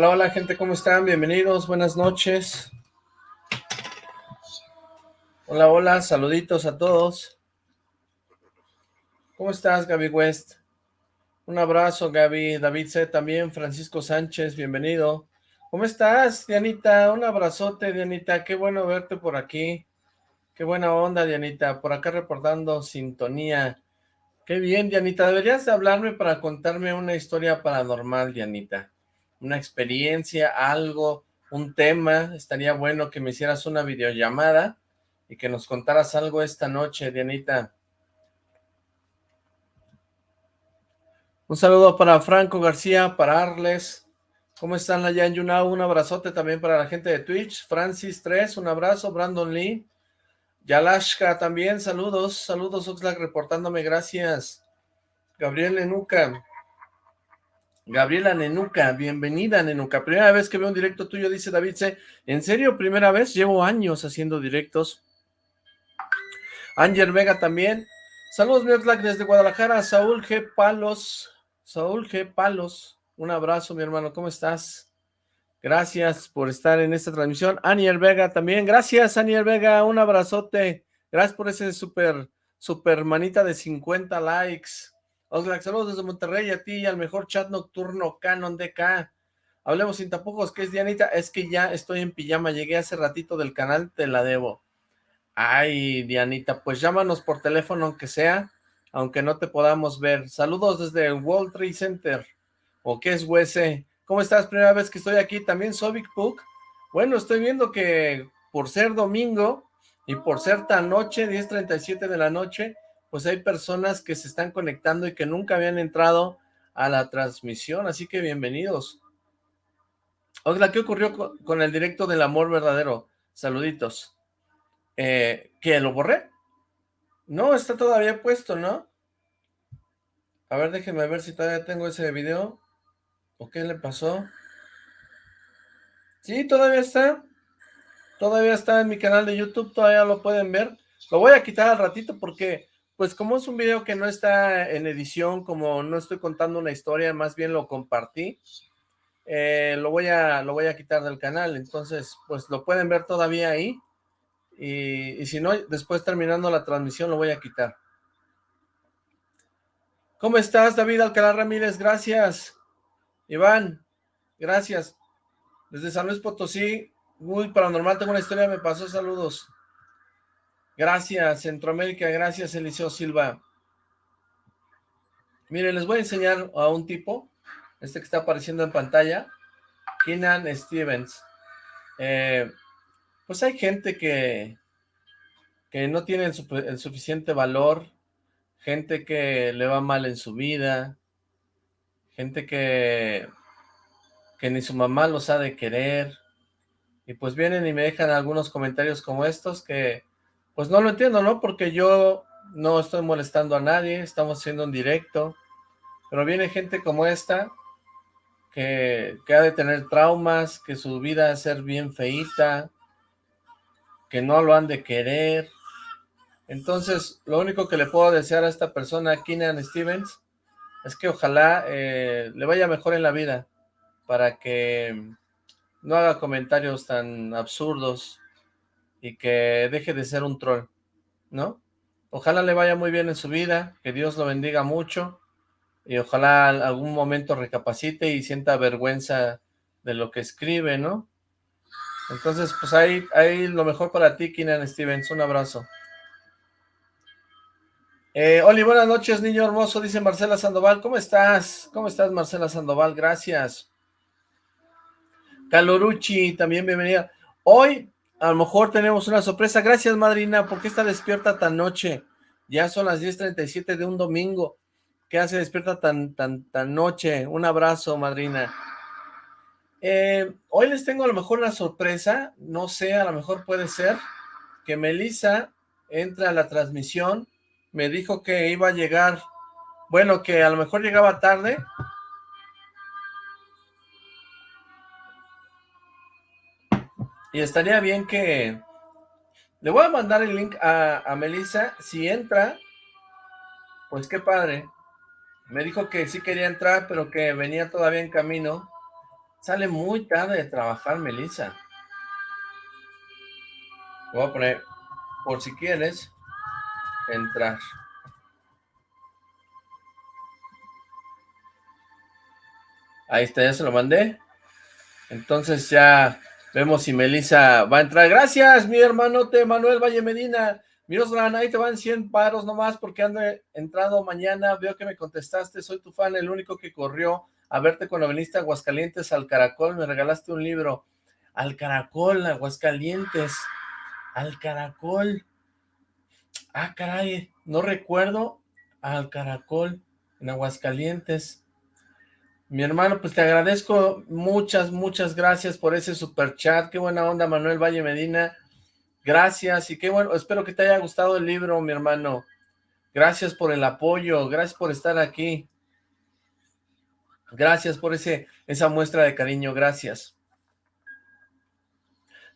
Hola, hola gente, ¿cómo están? Bienvenidos, buenas noches. Hola, hola, saluditos a todos. ¿Cómo estás, Gaby West? Un abrazo, Gaby. David C. también, Francisco Sánchez, bienvenido. ¿Cómo estás, Dianita? Un abrazote, Dianita. Qué bueno verte por aquí. Qué buena onda, Dianita. Por acá reportando sintonía. Qué bien, Dianita. Deberías de hablarme para contarme una historia paranormal, Dianita. Una experiencia, algo, un tema. Estaría bueno que me hicieras una videollamada y que nos contaras algo esta noche, Dianita. Un saludo para Franco García, para Arles. ¿Cómo están allá en Yunao? Un abrazote también para la gente de Twitch. Francis 3, un abrazo. Brandon Lee. Yalashka también, saludos. Saludos, Oxlack, reportándome, gracias. Gabriel Nenuca. Gabriela Nenuca, bienvenida Nenuca. Primera vez que veo un directo tuyo, dice David C. ¿En serio? ¿Primera vez? Llevo años haciendo directos. Ángel Vega también. Saludos, mi desde Guadalajara. Saúl G. Palos. Saúl G. Palos, un abrazo, mi hermano, ¿cómo estás? Gracias por estar en esta transmisión. Aniel Vega también, gracias, Aniel Vega, un abrazote. Gracias por ese super, super manita de 50 likes. Oxlack, saludos desde Monterrey a ti y al mejor chat nocturno Canon DK. Hablemos sin tapujos, ¿qué es Dianita? Es que ya estoy en pijama, llegué hace ratito del canal, te la debo. Ay, Dianita, pues llámanos por teléfono aunque sea, aunque no te podamos ver. Saludos desde World Trade Center, o qué es USC. ¿Cómo estás? Primera vez que estoy aquí, también Sovic Puck. Bueno, estoy viendo que por ser domingo y por ser tan noche, 10.37 de la noche, pues hay personas que se están conectando y que nunca habían entrado a la transmisión, así que bienvenidos. Oiga, ¿qué ocurrió con, el directo del amor verdadero? Saluditos. Eh, ¿Que lo borré? No, está todavía puesto, ¿no? A ver, déjenme ver si todavía tengo ese video. ¿O qué le pasó? Sí, todavía está. Todavía está en mi canal de YouTube, todavía lo pueden ver. Lo voy a quitar al ratito porque, pues como es un video que no está en edición, como no estoy contando una historia, más bien lo compartí, eh, lo, voy a, lo voy a quitar del canal. Entonces, pues lo pueden ver todavía ahí. Y, si no, después terminando la transmisión lo voy a quitar. ¿Cómo estás, David Alcalá Ramírez? Gracias. Iván, gracias. Desde San Luis Potosí, muy paranormal, tengo una historia, me pasó, saludos. Gracias, Centroamérica, gracias, Eliseo Silva. Miren, les voy a enseñar a un tipo, este que está apareciendo en pantalla, Keenan Stevens. Eh, pues hay gente que, que no tiene el, suficiente valor, gente que le va mal en su vida, gente que, que ni su mamá los ha de querer, y pues vienen y me dejan algunos comentarios como estos que pues no lo entiendo, ¿no? Porque yo no estoy molestando a nadie, estamos haciendo un directo, pero viene gente como esta que, ha de tener traumas, que su vida va a ser bien feíta, que no lo han de querer. Entonces, lo único que le puedo desear a esta persona, Keenan Stevens, es que ojalá eh, le vaya mejor en la vida, para que no haga comentarios tan absurdos y que deje de ser un troll, ¿no? Ojalá le vaya muy bien en su vida, que Dios lo bendiga mucho, y ojalá algún momento recapacite y sienta vergüenza de lo que escribe, ¿no? Entonces, pues ahí, ahí lo mejor para ti, Keenan Stevens. Un abrazo. Eh, Oli, buenas noches, niño hermoso, dice Marcela Sandoval. ¿Cómo estás? ¿Cómo estás, Marcela Sandoval? Gracias. Calorucci, también bienvenida. Hoy, a lo mejor tenemos una sorpresa. Gracias, madrina. ¿Por qué está despierta tan noche? Ya son las 10.37 de un domingo. ¿Qué hace despierta tan, tan, tan noche? Un abrazo, madrina. Eh, hoy les tengo a lo mejor una sorpresa, no sé, a lo mejor puede ser que Melissa entre a la transmisión, me dijo que iba a llegar, bueno, que a lo mejor llegaba tarde. Y estaría bien que... Le voy a mandar el link a, a Melissa, si entra, pues qué padre. Me dijo que sí quería entrar, pero que venía todavía en camino Sale muy tarde de trabajar, Melissa. Voy a poner, por si quieres, entrar. Ahí está, ya se lo mandé. Entonces ya vemos si Melissa va a entrar. Gracias, mi hermanote Manuel Valle Medina. Mirosran, ahí te van 100 paros nomás porque ando entrado mañana. Veo que me contestaste, soy tu fan, el único que corrió a verte cuando viniste a Aguascalientes al Caracol. Me regalaste un libro. Al Caracol, Aguascalientes. Al Caracol. Ah, caray, no recuerdo al Caracol en Aguascalientes. Mi hermano, pues te agradezco muchas, muchas gracias por ese super chat. Qué buena onda, Manuel Valle Medina. Gracias y qué bueno, espero que te haya gustado el libro, mi hermano. Gracias por el apoyo, gracias por estar aquí. Gracias por ese esa muestra de cariño, gracias.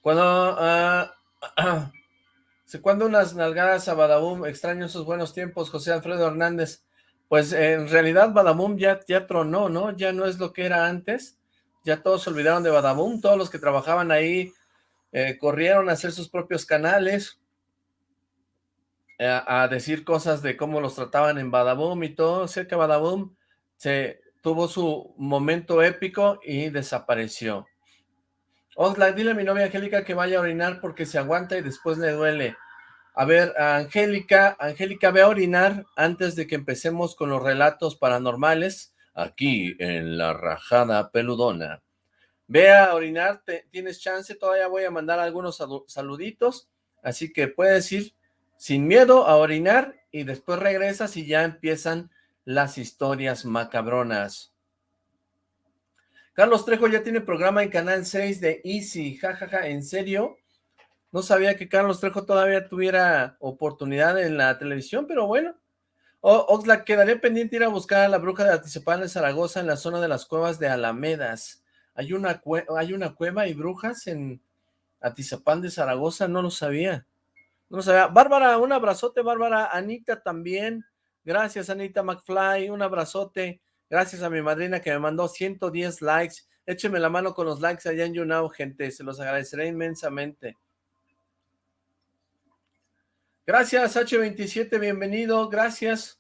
Cuando, uh, cuando unas nalgadas a Badabum, extraño esos buenos tiempos, José Alfredo Hernández. Pues en realidad Badabum ya, ya tronó, ¿no? Ya no es lo que era antes. Ya todos se olvidaron de Badabum, todos los que trabajaban ahí eh, corrieron a hacer sus propios canales, eh, a, decir cosas de cómo los trataban en Badaboom y todo. Sé que Badaboom se tuvo su momento épico y desapareció. Oxlack, dile a mi novia Angélica que vaya a orinar porque se aguanta y después le duele. A ver, Angélica, Angélica, ve a orinar antes de que empecemos con los relatos paranormales aquí en La Rajada Peludona. Ve a orinar, tienes chance, todavía voy a mandar algunos saluditos, así que puedes ir sin miedo a orinar y después regresas y ya empiezan las historias macabronas. Carlos Trejo ya tiene programa en Canal 6 de Easy, jajaja, ¿en serio? No sabía que Carlos Trejo todavía tuviera oportunidad en la televisión, pero bueno. Oxlack, quedaré pendiente ir a buscar a la bruja de Atizapán de Zaragoza en la zona de las cuevas de Alamedas. ¿Hay una, ¿Hay una cueva y brujas en Atizapán de Zaragoza? No lo sabía. No lo sabía. Bárbara, un abrazote, Bárbara. Anita también. Gracias, Anita McFly. Un abrazote. Gracias a mi madrina que me mandó 110 likes. Écheme la mano con los likes allá en YouNow, gente. Se los agradeceré inmensamente. Gracias, H27. Bienvenido. Gracias.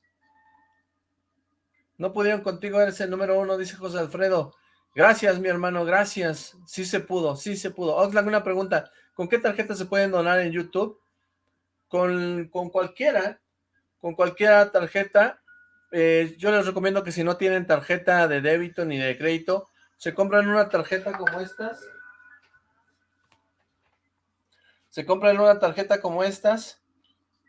No pudieron contigo, eres el número uno, dice José Alfredo. Gracias, mi hermano, gracias. Sí se pudo, sí se pudo. Oxlack, una pregunta. ¿Con qué tarjeta se pueden donar en YouTube? Con, con cualquiera, con cualquier tarjeta. Eh, yo les recomiendo que si no tienen tarjeta de débito ni de crédito, se compran una tarjeta como estas. Se compran una tarjeta como estas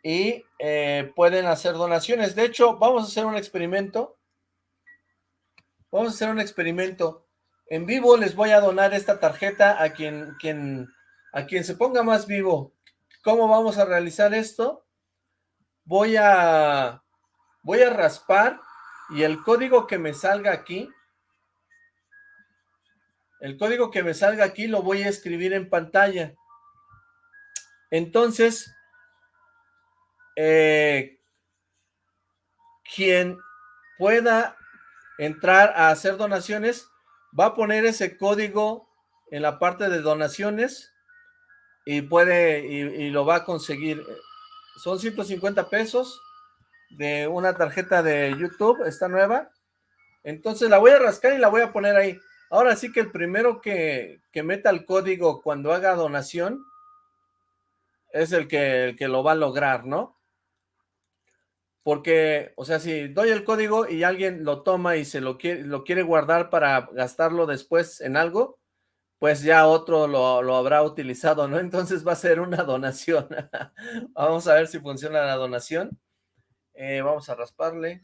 y eh, pueden hacer donaciones. De hecho, vamos a hacer un experimento. Vamos a hacer un experimento. En vivo les voy a donar esta tarjeta a quien, quien, a quien se ponga más vivo. ¿Cómo vamos a realizar esto? Voy a, voy a raspar y el código que me salga aquí, el código que me salga aquí lo voy a escribir en pantalla. Entonces, eh, quien pueda entrar a hacer donaciones, va a poner ese código en la parte de donaciones y puede, y, lo va a conseguir. Son 150 pesos de una tarjeta de YouTube, esta nueva. Entonces la voy a rascar y la voy a poner ahí. Ahora sí que el primero que, que meta el código cuando haga donación es el que, el que lo va a lograr, ¿no? Porque, o sea, si doy el código y alguien lo toma y se lo quiere, lo quiere guardar para gastarlo después en algo, pues ya otro lo, habrá utilizado, ¿no? Entonces va a ser una donación. vamos a ver si funciona la donación. Eh, vamos a rasparle.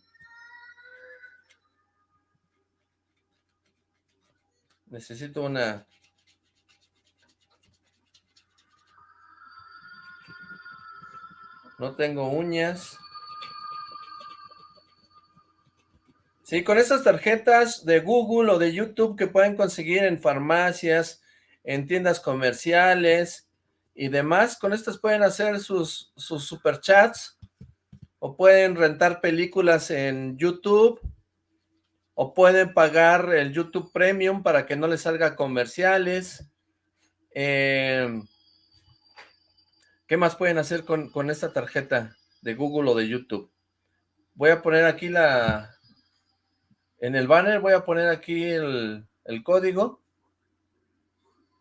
Necesito una... No tengo uñas. Sí, con estas tarjetas de Google o de YouTube que pueden conseguir en farmacias, en tiendas comerciales y demás, con estas pueden hacer sus, sus superchats o pueden rentar películas en YouTube o pueden pagar el YouTube Premium para que no les salga comerciales. Eh, ¿Qué más pueden hacer con, con esta tarjeta de Google o de YouTube? Voy a poner aquí la... En el banner voy a poner aquí el, el código.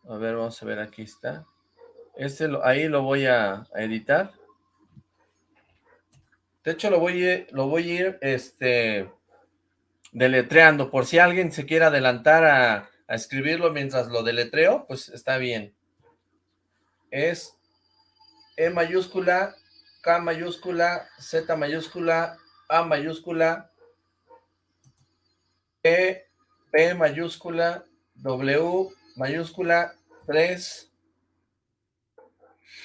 A ver, vamos a ver, aquí está. Este ahí lo voy a, editar. De hecho, lo voy, a, lo voy a ir este, deletreando. Por si alguien se quiere adelantar a, a escribirlo mientras lo deletreo, pues está bien. Es E mayúscula, K mayúscula, Z mayúscula, A mayúscula, E, P mayúscula, W mayúscula, 3,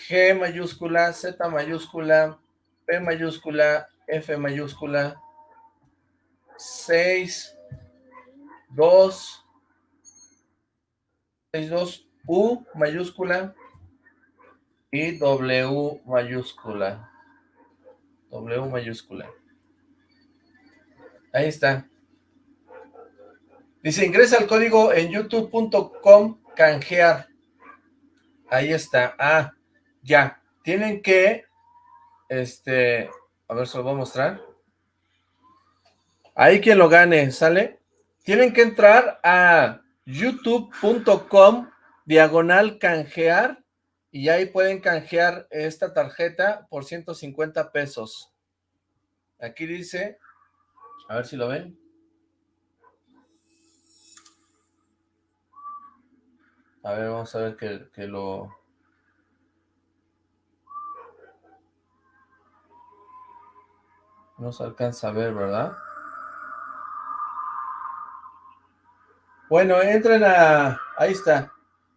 G mayúscula, Z mayúscula, P mayúscula, F mayúscula, 6, 2, 6, 2, U mayúscula y W mayúscula. W mayúscula. Ahí está. Dice, ingresa el código en youtube.com canjear. Ahí está. Ah, ya. Tienen que, este, a ver, se lo voy a mostrar. Ahí quien lo gane, ¿sale? Tienen que entrar a youtube.com diagonal canjear y ahí pueden canjear esta tarjeta por 150 pesos. Aquí dice, a ver si lo ven. A ver, vamos a ver que, que lo... No se alcanza a ver, ¿verdad? Bueno, entren a... Ahí está.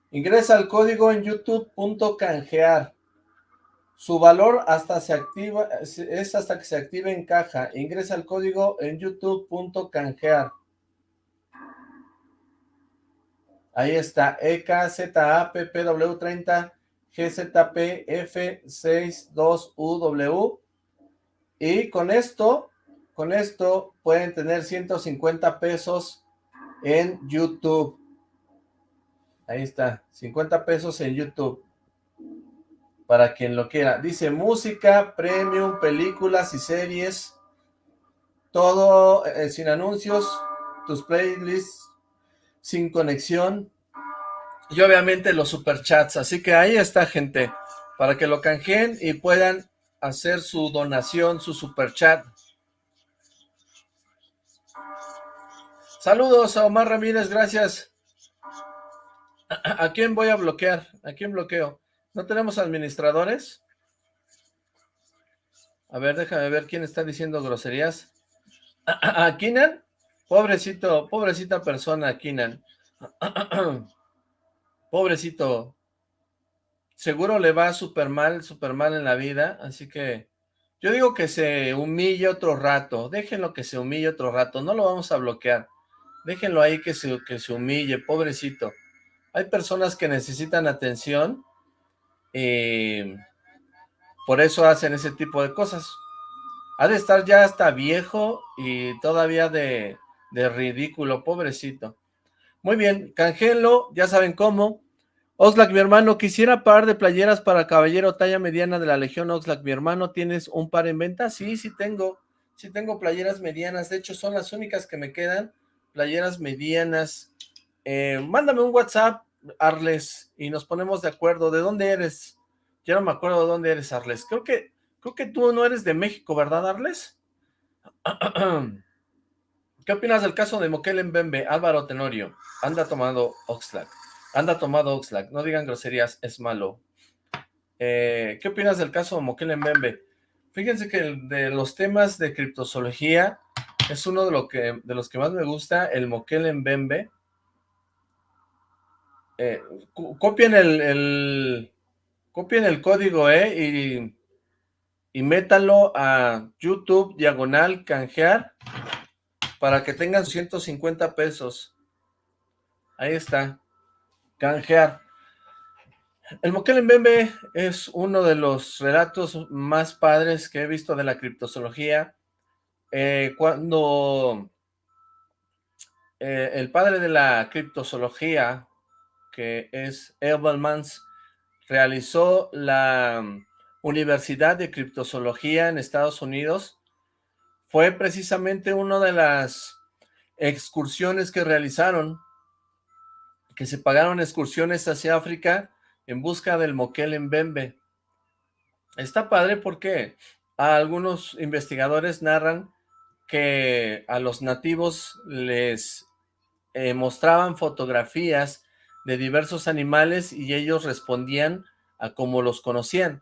Ingresa el código en youtube.canjear. Su valor hasta se activa, es hasta que se active en caja. Ingresa el código en youtube.canjear. Ahí está, EKZAPPW30 GZPF62UW. Y con esto, con esto pueden tener 150 pesos en YouTube. Ahí está, 50 pesos en YouTube. Para quien lo quiera. Dice música, premium, películas y series. Todo eh, sin anuncios. Tus playlists sin conexión. Y obviamente los superchats. Así que ahí está, gente. Para que lo canjeen y puedan hacer su donación, su superchat. Saludos a Omar Ramírez, gracias. ¿A quién voy a bloquear? ¿A quién bloqueo? ¿No tenemos administradores? A ver, déjame ver quién está diciendo groserías. ¿A, Kinan? Pobrecito, pobrecita persona, Kinan. Pobrecito. Seguro le va súper mal, súper mal en la vida, así que yo digo que se humille otro rato. Déjenlo que se humille otro rato, no lo vamos a bloquear. Déjenlo ahí que se, que se humille, pobrecito. Hay personas que necesitan atención y por eso hacen ese tipo de cosas. Ha de estar ya hasta viejo y todavía de, de ridículo, pobrecito. Muy bien, canjelo, ya saben cómo. Oxlack, mi hermano, quisiera par de playeras para caballero talla mediana de la Legión Oxlack. Mi hermano, ¿tienes un par en venta? Sí, sí tengo. Sí tengo playeras medianas. De hecho, son las únicas que me quedan. Playeras medianas. Eh, mándame un WhatsApp, Arles, y nos ponemos de acuerdo. ¿De dónde eres? Ya no me acuerdo de dónde eres, Arles. Creo que, creo que tú no eres de México, ¿verdad, Arles? ¿Qué opinas del caso de Moquel Bembe? Álvaro Tenorio, anda tomando Oxlack. Anda tomado Oxlack. No digan groserías, es malo. Eh, ¿Qué opinas del caso de Moquel Bembe? Fíjense que de los temas de criptozoología es uno de, los que más me gusta, el Moquel Bembe. Eh, copien el, copien el código, eh, y, y métalo a YouTube, diagonal, canjear, para que tengan 150 pesos. Ahí está, canjear. El Moquel en Bembe es uno de los relatos más padres que he visto de la criptozoología. Eh, cuando eh, el padre de la criptozoología, que es Edelmans, realizó la Universidad de Criptozoología en Estados Unidos, fue precisamente una de las excursiones que realizaron, que se pagaron excursiones hacia África en busca del moquel en Bembe. Está padre porque algunos investigadores narran que a los nativos les eh, mostraban fotografías de diversos animales y ellos respondían a cómo los conocían.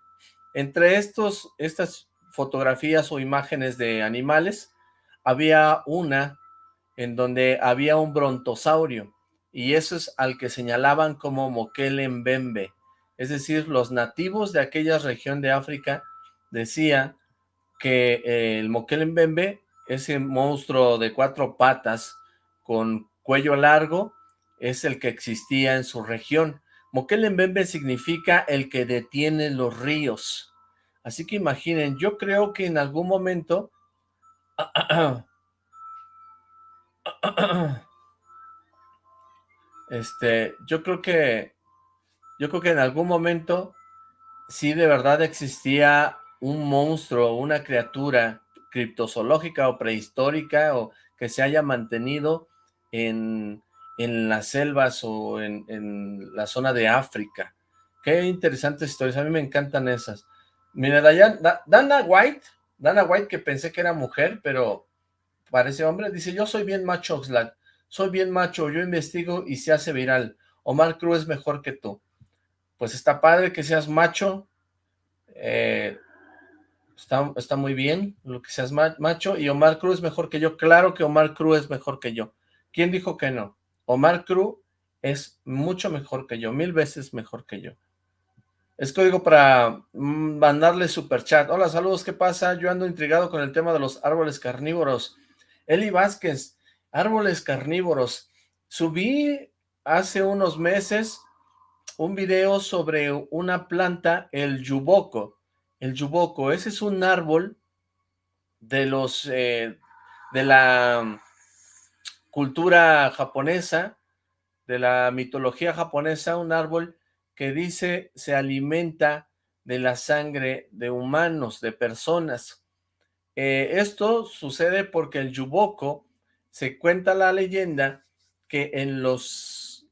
Entre estos, estas fotografías o imágenes de animales, había una en donde había un brontosaurio, y eso es al que señalaban como Mokele Mbembe, es decir, los nativos de aquella región de África decían que eh, el Mokele Mbembe, ese monstruo de cuatro patas con cuello largo, es el que existía en su región. Mokele Mbembe significa el que detiene los ríos. Así que imaginen, yo creo que en algún momento este, yo creo que yo creo que en algún momento sí de verdad existía un monstruo, una criatura criptozoológica o prehistórica o que se haya mantenido en, en las selvas o en, en, la zona de África. Qué interesantes historias, a mí me encantan esas. Mira, Dana White, Dana White que pensé que era mujer, pero parece hombre, dice, yo soy bien macho, Oxlack, soy bien macho, yo investigo y se hace viral. Omar Cruz es mejor que tú pues está padre que seas macho, eh, está, está muy bien lo que seas macho, y Omar Cruz es mejor que yo, claro que Omar Cruz es mejor que yo. ¿Quién dijo que no? Omar Cruz es mucho mejor que yo, mil veces mejor que yo. Es código para mm, mandarle super chat. Hola, saludos, ¿qué pasa? Yo ando intrigado con el tema de los árboles carnívoros. Eli Vázquez, árboles carnívoros. Subí hace unos meses un video sobre una planta, el yuboco. El yuboco, ese es un árbol de los, eh, de la cultura japonesa, de la mitología japonesa, un árbol que dice se alimenta de la sangre de humanos, de personas. Eh, esto sucede porque el yuboco, se cuenta la leyenda que en los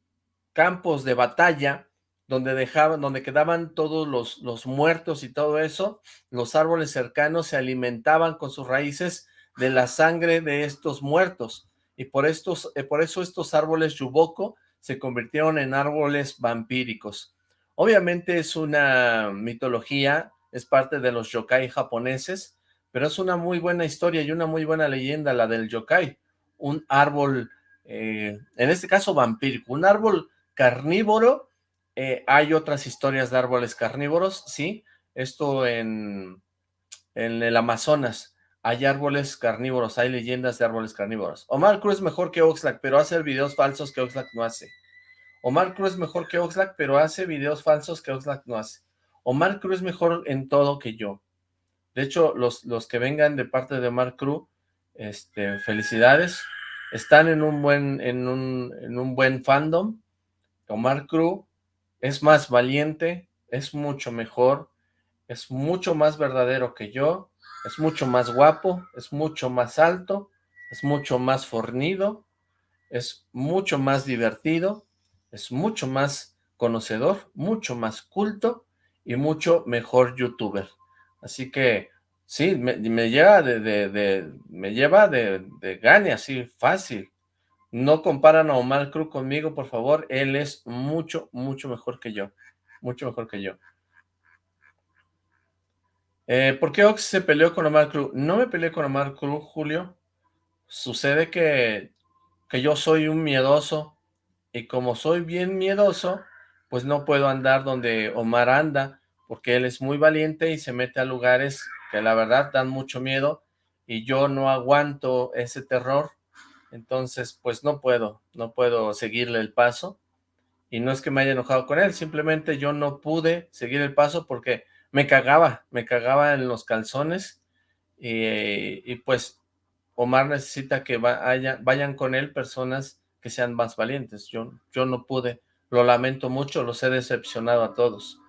campos de batalla donde dejaban, donde quedaban todos los, los muertos y todo eso, los árboles cercanos se alimentaban con sus raíces de la sangre de estos muertos, y por, estos, eh, por eso estos árboles yuboko se convirtieron en árboles vampíricos. Obviamente es una mitología, es parte de los yokai japoneses, pero es una muy buena historia y una muy buena leyenda la del yokai, un árbol, eh, en este caso vampírico, un árbol carnívoro eh, hay otras historias de árboles carnívoros, sí. Esto en, en el Amazonas. Hay árboles carnívoros, hay leyendas de árboles carnívoros. Omar Cruz mejor que Oxlack, pero hace videos falsos que Oxlack no hace. Omar Cruz es mejor que Oxlack, pero hace videos falsos que Oxlack no hace. Omar Cruz es mejor en todo que yo. De hecho, los, los que vengan de parte de Omar Cruz, este, felicidades. Están en un buen, en un, en un buen fandom. Omar Cruz es más valiente, es mucho mejor, es mucho más verdadero que yo, es mucho más guapo, es mucho más alto, es mucho más fornido, es mucho más divertido, es mucho más conocedor, mucho más culto y mucho mejor youtuber. Así que sí, me, lleva de, me lleva de, de gane así fácil. No comparan a Omar Cruz conmigo, por favor. Él es mucho, mucho mejor que yo. Mucho mejor que yo. Eh, ¿Por qué Ox se peleó con Omar Cruz? No me peleé con Omar Cruz, Julio. Sucede que, que yo soy un miedoso. Y como soy bien miedoso, pues no puedo andar donde Omar anda. Porque él es muy valiente y se mete a lugares que la verdad dan mucho miedo. Y yo no aguanto ese terror entonces, pues no puedo, no puedo seguirle el paso. Y no es que me haya enojado con él, simplemente yo no pude seguir el paso porque me cagaba, me cagaba en los calzones. Y, pues Omar necesita que vayan con él personas que sean más valientes. Yo, yo no pude, lo lamento mucho, los he decepcionado a todos.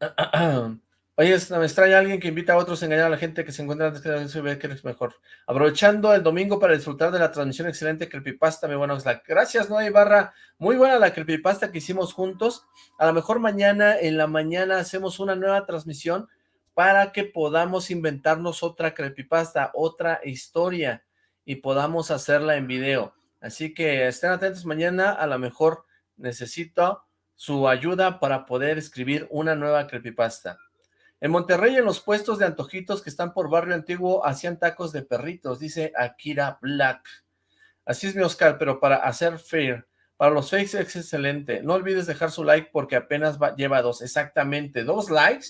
Oye, me extraña alguien que invita a otros a engañar a la gente que se encuentra antes que se ve que eres mejor. Aprovechando el domingo para disfrutar de la transmisión excelente creepypasta, mi buena Gracias, Noé Ibarra. Muy buena la creepypasta que hicimos juntos. A lo mejor mañana, en la mañana, hacemos una nueva transmisión para que podamos inventarnos otra creepypasta, otra historia, y podamos hacerla en video. Así que estén atentos mañana, a lo mejor necesito su ayuda para poder escribir una nueva creepypasta. En Monterrey, en los puestos de antojitos que están por Barrio Antiguo, hacían tacos de perritos, dice Akira Black. Así es mi Oscar, pero para hacer fair, para los fakes es excelente. No olvides dejar su like porque apenas lleva dos, exactamente, dos likes,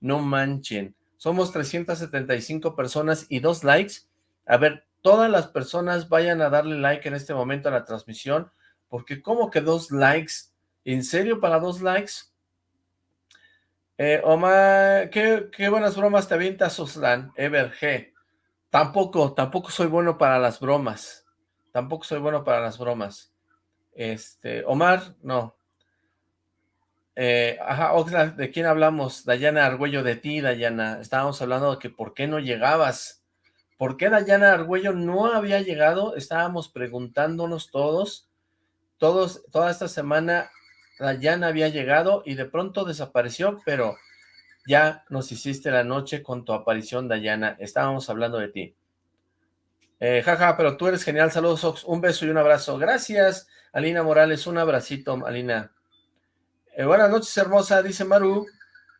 no manchen. Somos 375 personas y dos likes. A ver, todas las personas vayan a darle like en este momento a la transmisión, porque ¿cómo que dos likes? ¿En serio para dos likes? Eh, Omar, ¿qué, buenas bromas te avientas, Oslan, Ever G. Tampoco, tampoco soy bueno para las bromas. Tampoco soy bueno para las bromas. Este, Omar, no. Eh, ajá, Oxlack, ¿de quién hablamos? Dayana Argüello, de ti, Dayana. Estábamos hablando de que por qué no llegabas. ¿Por qué Dayana Argüello no había llegado? Estábamos preguntándonos todos. Todos, toda esta semana Dayana había llegado y de pronto desapareció, pero ya nos hiciste la noche con tu aparición, Dayana. Estábamos hablando de ti. Eh, jaja, pero tú eres genial. Saludos, Ox. Un beso y un abrazo. Gracias, Alina Morales. Un abracito, Alina. Eh, buenas noches, hermosa, dice Maru.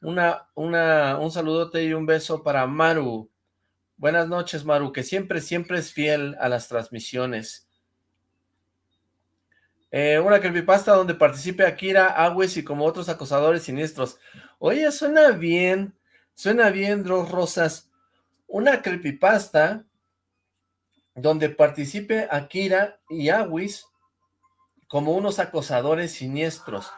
Una, una, un saludote y un beso para Maru. Buenas noches, Maru, que siempre, siempre es fiel a las transmisiones. Eh, una creepypasta donde participe Akira, Agües y como otros acosadores siniestros. Oye, suena bien, suena bien, Dros Rosas. Una creepypasta donde participe Akira y Agüis como unos acosadores siniestros.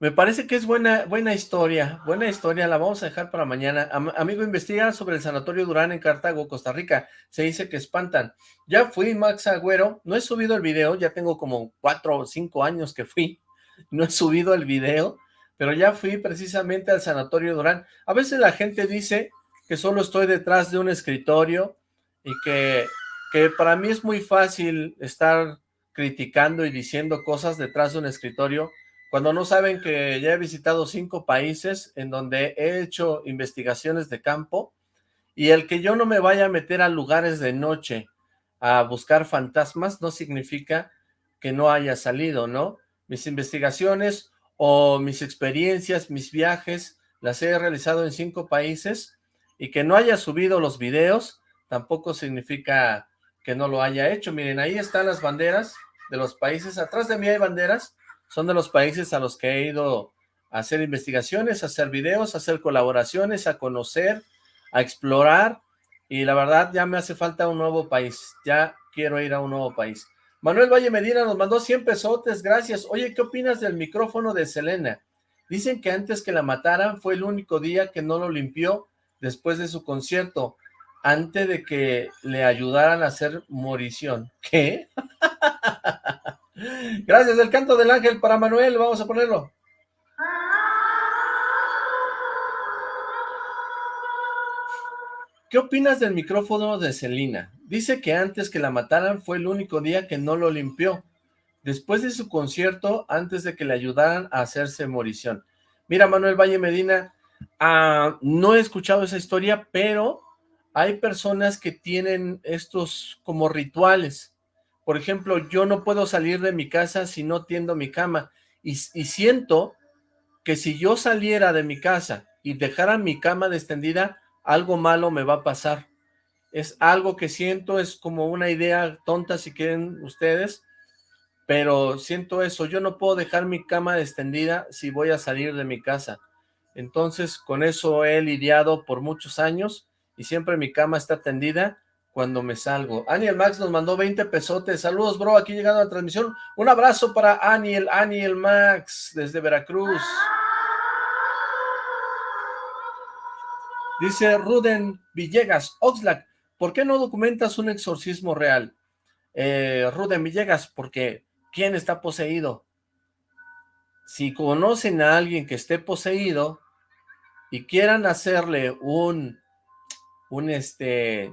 Me parece que es buena, buena historia, buena historia, la vamos a dejar para mañana. amigo, investiga sobre el Sanatorio Durán en Cartago, Costa Rica. Se dice que espantan. Ya fui, Max Agüero, no he subido el video, ya tengo como cuatro o cinco años que fui. No he subido el video, pero ya fui precisamente al Sanatorio Durán. A veces la gente dice que solo estoy detrás de un escritorio y que, que para mí es muy fácil estar criticando y diciendo cosas detrás de un escritorio cuando no saben que ya he visitado cinco países en donde he hecho investigaciones de campo y el que yo no me vaya a meter a lugares de noche a buscar fantasmas no significa que no haya salido, ¿no? Mis investigaciones o mis experiencias, mis viajes, las he realizado en cinco países y que no haya subido los videos tampoco significa que no lo haya hecho. Miren, ahí están las banderas de los países. Atrás de mí hay banderas son de los países a los que he ido a hacer investigaciones, a hacer videos, a hacer colaboraciones, a conocer, a explorar, y la verdad ya me hace falta un nuevo país, ya quiero ir a un nuevo país. Manuel Valle Medina nos mandó 100 pesotes, gracias. Oye, ¿qué opinas del micrófono de Selena? Dicen que antes que la mataran fue el único día que no lo limpió después de su concierto, antes de que le ayudaran a hacer morición. ¿Qué? Gracias, el canto del ángel para Manuel, vamos a ponerlo. ¿Qué opinas del micrófono de Celina? Dice que antes que la mataran fue el único día que no lo limpió. Después de su concierto, antes de que le ayudaran a hacerse morición. Mira, Manuel Valle Medina, ah, no he escuchado esa historia, pero hay personas que tienen estos como rituales. Por ejemplo, yo no puedo salir de mi casa si no tiendo mi cama. Y, siento que si yo saliera de mi casa y dejara mi cama extendida, algo malo me va a pasar. Es algo que siento, es como una idea tonta si quieren ustedes, pero siento eso. Yo no puedo dejar mi cama extendida si voy a salir de mi casa. Entonces, con eso he lidiado por muchos años y siempre mi cama está tendida cuando me salgo. Aniel Max nos mandó 20 pesotes. Saludos, bro, aquí llegando a la transmisión. Un abrazo para Aniel, Aniel Max, desde Veracruz. Dice Ruden Villegas, Oxlack, ¿por qué no documentas un exorcismo real? Eh, Ruden Villegas, porque ¿quién está poseído? Si conocen a alguien que esté poseído y quieran hacerle un, un este,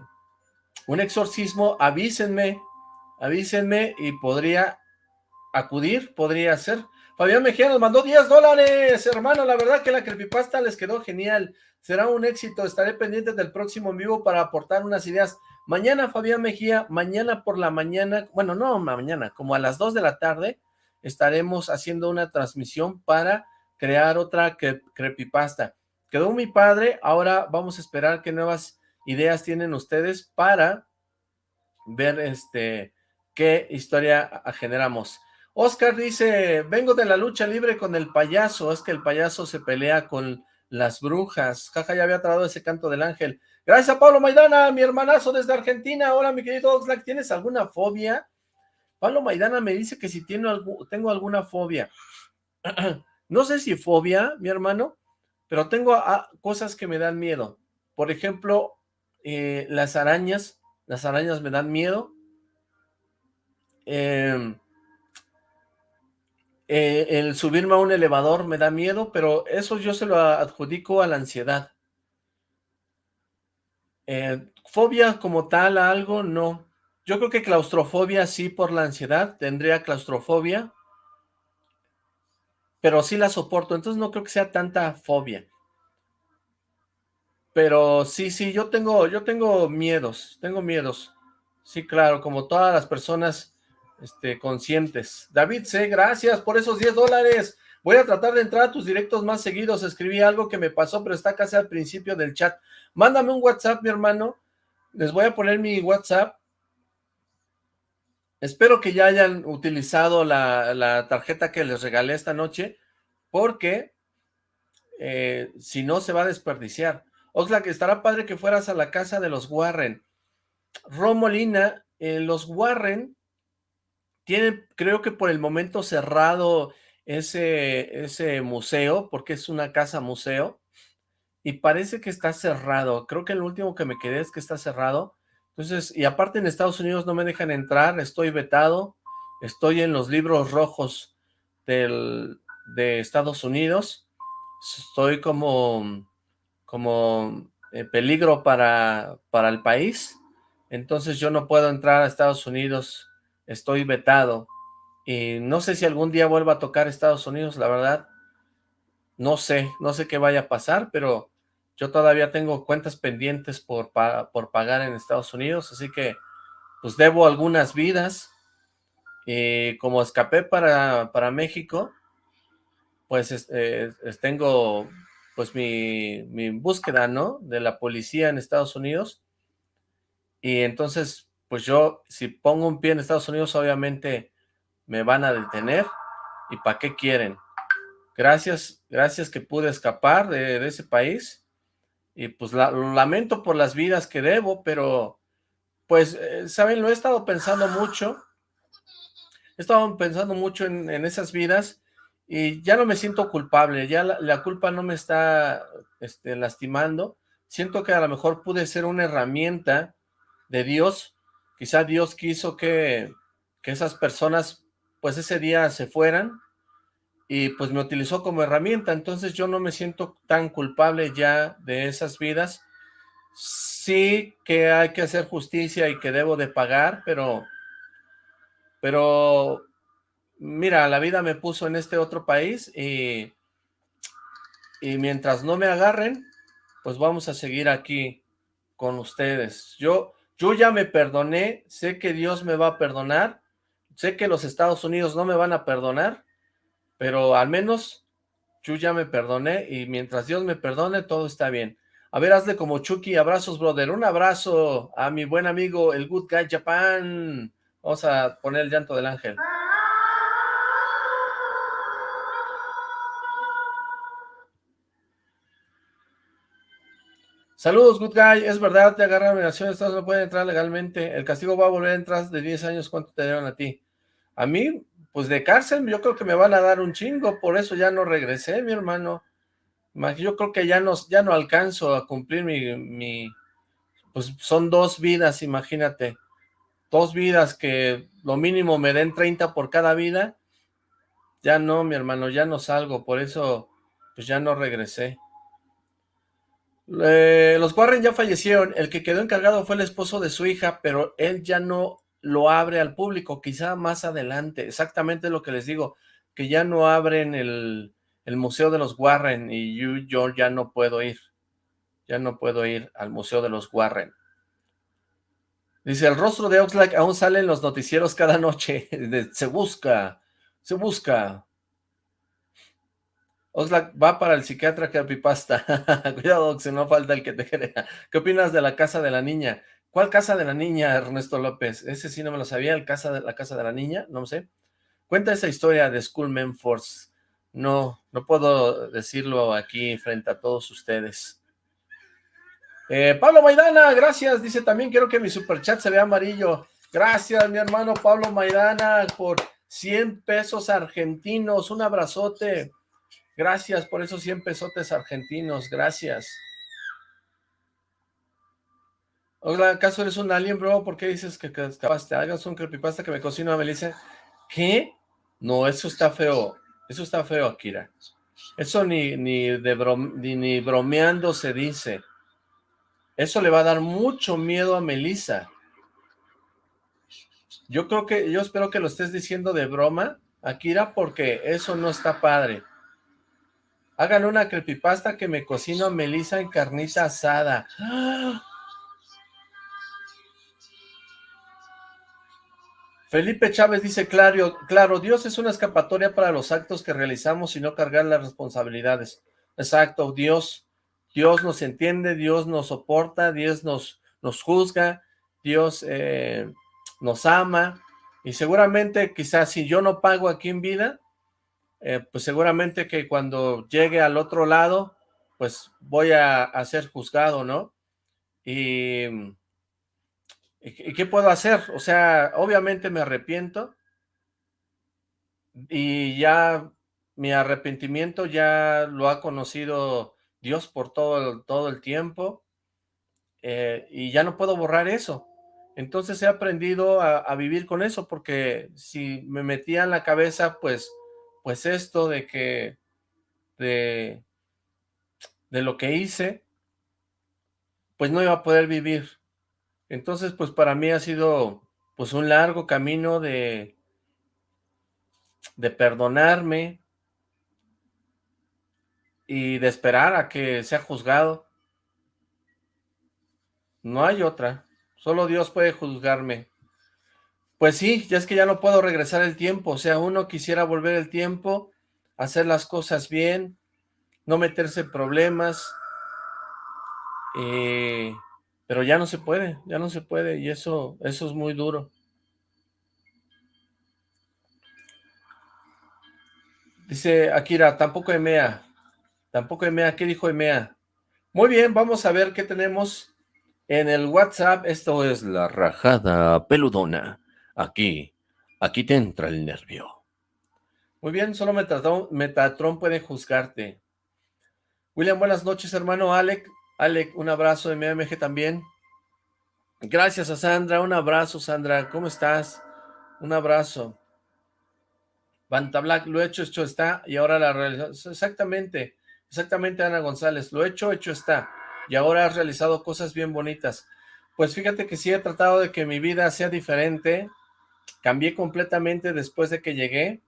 un exorcismo, avísenme, avísenme y podría acudir, podría ser. Fabián Mejía nos mandó 10 dólares, hermano, la verdad que la creepypasta les quedó genial, será un éxito, estaré pendiente del próximo en vivo para aportar unas ideas. Mañana, Fabián Mejía, mañana por la mañana, bueno, no mañana, como a las 2 de la tarde, estaremos haciendo una transmisión para crear otra creepypasta. Quedó mi padre, ahora vamos a esperar qué nuevas ideas tienen ustedes para ver este qué historia generamos. Oscar dice, vengo de la lucha libre con el payaso, es que el payaso se pelea con las brujas. Jaja, ya había trabado ese canto del ángel. Gracias Pablo Maidana, mi hermanazo desde Argentina. Hola, mi querido Oxlack, ¿tienes alguna fobia? Pablo Maidana me dice que si tiene tengo alguna fobia. no sé si fobia, mi hermano, pero tengo cosas que me dan miedo. Por ejemplo, eh, las arañas, las arañas me dan miedo. Em, eh, el subirme a un elevador me da miedo, pero eso yo se lo adjudico a la ansiedad. Eh, fobia como tal a algo, no. Yo creo que claustrofobia sí por la ansiedad, tendría claustrofobia, pero sí la soporto, entonces no creo que sea tanta fobia. Pero sí, sí, yo tengo, yo tengo miedos, tengo miedos. Sí, claro, como todas las personas este, conscientes. David C., gracias por esos 10 dólares. Voy a tratar de entrar a tus directos más seguidos. Escribí algo que me pasó, pero está casi al principio del chat. Mándame un WhatsApp, mi hermano. Les voy a poner mi WhatsApp. Espero que ya hayan utilizado la, tarjeta que les regalé esta noche, porque eh, si no se va a desperdiciar. Oxlack, estará padre que fueras a la casa de los Warren. Romolina, eh, los Warren tienen, creo que por el momento cerrado ese, ese museo, porque es una casa museo, y parece que está cerrado. Creo que el último que me quedé es que está cerrado. Entonces, y aparte en Estados Unidos no me dejan entrar, estoy vetado, estoy en los libros rojos del, de Estados Unidos, estoy como como eh, peligro para, para el país, entonces yo no puedo entrar a Estados Unidos, estoy vetado, y no sé si algún día vuelva a tocar Estados Unidos, la verdad, no sé, no sé qué vaya a pasar, pero yo todavía tengo cuentas pendientes por, por pagar en Estados Unidos, así que pues debo algunas vidas, y como escapé para, para México, pues eh, tengo pues mi, búsqueda, ¿no? De la policía en Estados Unidos. Y entonces, pues yo, si pongo un pie en Estados Unidos, obviamente me van a detener. ¿Y para qué quieren? Gracias, gracias que pude escapar de, ese país. Y pues lo lamento por las vidas que debo, pero pues, eh, ¿saben? Lo he estado pensando mucho. He estado pensando mucho en esas vidas y ya no me siento culpable, ya la, culpa no me está este, lastimando, siento que a lo mejor pude ser una herramienta de Dios, quizá Dios quiso que, que esas personas pues ese día se fueran y pues me utilizó como herramienta, entonces yo no me siento tan culpable ya de esas vidas, sí que hay que hacer justicia y que debo de pagar, pero, pero mira, la vida me puso en este otro país y, y mientras no me agarren, pues vamos a seguir aquí con ustedes. Yo, yo ya me perdoné, sé que Dios me va a perdonar, sé que los Estados Unidos no me van a perdonar, pero al menos yo ya me perdoné y mientras Dios me perdone, todo está bien. A ver, hazle como Chucky, abrazos, brother. Un abrazo a mi buen amigo, el Good Guy Japan. Vamos a poner el llanto del ángel. Saludos, good guy. Es verdad, te agarraron en Estados no pueden entrar legalmente. El castigo va a volver a entrar de 10 años. ¿Cuánto te dieron a ti? A mí, pues de cárcel, yo creo que me van a dar un chingo. Por eso ya no regresé, mi hermano. Yo creo que ya no, ya no alcanzo a cumplir mi, pues son dos vidas, imagínate. Dos vidas que lo mínimo me den 30 por cada vida. Ya no, mi hermano, ya no salgo, por eso pues ya no regresé. Los Warren ya fallecieron, el que quedó encargado fue el esposo de su hija, pero él ya no lo abre al público, quizá más adelante, exactamente lo que les digo, que ya no abren el, Museo de los Warren y yo, yo ya no puedo ir, ya no puedo ir al Museo de los Warren. Dice, el rostro de Oxlack aún sale en los noticieros cada noche, se busca, se busca. Oxlack va para el psiquiatra creepypasta. Cuidado, si no falta el que te crea. ¿Qué opinas de la casa de la niña? ¿Cuál casa de la niña, Ernesto López? Ese sí no me lo sabía, el casa de, la casa de la niña, no sé. Cuenta esa historia de Schoolman Force. No, no puedo decirlo aquí frente a todos ustedes. Eh, Pablo Maidana, gracias. Dice, también quiero que mi superchat se vea amarillo. Gracias, mi hermano Pablo Maidana, por 100 pesos argentinos. Un abrazote. Gracias por esos 100 pesotes argentinos. Gracias. Hola, ¿acaso eres un alien, bro? ¿Por qué dices que escapaste? Hagas un creepypasta que me cocino a Melissa. ¿Qué? No, eso está feo. Eso está feo, Akira. Eso ni, ni, de ni, bromeando se dice. Eso le va a dar mucho miedo a Melissa. Yo creo que, yo espero que lo estés diciendo de broma, Akira, porque eso no está padre. Hagan una creepypasta que me cocino a Melissa en carnita asada. Felipe Chávez dice, claro, claro, Dios es una escapatoria para los actos que realizamos y no cargar las responsabilidades. Exacto, Dios, Dios nos entiende, Dios nos soporta, Dios nos, nos juzga, Dios eh, nos ama, y seguramente quizás si yo no pago aquí en vida, eh, pues seguramente que cuando llegue al otro lado, pues voy a, a ser juzgado, ¿no? Y ¿Y qué puedo hacer? O sea, obviamente me arrepiento y ya mi arrepentimiento ya lo ha conocido Dios por todo el, todo el tiempo eh, y ya no puedo borrar eso. Entonces he aprendido a, vivir con eso porque si me metía en la cabeza, pues, pues esto de que, de, de lo que hice, pues no iba a poder vivir. Entonces, pues para mí ha sido pues un largo camino de, de perdonarme y de esperar a que sea juzgado. No hay otra, solo Dios puede juzgarme. Pues sí, ya es que ya no puedo regresar el tiempo, o sea, uno quisiera volver el tiempo, hacer las cosas bien, no meterse en problemas, eh, pero ya no se puede, ya no se puede, y eso, eso es muy duro. Dice Akira, tampoco Emea, tampoco Emea, ¿qué dijo Emea? Muy bien, vamos a ver qué tenemos en el WhatsApp. Esto es la rajada peludona. Aquí, aquí te entra el nervio. Muy bien, solo Metatron, puede juzgarte. William, buenas noches, hermano Alec. Alec, un abrazo de MMG también. Gracias a Sandra, un abrazo Sandra, ¿cómo estás? Un abrazo. Banta Black, lo hecho, hecho está, y ahora la realización. Exactamente, exactamente Ana González, lo hecho, hecho está, y ahora has realizado cosas bien bonitas. Pues fíjate que sí he tratado de que mi vida sea diferente, cambié completamente después de que llegué,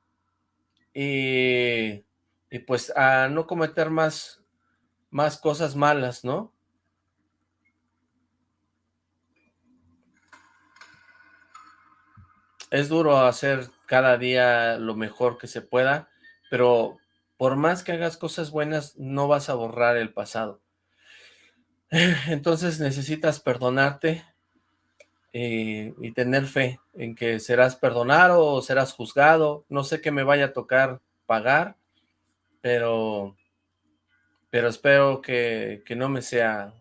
y, y pues a no cometer más más cosas malas, ¿no? Es duro hacer cada día lo mejor que se pueda, pero por más que hagas cosas buenas, no vas a borrar el pasado. Entonces necesitas perdonarte eh, y tener fe en que serás perdonado o serás juzgado. No sé qué me vaya a tocar pagar, pero pero espero que, no me sea,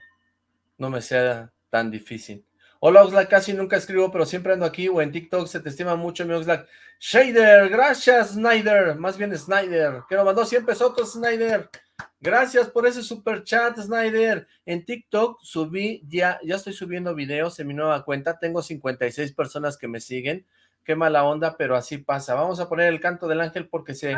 no me sea tan difícil. Hola Oxlack, casi nunca escribo, pero siempre ando aquí o en TikTok, se te estima mucho mi Oxlack. Shader, gracias Snyder, más bien Snyder, que nos mandó 100 pesos Snyder. Gracias por ese super chat, Snyder. En TikTok subí, ya, ya estoy subiendo videos en mi nueva cuenta. Tengo 56 personas que me siguen. Qué mala onda, pero así pasa. Vamos a poner el canto del ángel porque se...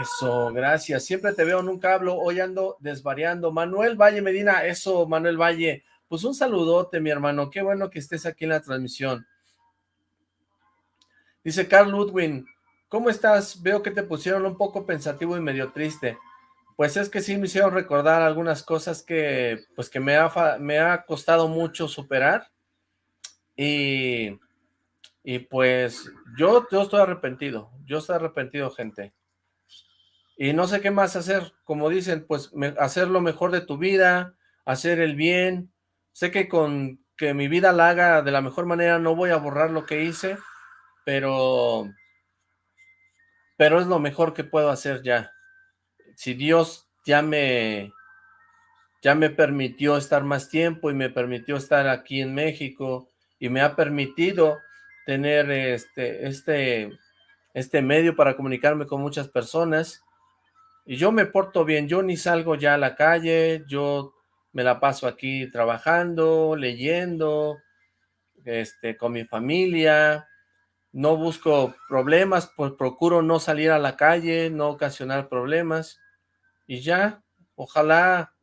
Eso, gracias. Siempre te veo, nunca hablo. Hoy ando desvariando. Manuel Valle Medina, eso, Manuel Valle. Pues un saludote, mi hermano. Qué bueno que estés aquí en la transmisión. Dice Carl Ludwin, ¿cómo estás? Veo que te pusieron un poco pensativo y medio triste. Pues es que sí me hicieron recordar algunas cosas que, pues que me ha, me ha costado mucho superar. Y, y pues yo, yo estoy arrepentido. Yo estoy arrepentido, gente. Y no sé qué más hacer. Como dicen, pues hacer lo mejor de tu vida, hacer el bien. Sé que con que mi vida la haga de la mejor manera no voy a borrar lo que hice, pero, pero es lo mejor que puedo hacer ya. Si Dios ya me, ya me permitió estar más tiempo y me permitió estar aquí en México y me ha permitido tener este, este, este medio para comunicarme con muchas personas y yo me porto bien, yo ni salgo ya a la calle, yo me la paso aquí trabajando, leyendo, este, con mi familia, no busco problemas, pues procuro no salir a la calle, no ocasionar problemas, y ya, ojalá,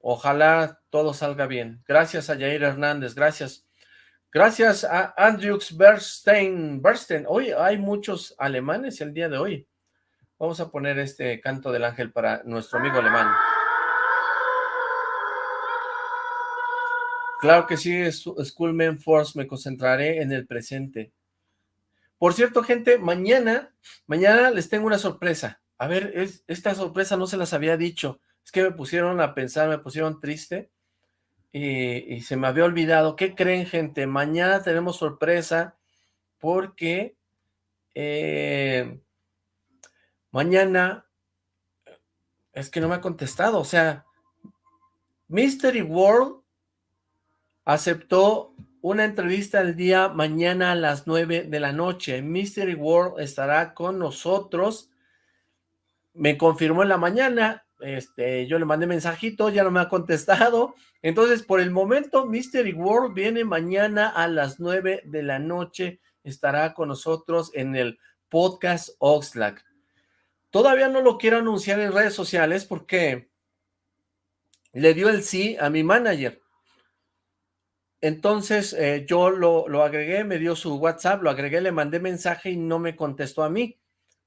ojalá todo salga bien. Gracias a Jair Hernández, gracias. Gracias a Andrews Bernstein, Bernstein. Hoy hay muchos alemanes el día de hoy. Vamos a poner este canto del ángel para nuestro amigo alemán. Claro que sí, Schoolman Force, me concentraré en el presente. Por cierto, gente, mañana, mañana les tengo una sorpresa. A ver, esta sorpresa no se las había dicho. Es que me pusieron a pensar, me pusieron triste y, se me había olvidado. ¿Qué creen, gente? Mañana tenemos sorpresa porque eh, mañana es que no me ha contestado. O sea, Mystery World aceptó una entrevista el día mañana a las 9 de la noche. Mystery World estará con nosotros. Me confirmó en la mañana, este, yo le mandé mensajito, ya no me ha contestado. Entonces, por el momento, Mystery World viene mañana a las 9 de la noche. Estará con nosotros en el podcast Oxlack. Todavía no lo quiero anunciar en redes sociales porque le dio el sí a mi manager. Entonces eh, yo lo, lo, agregué, me dio su WhatsApp, lo agregué, le mandé mensaje y no me contestó a mí.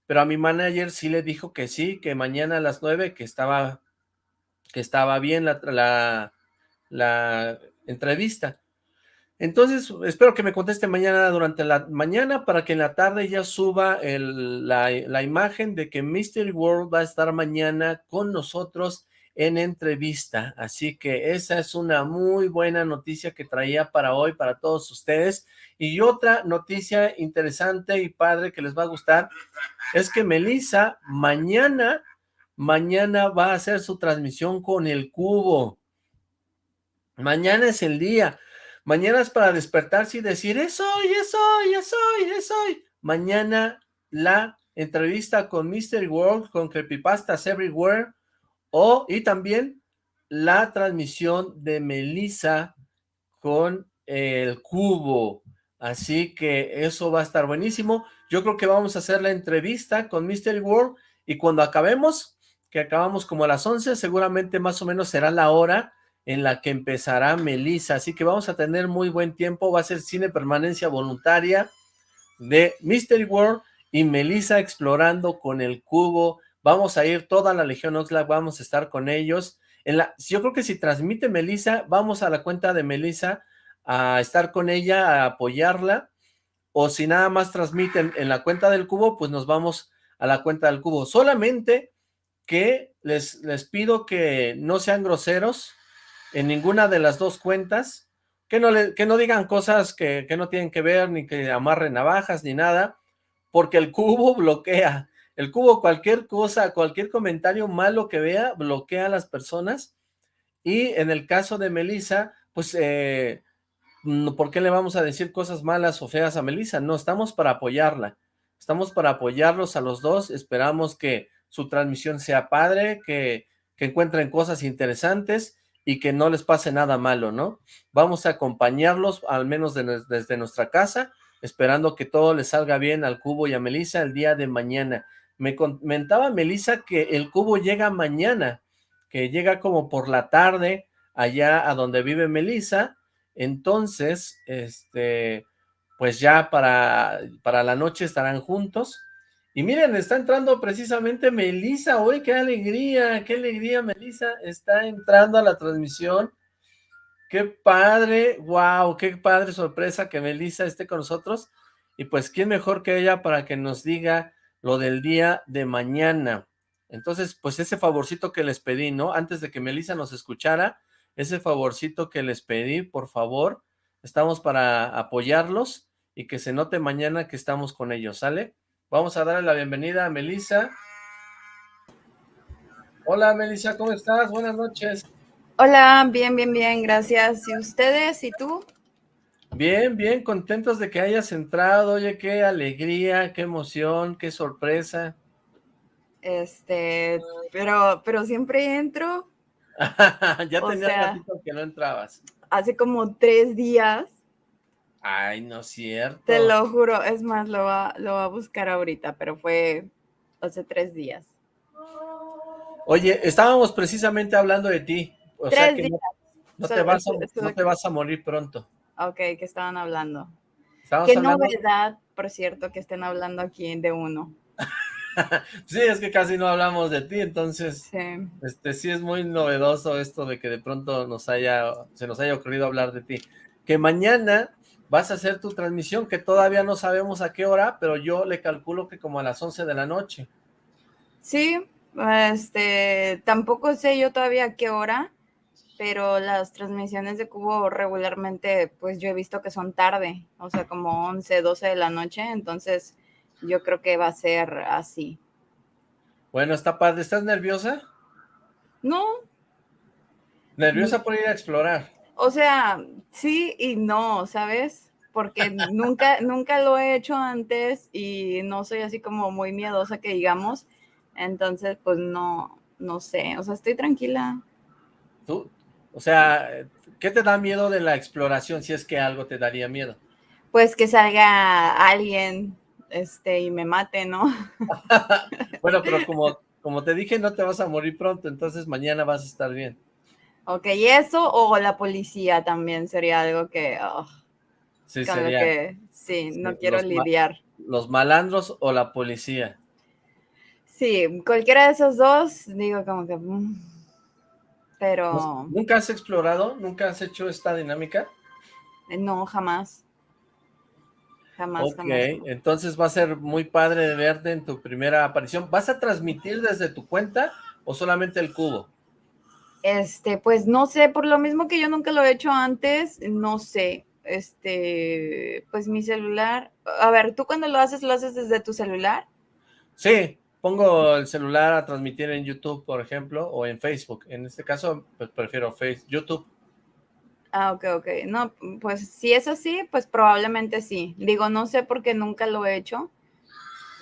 Pero a mi manager sí le dijo que sí, que mañana a las nueve, que estaba, que estaba bien la, la, la entrevista. Entonces, espero que me conteste mañana durante la mañana para que en la tarde ya suba el, la, la imagen de que Mystery World va a estar mañana con nosotros en entrevista. Así que esa es una muy buena noticia que traía para hoy, para todos ustedes. Y otra noticia interesante y padre que les va a gustar es que Melissa mañana, mañana va a hacer su transmisión con el cubo. Mañana es el día. Mañana es para despertarse y decir, es hoy, es hoy, es hoy, es hoy. Mañana la entrevista con Mr. World, con Creepypastas Everywhere, y también la transmisión de Melissa con el cubo. Así que eso va a estar buenísimo. Yo creo que vamos a hacer la entrevista con Mystery World y cuando acabemos, que acabamos como a las 11, seguramente más o menos será la hora en la que empezará Melissa. Así que vamos a tener muy buen tiempo. Va a ser cine permanencia voluntaria de Mystery World y Melissa explorando con el cubo vamos a ir toda la Legión Oxlack, vamos a estar con ellos. En la, yo creo que si transmite Melissa, vamos a la cuenta de Melissa a estar con ella, a apoyarla, o si nada más transmiten en la cuenta del cubo, pues nos vamos a la cuenta del cubo. Solamente que les, les pido que no sean groseros en ninguna de las dos cuentas, que no, que no digan cosas que, que no tienen que ver, ni que amarren navajas, ni nada, porque el cubo bloquea. El cubo, cualquier cosa, cualquier comentario malo que vea, bloquea a las personas. Y en el caso de Melissa, pues, eh, ¿por qué le vamos a decir cosas malas o feas a Melissa? No, estamos para apoyarla. estamos para apoyarlos a los dos, esperamos que su transmisión sea padre, que, que encuentren cosas interesantes y que no les pase nada malo, ¿no? Vamos a acompañarlos, al menos desde nuestra casa, esperando que todo les salga bien al Cubo y a Melissa el día de mañana. Me comentaba Melissa que el Cubo llega mañana, que llega como por la tarde allá a donde vive Melissa, entonces, este, pues ya para, para la noche estarán juntos. Y miren, está entrando precisamente Melissa, uy, qué alegría, qué alegría, Melissa, está entrando a la transmisión. Qué padre, wow, qué padre sorpresa que Melissa esté con nosotros. Y pues, ¿quién mejor que ella para que nos diga lo del día de mañana? Entonces, pues ese favorcito que les pedí, ¿no? Antes de que Melissa nos escuchara, ese favorcito que les pedí, por favor, estamos para apoyarlos y que se note mañana que estamos con ellos, ¿sale? Vamos a darle la bienvenida a Melissa. Hola Melissa, ¿cómo estás? Buenas noches. Hola, bien, bien, bien, gracias. ¿Y ustedes? ¿Y tú? Bien, bien, contentos de que hayas entrado. Oye, qué alegría, qué emoción, qué sorpresa. Este, pero, pero siempre entro. ya tenía ratito que no entrabas. Hace como tres días. Ay, no es cierto. Te lo juro, es más, lo va, lo va a buscar ahorita, pero fue hace tres días. Oye, estábamos precisamente hablando de ti. O sea que no, te vas a, no, te vas a, morir pronto. Ok, ¿qué estaban hablando? Qué novedad, por cierto, que estén hablando aquí de uno. sí, es que casi no hablamos de ti, entonces sí. este sí es muy novedoso esto de que de pronto nos haya, se nos haya ocurrido hablar de ti. Que mañana vas a hacer tu transmisión, que todavía no sabemos a qué hora, pero yo le calculo que como a las 11 de la noche. Sí, este, tampoco sé yo todavía a qué hora, pero las transmisiones de Cubo regularmente, pues yo he visto que son tarde, o sea, como 11, 12 de la noche, entonces yo creo que va a ser así. Bueno, está padre. ¿Estás nerviosa? No. ¿Nerviosa por ir a explorar? O sea, sí y no, ¿sabes? Porque nunca, nunca lo he hecho antes y no soy así como muy miedosa que digamos. Entonces, pues no, no sé. O sea, estoy tranquila. ¿Tú? O sea, ¿qué te da miedo de la exploración si es que algo te daría miedo? Pues que salga alguien este, y me mate, ¿no? bueno, pero como, como te dije, no te vas a morir pronto, entonces mañana vas a estar bien. Ok, ¿y eso o la policía también sería algo que... Oh, sí, sería. Que, sí, no quiero lidiar. los malandros o la policía. Sí, cualquiera de esos dos, digo como que... Mm, pero... ¿Nunca has explorado? ¿Nunca has hecho esta dinámica? No, jamás. Jamás, ok, entonces va a ser muy padre de verte en tu primera aparición. ¿Vas a transmitir desde tu cuenta o solamente el cubo? Este, pues no sé, por lo mismo que yo nunca lo he hecho antes, no sé. Este, pues mi celular. A ver, ¿tú cuando lo haces, lo haces desde tu celular? Sí, pongo el celular a transmitir en YouTube, por ejemplo, o en Facebook. En este caso, pues prefiero Facebook, YouTube. Ah, ok, ok. No, pues si es así, pues probablemente sí. Digo, no sé porque nunca lo he hecho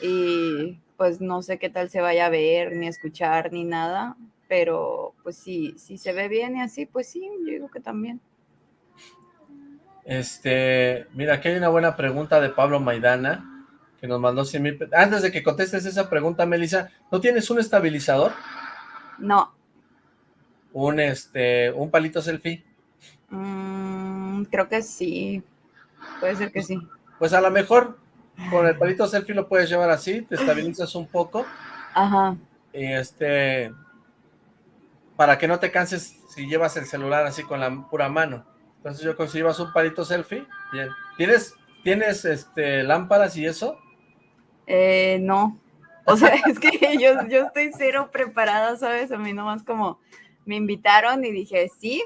y pues no sé qué tal se vaya a ver, ni escuchar, ni nada, pero pues sí, si se ve bien y así, pues sí, yo digo que también. Este, mira, aquí hay una buena pregunta de Pablo Maidana, que nos mandó 100 mil... Antes de que contestes esa pregunta, Melissa, ¿no tienes un estabilizador? No. Un, este, un palito selfie. Mm, creo que sí. Puede ser que sí. Pues a lo mejor con el palito selfie lo puedes llevar así, te estabilizas un poco. Ajá. Y este, para que no te canses si llevas el celular así con la pura mano. Entonces yo creo que si llevas un palito selfie, bien. ¿Tienes, tienes este, lámparas y eso? Eh, no. O sea, es que yo, yo estoy cero preparada, ¿sabes? A mí nomás como me invitaron y dije, sí,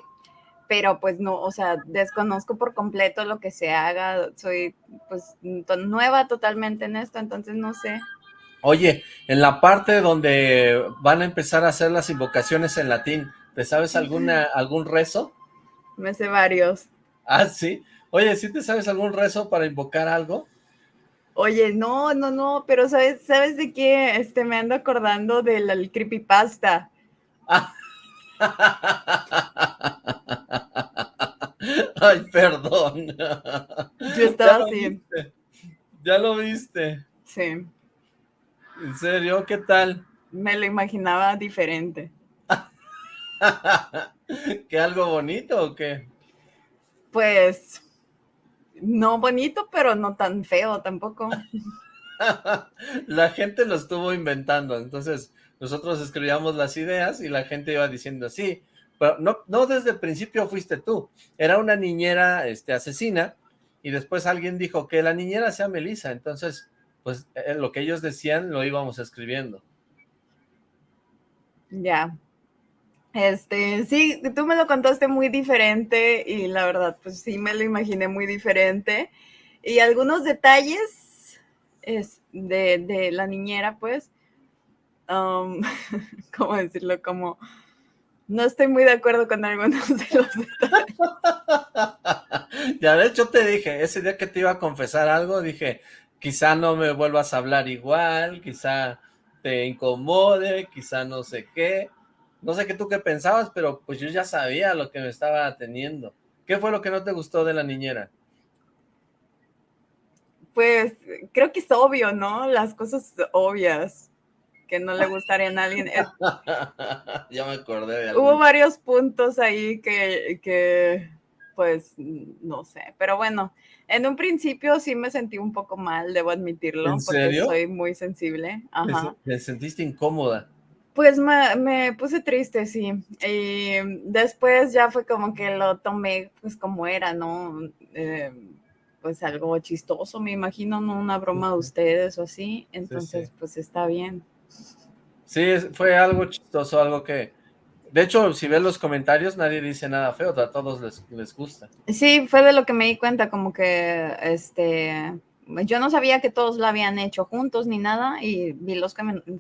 pero pues no, o sea, desconozco por completo lo que se haga, soy pues nueva totalmente en esto, entonces no sé. Oye, en la parte donde van a empezar a hacer las invocaciones en latín, ¿te sabes alguna algún rezo? Me sé varios. Ah, sí. Oye, ¿sí te sabes algún rezo para invocar algo? Oye, no, no, no, pero ¿sabes, ¿sabes de qué? Este, me ando acordando del creepypasta. Ay, perdón. Yo estaba así. ¿Ya lo viste? Sí. ¿En serio? ¿Qué tal? Me lo imaginaba diferente. ¿Qué algo bonito o qué? Pues no bonito, pero no tan feo tampoco. la gente lo estuvo inventando, entonces nosotros escribíamos las ideas y la gente iba diciendo, sí, pero no, no desde el principio fuiste tú, era una niñera este, asesina y después alguien dijo que la niñera sea Melissa, entonces pues eh, lo que ellos decían lo íbamos escribiendo. Ya, este, sí, tú me lo contaste muy diferente y la verdad, pues sí me lo imaginé muy diferente. Y algunos detalles es de, la niñera, pues, um, ¿cómo decirlo? Como, no estoy muy de acuerdo con algunos de los detalles. Ya, de hecho te dije, ese día que te iba a confesar algo, dije, quizá no me vuelvas a hablar igual, quizá te incomode, quizá no sé qué, no sé qué tú qué pensabas, pero pues yo ya sabía lo que me estaba teniendo. ¿Qué fue lo que no te gustó de la niñera? Pues creo que es obvio, ¿no? Las cosas obvias que no le gustarían a alguien. ya me acordé de algo. Hubo varios puntos ahí que, que, pues, no sé. Pero bueno, en un principio sí me sentí un poco mal, debo admitirlo. ¿En porque soy muy sensible. Ajá. ¿Te sentiste incómoda? Pues me, puse triste, sí. Y después ya fue como que lo tomé pues como era, ¿no? Eh, pues algo chistoso, me imagino, ¿no? Una broma de ustedes o así. Entonces, pues está bien. Sí, fue algo chistoso, algo que... De hecho, si ves los comentarios, nadie dice nada feo, a todos les, les gusta. Sí, fue de lo que me di cuenta, como que, este, yo no sabía que todos lo habían hecho juntos ni nada y vi los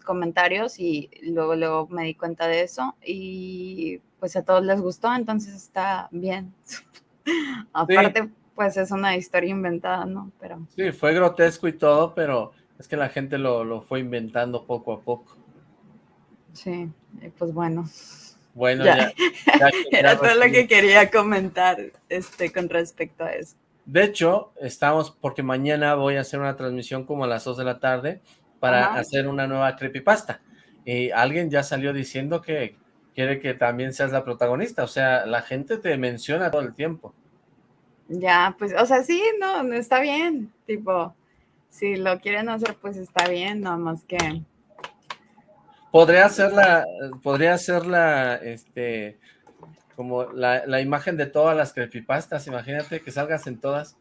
comentarios y luego, luego me di cuenta de eso y pues a todos les gustó, entonces está bien. Aparte, pues es una historia inventada, ¿no? Pero... Sí, fue grotesco y todo, pero es que la gente lo, fue inventando poco a poco. Sí, pues bueno. Bueno, ya. Era todo lo que quería comentar este, con respecto a eso. De hecho, estamos, porque mañana voy a hacer una transmisión como a las 2 de la tarde para hacer una nueva creepypasta. Y alguien ya salió diciendo que quiere que también seas la protagonista. O sea, la gente te menciona todo el tiempo. Ya, pues, o sea, sí, no, no está bien. Tipo, si lo quieren hacer, pues está bien, nada más que... Podría ser la, podría ser la, este, como la, imagen de todas las creepypastas, imagínate que salgas en todas.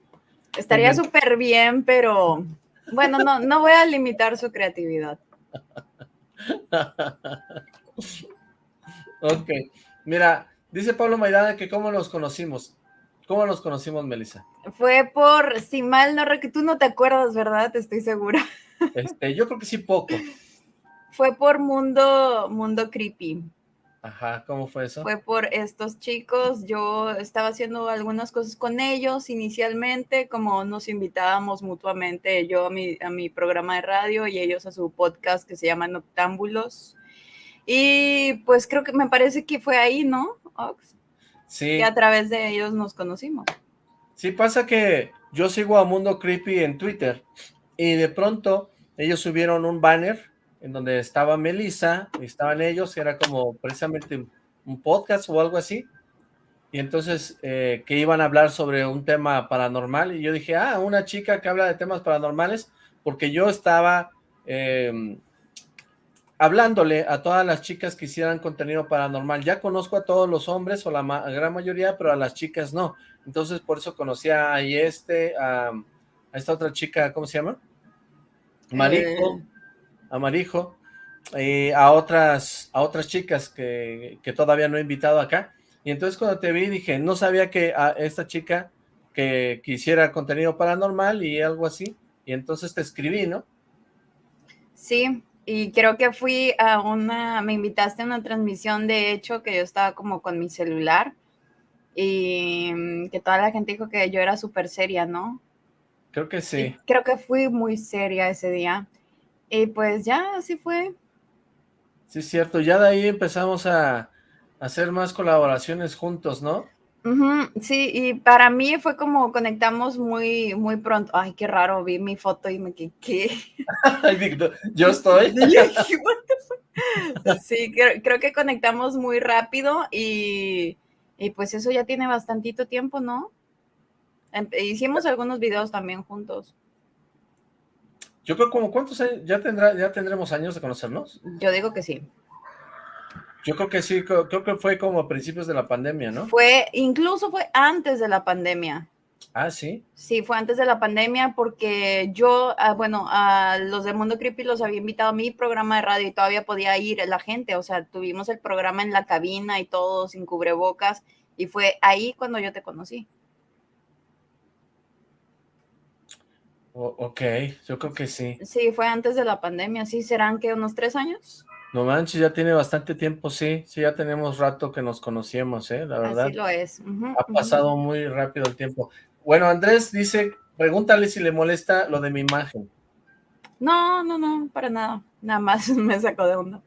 Estaría súper bien, pero bueno, no, no voy a limitar su creatividad. ok, mira, dice Pablo Maidana que cómo nos conocimos. ¿Cómo nos conocimos, Melissa? Fue por, si mal no, que tú no te acuerdas, ¿verdad? Estoy segura. Este, yo creo que sí poco. Fue por Mundo, Mundo Creepy. Ajá, ¿cómo fue eso? Fue por estos chicos, yo estaba haciendo algunas cosas con ellos inicialmente, como nos invitábamos mutuamente, yo a mi, a mi programa de radio y ellos a su podcast que se llama Noctámbulos. Y pues creo que me parece que fue ahí, ¿no, Ox? Sí. Que a través de ellos nos conocimos. Sí, pasa que yo sigo a Mundo Creepy en Twitter y de pronto ellos subieron un banner en donde estaba Melissa, estaban ellos, era como precisamente un podcast o algo así, y entonces eh, que iban a hablar sobre un tema paranormal, y yo dije, ah, una chica que habla de temas paranormales, porque yo estaba em, hablándole a todas las chicas que hicieran contenido paranormal, ya conozco a todos los hombres, o la gran mayoría, pero a las chicas no, entonces por eso conocí a este, a, esta otra chica, ¿cómo se llama? Marico, eh, Amarijo, eh, a otras a otras chicas que, todavía no he invitado acá. Y entonces cuando te vi dije, no sabía que a esta chica que quisiera contenido paranormal y algo así. Y entonces te escribí, ¿no? Sí, y creo que fui a una, me invitaste a una transmisión de hecho que yo estaba como con mi celular y mm, que toda la gente dijo que yo era súper seria, ¿no? Creo que sí. creo que fui muy seria ese día. Y pues ya, así fue. Sí, es cierto. Ya de ahí empezamos a hacer más colaboraciones juntos, ¿no? sí, y para mí fue como conectamos muy, muy pronto. Ay, qué raro, vi mi foto y me quedé, ¿qué? Yo estoy. sí, creo, que conectamos muy rápido y, y, pues eso ya tiene bastantito tiempo, ¿no? Em, hicimos algunos videos también juntos. Yo creo como, ¿cuántos años? ¿Ya, tendrá, ¿Ya tendremos años de conocernos? Yo digo que sí. Yo creo que sí, creo, que fue como a principios de la pandemia, ¿no? Fue, incluso fue antes de la pandemia. Ah, sí. Sí, fue antes de la pandemia porque yo, ah, bueno, a los de Mundo Creepy los había invitado a mi programa de radio y todavía podía ir la gente, o sea, tuvimos el programa en la cabina y todo sin cubrebocas y fue ahí cuando yo te conocí. Ok, yo creo que sí. Sí, fue antes de la pandemia, sí, serán que unos tres años. No manches, ya tiene bastante tiempo, sí, sí, ya tenemos rato que nos conocíamos, ¿eh? La verdad. Así lo es. ha pasado muy rápido el tiempo. Bueno, Andrés dice, pregúntale si le molesta lo de mi imagen. No, no, no, para nada. Nada más me sacó de onda.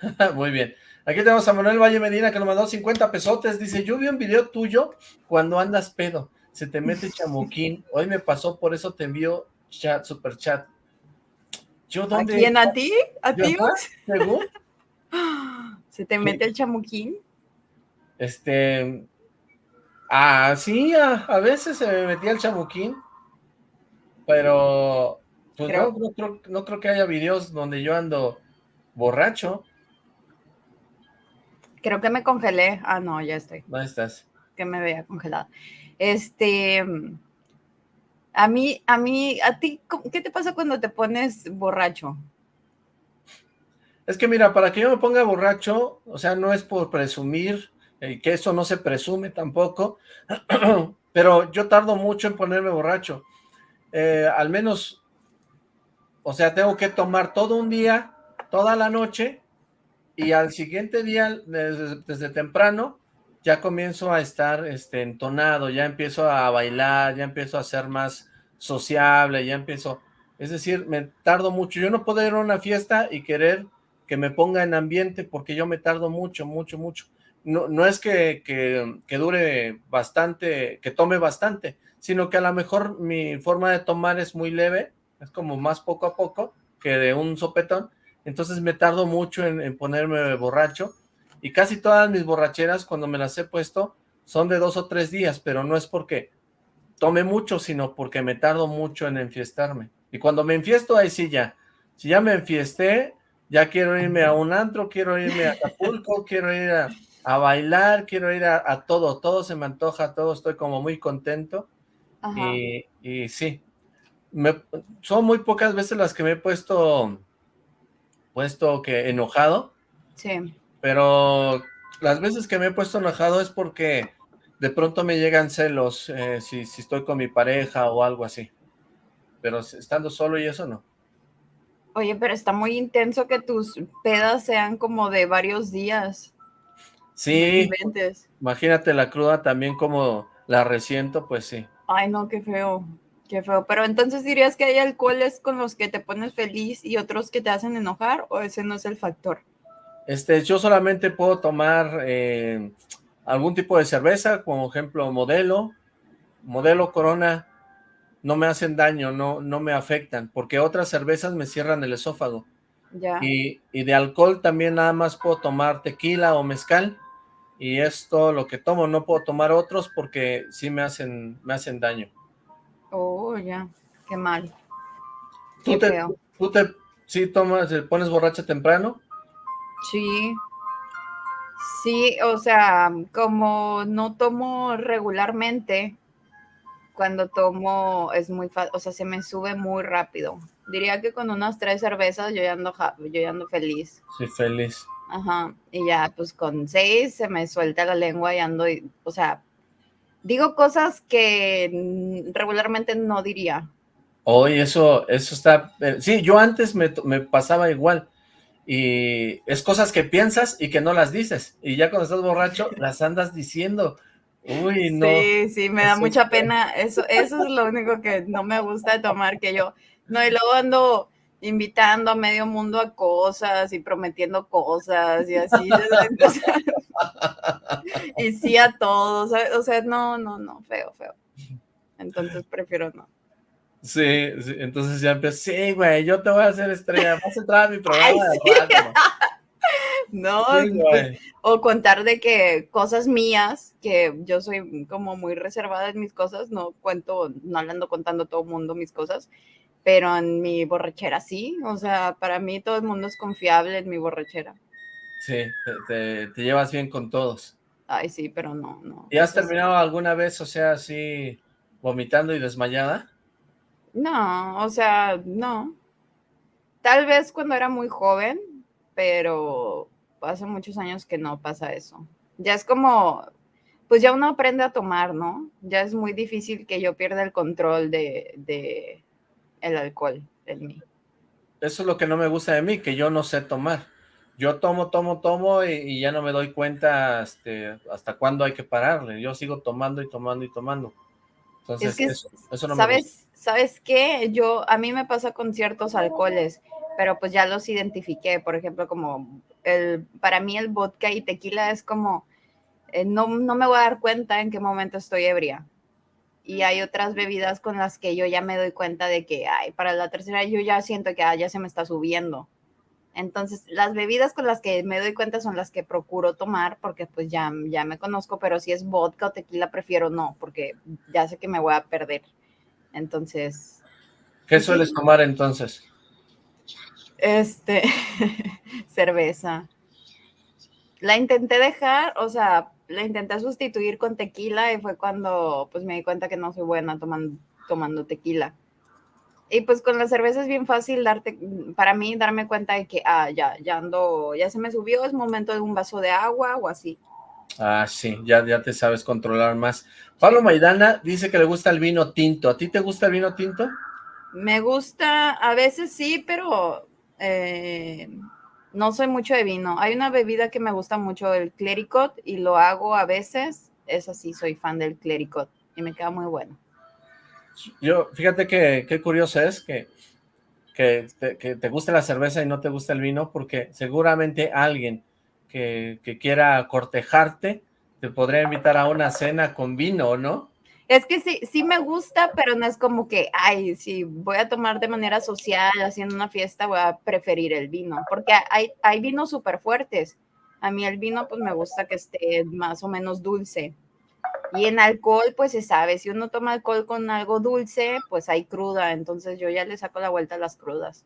muy bien. Aquí tenemos a Manuel Valle Medina que nos mandó 50 pesotes. Dice, yo vi un video tuyo cuando andas pedo. Se te mete chamuquín. Hoy me pasó, por eso te envío chat, super chat. ¿Yo dónde? ¿A quién? ¿A ti? ¿A ti? ¿Se te mete el chamuquín? Este... Ah, sí, a, veces se me metía el chamuquín. Pero... Pues No, no, creo, que haya videos donde yo ando borracho. Creo que me congelé. Ah, no, ya estoy. ¿Dónde estás? Que me vea congelada. Este... A mí, a mí, a ti, ¿qué te pasa cuando te pones borracho? Es que mira, para que yo me ponga borracho, o sea, no es por presumir, eh, que eso no se presume tampoco, pero yo tardo mucho en ponerme borracho. Eh, al menos, o sea, tengo que tomar todo un día, toda la noche, y al siguiente día, desde, desde temprano, ya comienzo a estar este, entonado, ya empiezo a bailar, ya empiezo a ser más sociable, ya empiezo, es decir, me tardo mucho, yo no puedo ir a una fiesta y querer que me ponga en ambiente porque yo me tardo mucho, mucho, mucho. No, no es que, que, que dure bastante, que tome bastante, sino que a lo mejor mi forma de tomar es muy leve, es como más poco a poco que de un sopetón, entonces me tardo mucho en, en ponerme borracho, y casi todas mis borracheras cuando me las he puesto son de dos o tres días, pero no es porque tome mucho, sino porque me tardo mucho en enfiestarme. Y cuando me enfiesto, ahí sí ya. Si ya me enfiesté, ya quiero irme a un antro, quiero irme a Acapulco, quiero ir a, bailar, quiero ir a, todo, todo se me antoja, todo estoy como muy contento. Y, y, sí, me, son muy pocas veces las que me he puesto, puesto que enojado. Sí pero las veces que me he puesto enojado es porque de pronto me llegan celos eh, si, estoy con mi pareja o algo así. Pero estando solo y eso no. Oye, pero está muy intenso que tus pedas sean como de varios días. Sí, imagínate la cruda también como la resiento, pues sí. Ay, no, qué feo, qué feo. Pero entonces dirías que hay alcoholes con los que te pones feliz y otros que te hacen enojar, o ese no es el factor? Este, yo solamente puedo tomar eh, algún tipo de cerveza, como ejemplo modelo, modelo Corona, no me hacen daño, no, no me afectan, porque otras cervezas me cierran el esófago. Ya. Y, de alcohol también nada más puedo tomar tequila o mezcal, y es todo lo que tomo, no puedo tomar otros porque sí me hacen, me hacen daño. Oh, ya, qué mal. ¿Tú te, ¿Tú te, sí tomas, pones borracha temprano? Sí. Sí, o sea, como no tomo regularmente, cuando tomo es muy fácil, o sea, se me sube muy rápido. Diría que con unas tres cervezas yo ya ando, yo ya ando feliz. Sí, feliz. Ajá, y ya pues con seis se me suelta la lengua y ando, o sea, digo cosas que regularmente no diría. Oye, eso, eso está, eh, sí, yo antes me, me pasaba igual, y es cosas que piensas y que no las dices, y ya cuando estás borracho las andas diciendo, Uy, no. Sí, sí, me da mucha pena. Eso, eso es lo único que no me gusta de tomar, que yo, no, y luego ando invitando a medio mundo a cosas y prometiendo cosas y así. y sí a todos, o sea, no, no, no, feo, feo. Entonces prefiero no. Sí, entonces ya empecé, sí, güey, yo te voy a hacer estrella, vas a entrar a mi programa No, pues, o contar de que cosas mías, que yo soy como muy reservada en mis cosas, no cuento, no le ando contando a todo el mundo mis cosas, pero en mi borrachera sí, o sea, para mí todo el mundo es confiable en mi borrachera. Sí, te, llevas bien con todos. Ay, sí, pero no, no. ¿Y has terminado alguna vez, o sea, así, vomitando y desmayada? No, o sea, no. Tal vez cuando era muy joven, pero hace muchos años que no pasa eso. Ya es como, pues ya uno aprende a tomar, ¿no? Ya es muy difícil que yo pierda el control de, de el alcohol en mí. Eso es lo que no me gusta de mí, que yo no sé tomar. Yo tomo, tomo, tomo y, ya no me doy cuenta este, hasta cuándo hay que pararle. Yo sigo tomando y tomando y tomando. Entonces, eso, no ¿sabes, me gusta. ¿Sabes qué? Yo, a mí me pasa con ciertos alcoholes, pero pues ya los identifiqué. Por ejemplo, como el, para mí el vodka y tequila es como, eh, no, no me voy a dar cuenta en qué momento estoy ebria. Y hay otras bebidas con las que yo ya me doy cuenta de que, ay, para la tercera yo ya siento que ah, ya se me está subiendo. Entonces, las bebidas con las que me doy cuenta son las que procuro tomar porque pues ya, ya me conozco, pero si es vodka o tequila prefiero no, porque ya sé que me voy a perder. Entonces... ¿Qué sueles tomar entonces? Este, cerveza. La intenté dejar, o sea, la intenté sustituir con tequila y fue cuando pues me di cuenta que no soy buena tomando, tomando tequila. Y pues con la cerveza es bien fácil darte, para mí darme cuenta de que, ah, ya, ya ando, ya se me subió, es momento de un vaso de agua o así. Ah, sí, ya, ya te sabes controlar más. Pablo Maidana dice que le gusta el vino tinto. ¿A ti te gusta el vino tinto? Me gusta, a veces sí, pero eh, no soy mucho de vino. Hay una bebida que me gusta mucho, el clericot, y lo hago a veces. Es así, soy fan del clericot y me queda muy bueno. Yo, fíjate que qué curioso es que, que, te, que te guste la cerveza y no te gusta el vino, porque seguramente alguien que, que quiera cortejarte te podría invitar a una cena con vino, ¿no? Es que sí, sí me gusta, pero no es como que, ay, si voy a tomar de manera social, haciendo una fiesta, voy a preferir el vino, porque hay, hay vinos súper fuertes. A mí el vino, pues me gusta que esté más o menos dulce. Y en alcohol, pues se sabe, si uno toma alcohol con algo dulce, pues hay cruda, entonces yo ya le saco la vuelta a las crudas.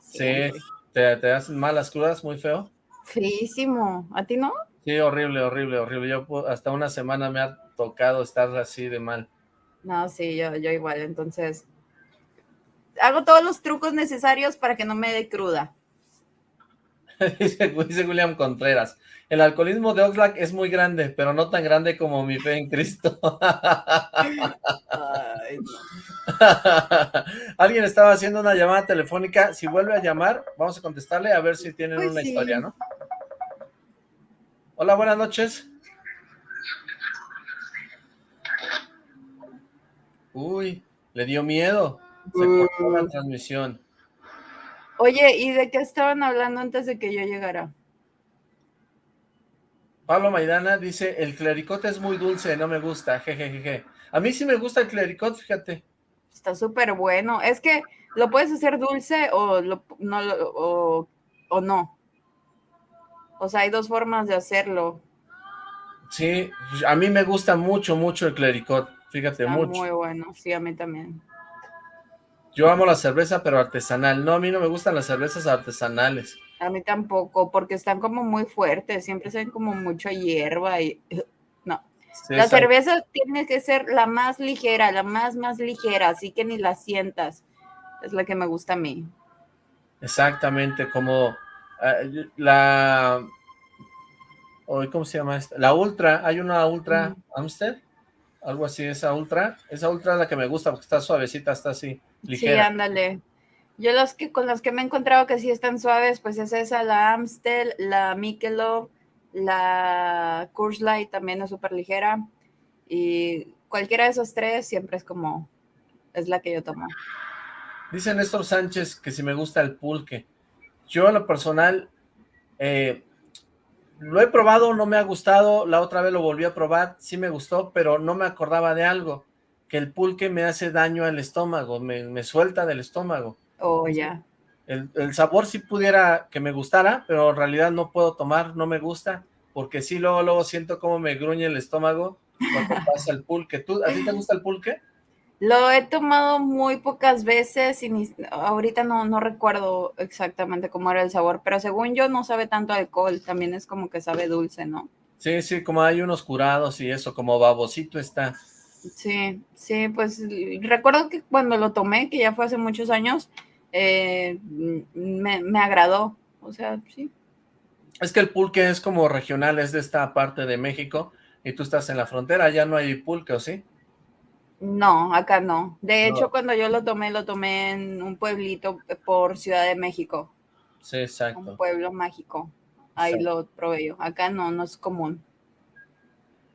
Sí, ¿Te, te hacen mal las crudas, muy feo? Feísimo, ¿a ti no? Sí, horrible, horrible, horrible. Yo hasta una semana me ha tocado estar así de mal. No, sí, yo, yo igual, entonces hago todos los trucos necesarios para que no me dé cruda. dice, William Contreras, el alcoholismo de Oxlack es muy grande, pero no tan grande como mi fe en Cristo. Alguien estaba haciendo una llamada telefónica, si vuelve a llamar, vamos a contestarle a ver si tienen pues una historia, ¿no? Hola, buenas noches. Uy, le dio miedo. Se cortó la transmisión. Oye, ¿y de qué estaban hablando antes de que yo llegara? Pablo Maidana dice, el clericot es muy dulce, no me gusta, jejeje. A mí sí me gusta el clericot, fíjate. Está súper bueno. Es que lo puedes hacer dulce o, no, o, o no. O sea, hay dos formas de hacerlo. Sí, a mí me gusta mucho, mucho el clericot. Fíjate, Está mucho. muy bueno, sí, a mí también. Yo amo la cerveza, pero artesanal. No, a mí no me gustan las cervezas artesanales. A mí tampoco, porque están como muy fuertes, siempre se ven como mucha hierba y... No. la cerveza tiene que ser la más ligera, la más, más ligera, así que ni la sientas. Es la que me gusta a mí. Exactamente, como eh, la... ¿Cómo se llama esta? La Ultra, hay una Ultra Amstel algo así, esa ultra, esa ultra es la que me gusta porque está suavecita, está así, ligera. Sí, ándale. Yo los que con los que me he encontrado que sí están suaves, pues es esa, la Amstel, la Michelob, la Coors Light también es súper ligera. Y cualquiera de esos tres siempre es como, es la que yo tomo. Dice Néstor Sánchez que si me gusta el pulque. Yo a lo personal, eh, lo he probado, no me ha gustado, la otra vez lo volví a probar, sí me gustó, pero no me acordaba de algo, que el pulque me hace daño al estómago, me, suelta del estómago. Oh, ya. El, el, sabor sí pudiera que me gustara, pero en realidad no puedo tomar, no me gusta, porque sí luego, luego siento como me gruñe el estómago cuando pasa el pulque. ¿Tú, ¿A ti te gusta el pulque? Lo he tomado muy pocas veces y ahorita no, no recuerdo exactamente cómo era el sabor, pero según yo no sabe tanto alcohol, también es como que sabe dulce, ¿no? Sí, sí, como hay unos curados y eso, como babosito está. Sí, sí, pues recuerdo que cuando lo tomé, que ya fue hace muchos años, eh, me, me agradó, o sea, sí. Es que el pulque es como regional, es de esta parte de México, y tú estás en la frontera, ya no hay pulque, ¿o sí? No, acá no. De hecho, cuando yo lo tomé, lo tomé en un pueblito por Ciudad de México. Sí, exacto. Un pueblo mágico. Ahí lo probé yo. Acá no, no es común.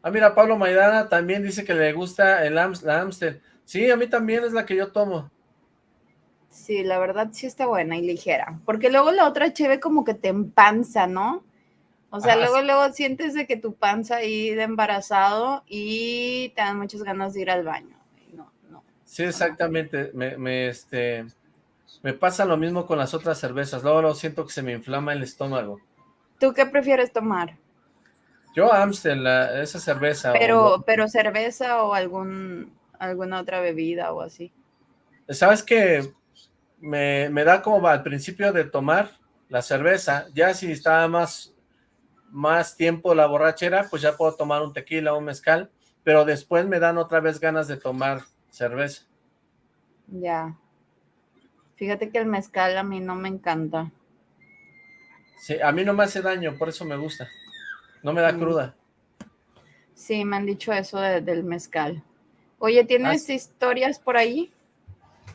Ah, mira, Pablo Maidana también dice que le gusta el la Amstel. Sí, a mí también es la que yo tomo. Sí, la verdad sí está buena y ligera. Porque luego la otra cheve como que te empanza, ¿no? O sea, luego, luego sientes de que tu panza ahí de embarazado y te dan muchas ganas de ir al baño. Sí, exactamente. Me, este, me pasa lo mismo con las otras cervezas. Luego, lo siento que se me inflama el estómago. ¿Tú qué prefieres tomar? Yo Amstel, esa cerveza. Pero, pero cerveza o algún, alguna otra bebida o así. ¿Sabes qué? Me, me da como al principio de tomar la cerveza, ya si estaba más, más tiempo la borrachera, pues ya puedo tomar un tequila o un mezcal, pero después me dan otra vez ganas de tomar cerveza. Ya. Fíjate que el mezcal a mí no me encanta. Sí, a mí no me hace daño, por eso me gusta. No me da mm. cruda. Sí, me han dicho eso del mezcal. Oye, ¿tienes ah, historias por ahí?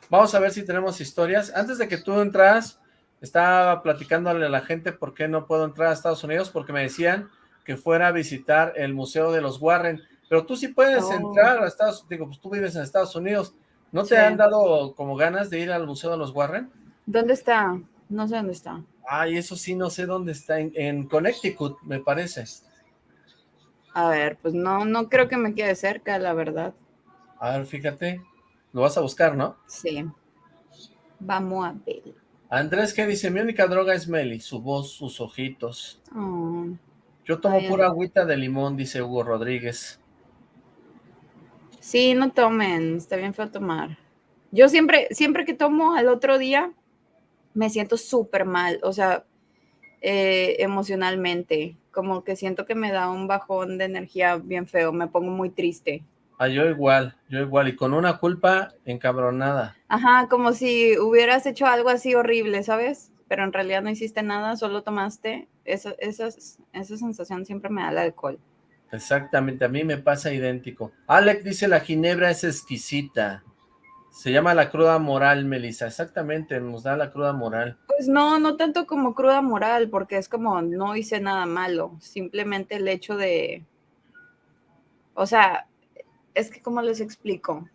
Vamos a ver si tenemos historias. Antes de que tú entras, estaba platicándole a la gente por qué no puedo entrar a Estados Unidos, porque me decían que fuera a visitar el Museo de los Warren. Pero tú sí puedes oh. entrar a Estados Unidos, digo, pues tú vives en Estados Unidos. ¿No te han dado como ganas de ir al Museo de los Warren? ¿Dónde está? No sé dónde está. Ay, eso sí, no sé dónde está. En, Connecticut, me parece. A ver, pues no, no creo que me quede cerca, la verdad. A ver, fíjate. Lo vas a buscar, ¿no? Sí. Vamos a ver. Andrés, ¿qué dice? Mi única droga es Meli, su voz, sus ojitos. Oh. Yo tomo pura agüita de limón, dice Hugo Rodríguez. Sí, no tomen, está bien feo tomar. Yo siempre, siempre que tomo al otro día, me siento súper mal, o sea, eh, emocionalmente, como que siento que me da un bajón de energía bien feo, me pongo muy triste. Ah, yo igual, yo igual, y con una culpa encabronada. Ajá, como si hubieras hecho algo así horrible, ¿sabes? Pero en realidad no hiciste nada, solo tomaste, esa, esa, esa sensación siempre me da el alcohol. Exactamente, a mí me pasa idéntico. Alec dice, la ginebra es exquisita. Se llama la cruda moral, Melissa. Exactamente, nos da la cruda moral. Pues no, no tanto como cruda moral, porque es como no hice nada malo. Simplemente el hecho de... O sea, es que ¿cómo les explico?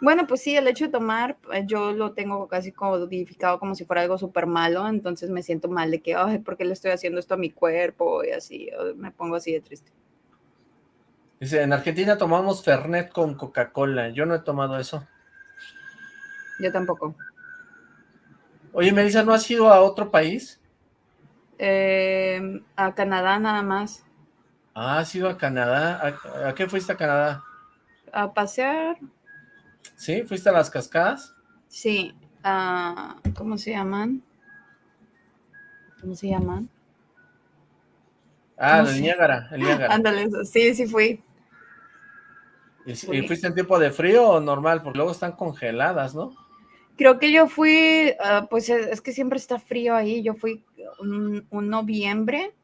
Bueno, pues sí, el hecho de tomar, eh, yo lo tengo casi codificado como si fuera algo súper malo, entonces me siento mal de que, ay, ¿por qué le estoy haciendo esto a mi cuerpo? Y así, me pongo así de triste. Dice, en Argentina tomamos Fernet con Coca-Cola, yo no he tomado eso. Yo tampoco. Oye, Melissa, ¿no has ido a otro país? Eh, a Canadá nada más. Ah, has ido a Canadá. ¿A qué fuiste a Canadá? A pasear, ¿Sí? ¿Fuiste a las cascadas? Sí. Uh, ¿Cómo se llaman? ¿Cómo se llaman? Ah, el Niágara, el Niágara. Ándale, sí, sí fui. ¿Y, fuiste en tiempo de frío o normal? Porque luego están congeladas, ¿no? Creo que yo fui, uh, pues es que siempre está frío ahí. Yo fui un noviembre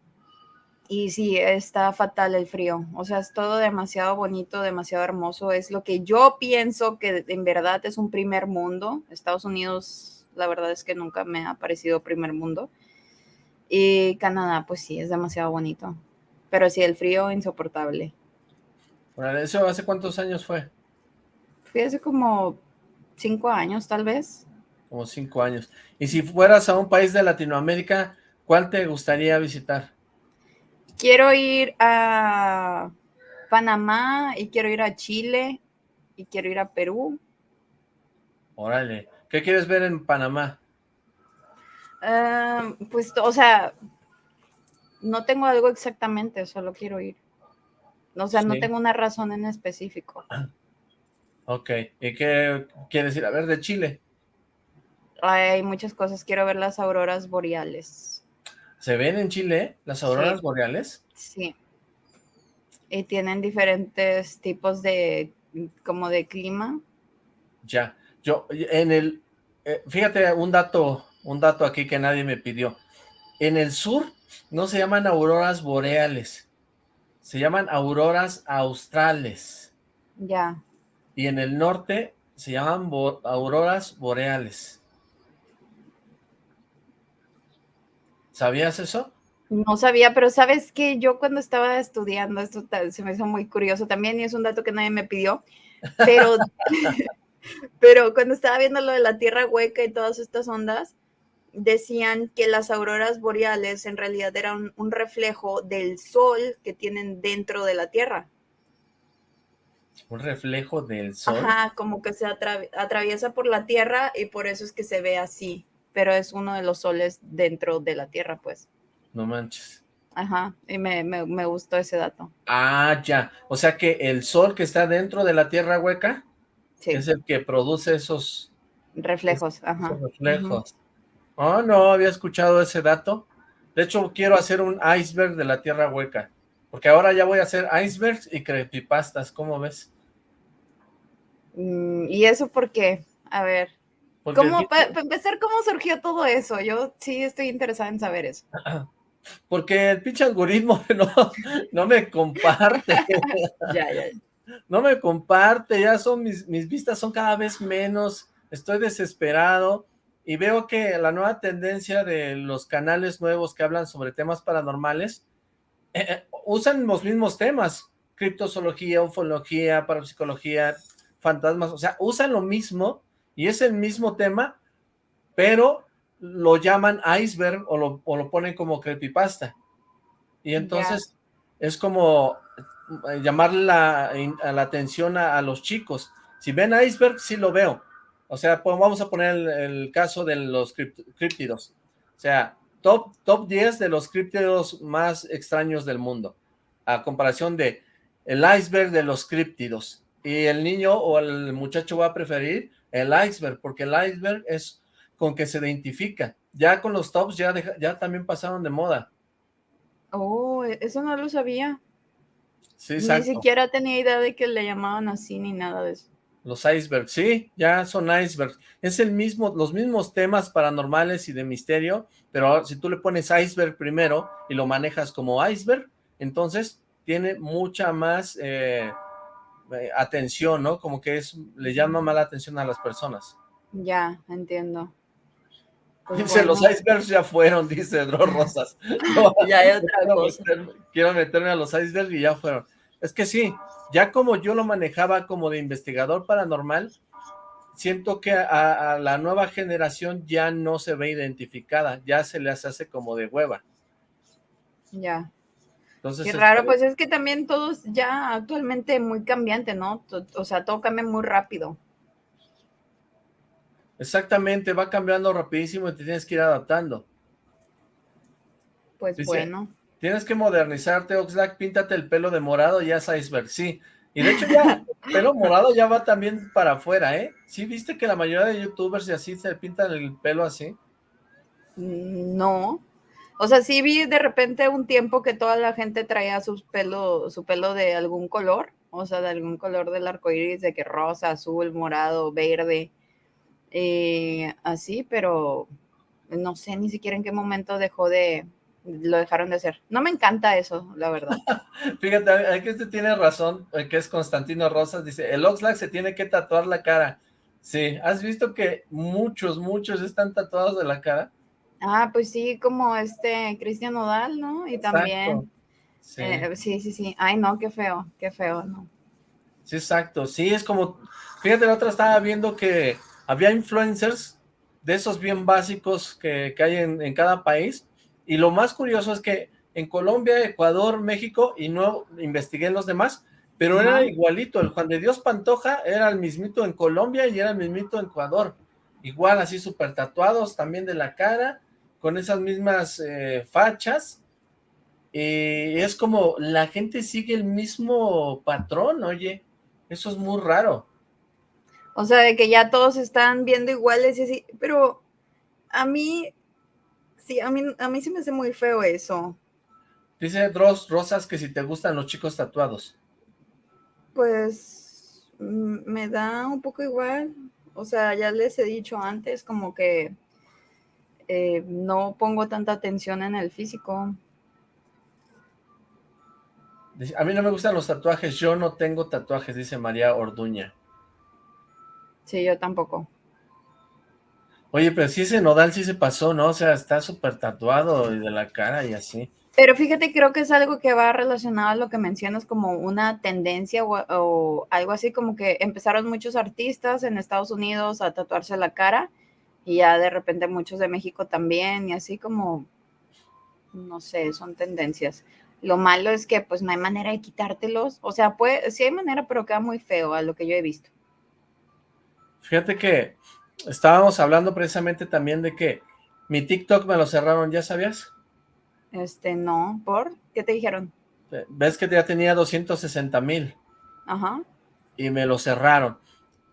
y sí, está fatal el frío. O sea, es todo demasiado bonito, demasiado hermoso. Es lo que yo pienso que en verdad es un primer mundo. Estados Unidos, la verdad es que nunca me ha parecido primer mundo. Y Canadá, pues sí, es demasiado bonito. Pero sí, el frío insoportable. ¿Eso hace cuántos años fue? Fue hace como cinco años, tal vez. Como cinco años. Y si fueras a un país de Latinoamérica, ¿cuál te gustaría visitar? Quiero ir a Panamá y quiero ir a Chile y quiero ir a Perú. Órale. ¿Qué quieres ver en Panamá? Ah, pues, o sea, no tengo algo exactamente, solo quiero ir. O sea, no tengo una razón en específico. Ok, ¿y qué quieres ir a ver de Chile? Hay muchas cosas, quiero ver las auroras boreales. ¿Se ven en Chile las auroras boreales? Sí. Y tienen diferentes tipos de, como de clima. Ya, yo, en el, eh, fíjate un dato, un dato aquí que nadie me pidió. En el sur no se llaman auroras boreales, se llaman auroras australes. Ya. Y en el norte se llaman auroras boreales. ¿Sabías eso? No sabía, pero sabes que yo cuando estaba estudiando, esto se me hizo muy curioso también y es un dato que nadie me pidió, pero, pero cuando estaba viendo lo de la Tierra hueca y todas estas ondas, decían que las auroras boreales en realidad eran un reflejo del sol que tienen dentro de la Tierra. Un reflejo del sol. Ajá, como que se atraviesa por la Tierra y por eso es que se ve así, pero es uno de los soles dentro de la Tierra, pues. No manches. Ajá, y me, me gustó ese dato. Ah, ya. O sea que el sol que está dentro de la Tierra hueca es el que produce esos reflejos. Ajá. reflejos. Oh, no había escuchado ese dato. De hecho, quiero hacer un iceberg de la Tierra hueca. Porque ahora ya voy a hacer icebergs y creepypastas, ¿cómo ves? Mm, ¿Y eso por qué? A ver. ¿Cómo, para empezar, ¿cómo surgió todo eso? Yo sí estoy interesada en saber eso. Porque el pinche algoritmo no, no me comparte. ya, ya. No me comparte, ya son mis, mis vistas son cada vez menos, estoy desesperado y veo que la nueva tendencia de los canales nuevos que hablan sobre temas paranormales eh, eh, usan los mismos temas, criptozoología, ufología, parapsicología, fantasmas, o sea, usan lo mismo y es el mismo tema, pero lo llaman iceberg o lo, o lo ponen como creepypasta. Y entonces es como eh, llamarle la, la atención a, a, los chicos. Si ven iceberg, sí lo veo, o sea, pues vamos a poner el, caso de los críptidos. O sea, top, top 10 de los críptidos más extraños del mundo. A comparación de el iceberg de los críptidos. Y el niño o el muchacho va a preferir el iceberg, porque el iceberg es con que se identifica. Ya con los tops ya, ya también pasaron de moda. Oh, e, eso no lo sabía. Sí, Ni siquiera tenía idea de que le llamaban así ni nada de eso. Los icebergs, sí, ya son icebergs. Es el mismo, los mismos temas paranormales y de misterio, pero si tú le pones iceberg primero y lo manejas como iceberg, entonces tiene mucha más eh, eh, atención, ¿no? Como que es, le llama más la atención a las personas. Ya, entiendo. Pues dice, los icebergs ya fueron, dice Dro Rosas. ya hay otra quiero cosa. quiero meterme a los icebergs y ya fueron. Es que sí, ya como yo lo manejaba como de investigador paranormal, siento que a, la nueva generación ya no se ve identificada, ya se les hace como de hueva. Ya. Entonces, Qué raro, pues es que también todo es ya actualmente muy cambiante, ¿no? O sea, todo cambia muy rápido. Exactamente, va cambiando rapidísimo y te tienes que ir adaptando. Pues bueno. Tienes que modernizarte, Oxlack, píntate el pelo de morado, ya es iceberg, sí. Y de hecho ya, el pelo morado ya va también para afuera, ¿eh? ¿Sí viste que la mayoría de youtubers y así se pintan el pelo así? Mm, no. O sea, sí vi de repente un tiempo que toda la gente traía su pelo, su pelo de algún color, o sea, de algún color del arco iris, de que rosa, azul, morado, verde, eh, así, pero no sé ni siquiera en qué momento dejó de, lo dejaron de hacer. No me encanta eso, la verdad. Fíjate, aquí usted tiene razón, eh, que es Constantino Rosas, dice, el Oxlack se tiene que tatuar la cara. Sí, ¿has visto que muchos, muchos están tatuados de la cara? Ah, pues sí, como este Cristian Nodal, ¿no? Y también... Sí. Eh, sí, sí, sí. Ay, no, qué feo, qué feo, ¿no? Sí, exacto. Sí, es como, fíjate, la otra estaba viendo que había influencers de esos bien básicos que, hay en, cada país, y lo más curioso es que en Colombia, Ecuador, México, y no investigué en los demás, pero era igualito, el Juan de Dios Pantoja era el mismito en Colombia y era el mismito en Ecuador, igual así súper tatuados también de la cara, con esas mismas eh, fachas, y es como la gente sigue el mismo patrón, oye, eso es muy raro. O sea, de que ya todos están viendo iguales y así, pero a mí, sí, a mí, a mí sí me hace muy feo eso. Dice Dross Rosas que si te gustan los chicos tatuados. Pues mm, me da un poco igual. O sea, ya les he dicho antes como que eh, no pongo tanta atención en el físico. A mí no me gustan los tatuajes, yo no tengo tatuajes, dice María Orduña. Sí, yo tampoco. Oye, pero si ese nodal sí se pasó, ¿no? O sea, está súper tatuado y de la cara y así. Pero fíjate, creo que es algo que va relacionado a lo que mencionas como una tendencia o, algo así, como que empezaron muchos artistas en Estados Unidos a tatuarse la cara y ya de repente muchos de México también y así como, no sé, son tendencias. Lo malo es que pues no hay manera de quitártelos, o sea, puede, sí hay manera, pero queda muy feo a lo que yo he visto. Fíjate que estábamos hablando precisamente también de que mi TikTok me lo cerraron, ¿ya sabías? Este, no, ¿por? ¿Qué te dijeron? Ves que ya tenía 260 mil. Ajá. Y me lo cerraron.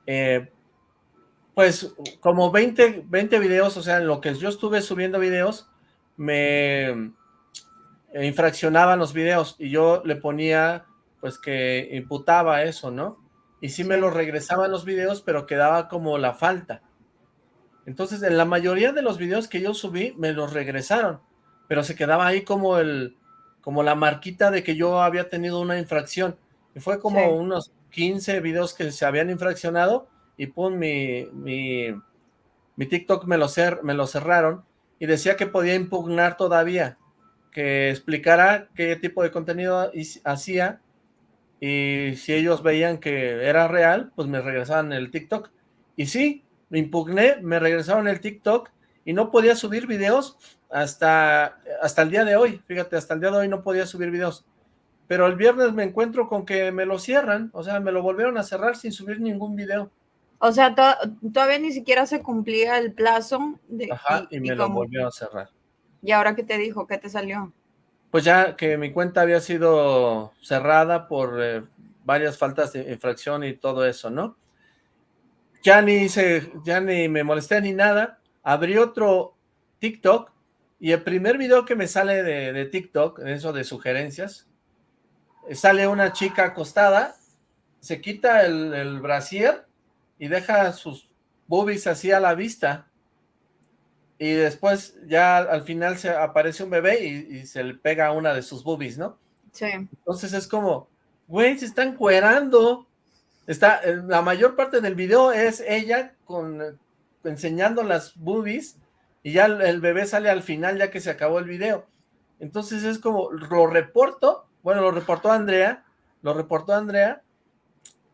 Eh, pues como 20, 20 videos, o sea, en lo que yo estuve subiendo videos, me infraccionaban los videos y yo le ponía, pues que imputaba eso, ¿no? Y sí, me lo regresaban los videos, pero quedaba como la falta. Entonces, en la mayoría de los videos que yo subí, me los regresaron pero se quedaba ahí como el como la marquita de que yo había tenido una infracción. Y fue como unos 15 videos que se habían infraccionado y pum, mi, mi, mi TikTok me lo, cer me lo cerraron y decía que podía impugnar todavía, que explicara qué tipo de contenido hacía y si ellos veían que era real, pues me regresaban el TikTok. Y sí, me impugné, me regresaron el TikTok y no podía subir videos hasta, hasta el día de hoy, fíjate, hasta el día de hoy no podía subir videos, pero el viernes me encuentro con que me lo cierran, o sea, me lo volvieron a cerrar sin subir ningún video. O sea, todavía ni siquiera se cumplía el plazo. De, Ajá, y, me lo volvieron a cerrar. ¿Y ahora qué te dijo? ¿Qué te salió? Pues ya que mi cuenta había sido cerrada por eh, varias faltas de infracción y todo eso, ¿no? Ya ni hice, ya ni me molesté ni nada. Abrí otro TikTok y el primer video que me sale de, de TikTok, eso de sugerencias, sale una chica acostada, se quita el, el brasier y deja sus boobies así a la vista. Y después ya al final se aparece un bebé y, se le pega una de sus boobies, ¿no? Sí. Entonces es como, güey, se están cuerando. Está, la mayor parte del video es ella con enseñando las boobies y ya el, bebé sale al final ya que se acabó el video. Entonces es como, lo reporto, bueno, lo reportó Andrea, lo reportó Andrea,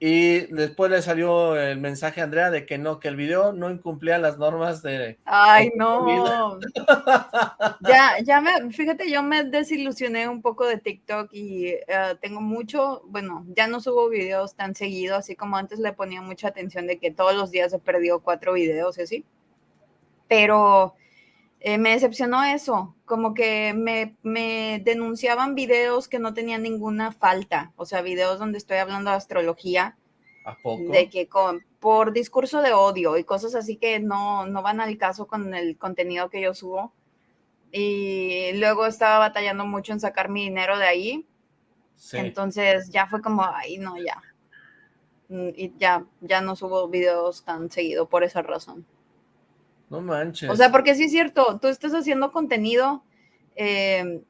y después le salió el mensaje a Andrea de que no, que el video no incumplía las normas de... Ay, no. ya, ya me, fíjate, yo me desilusioné un poco de TikTok y eh, tengo mucho, bueno, ya no subo videos tan seguido, así como antes le ponía mucha atención de que todos los días he perdido cuatro videos y así. Pero eh, me decepcionó eso, como que me, me, denunciaban videos que no tenían ninguna falta, o sea, videos donde estoy hablando de astrología, ¿A poco? de que con, por discurso de odio y cosas así que no, no van al caso con el contenido que yo subo. Y luego estaba batallando mucho en sacar mi dinero de ahí. Entonces ya fue como, ay, no, ya. Mm, y ya, ya no subo videos tan seguido por esa razón. No manches. O sea, porque sí es cierto, tú estás haciendo contenido, eh,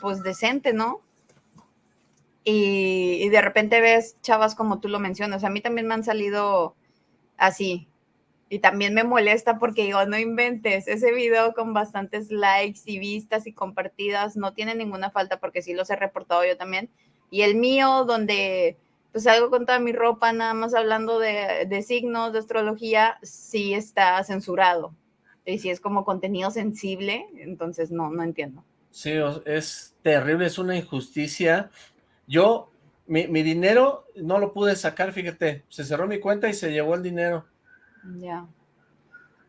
pues decente, ¿no? Y, de repente ves chavas como tú lo mencionas. A mí también me han salido así. Y también me molesta porque digo, no inventes, ese video con bastantes likes y vistas y compartidas no tiene ninguna falta porque sí los he reportado yo también. Y el mío, donde pues algo con toda mi ropa, nada más hablando de, de signos, de astrología, sí está censurado. Y si es como contenido sensible, entonces no, no entiendo. Sí, es terrible, es una injusticia. Yo, mi, mi dinero no lo pude sacar, fíjate, se cerró mi cuenta y se llevó el dinero. Ya.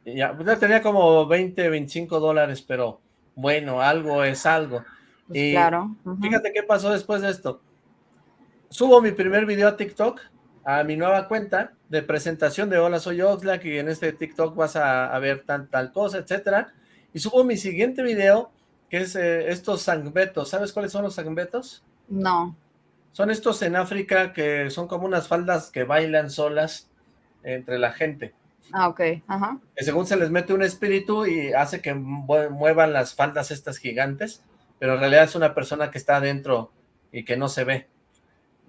Ya, pues ya tenía como 20, 25 dólares, pero bueno, algo es algo. Pues claro. Fíjate qué pasó después de esto subo mi primer video a TikTok, a mi nueva cuenta de presentación de Hola soy Oxlack y en este TikTok vas a, ver tal, tal cosa, etcétera. Y subo mi siguiente video, que es eh, estos sangbetos. ¿Sabes cuáles son los sangbetos? No. Son estos en África que son como unas faldas que bailan solas entre la gente. Ah, ok, ajá. Que según se les mete un espíritu y hace que muevan las faldas estas gigantes, pero en realidad es una persona que está adentro y que no se ve.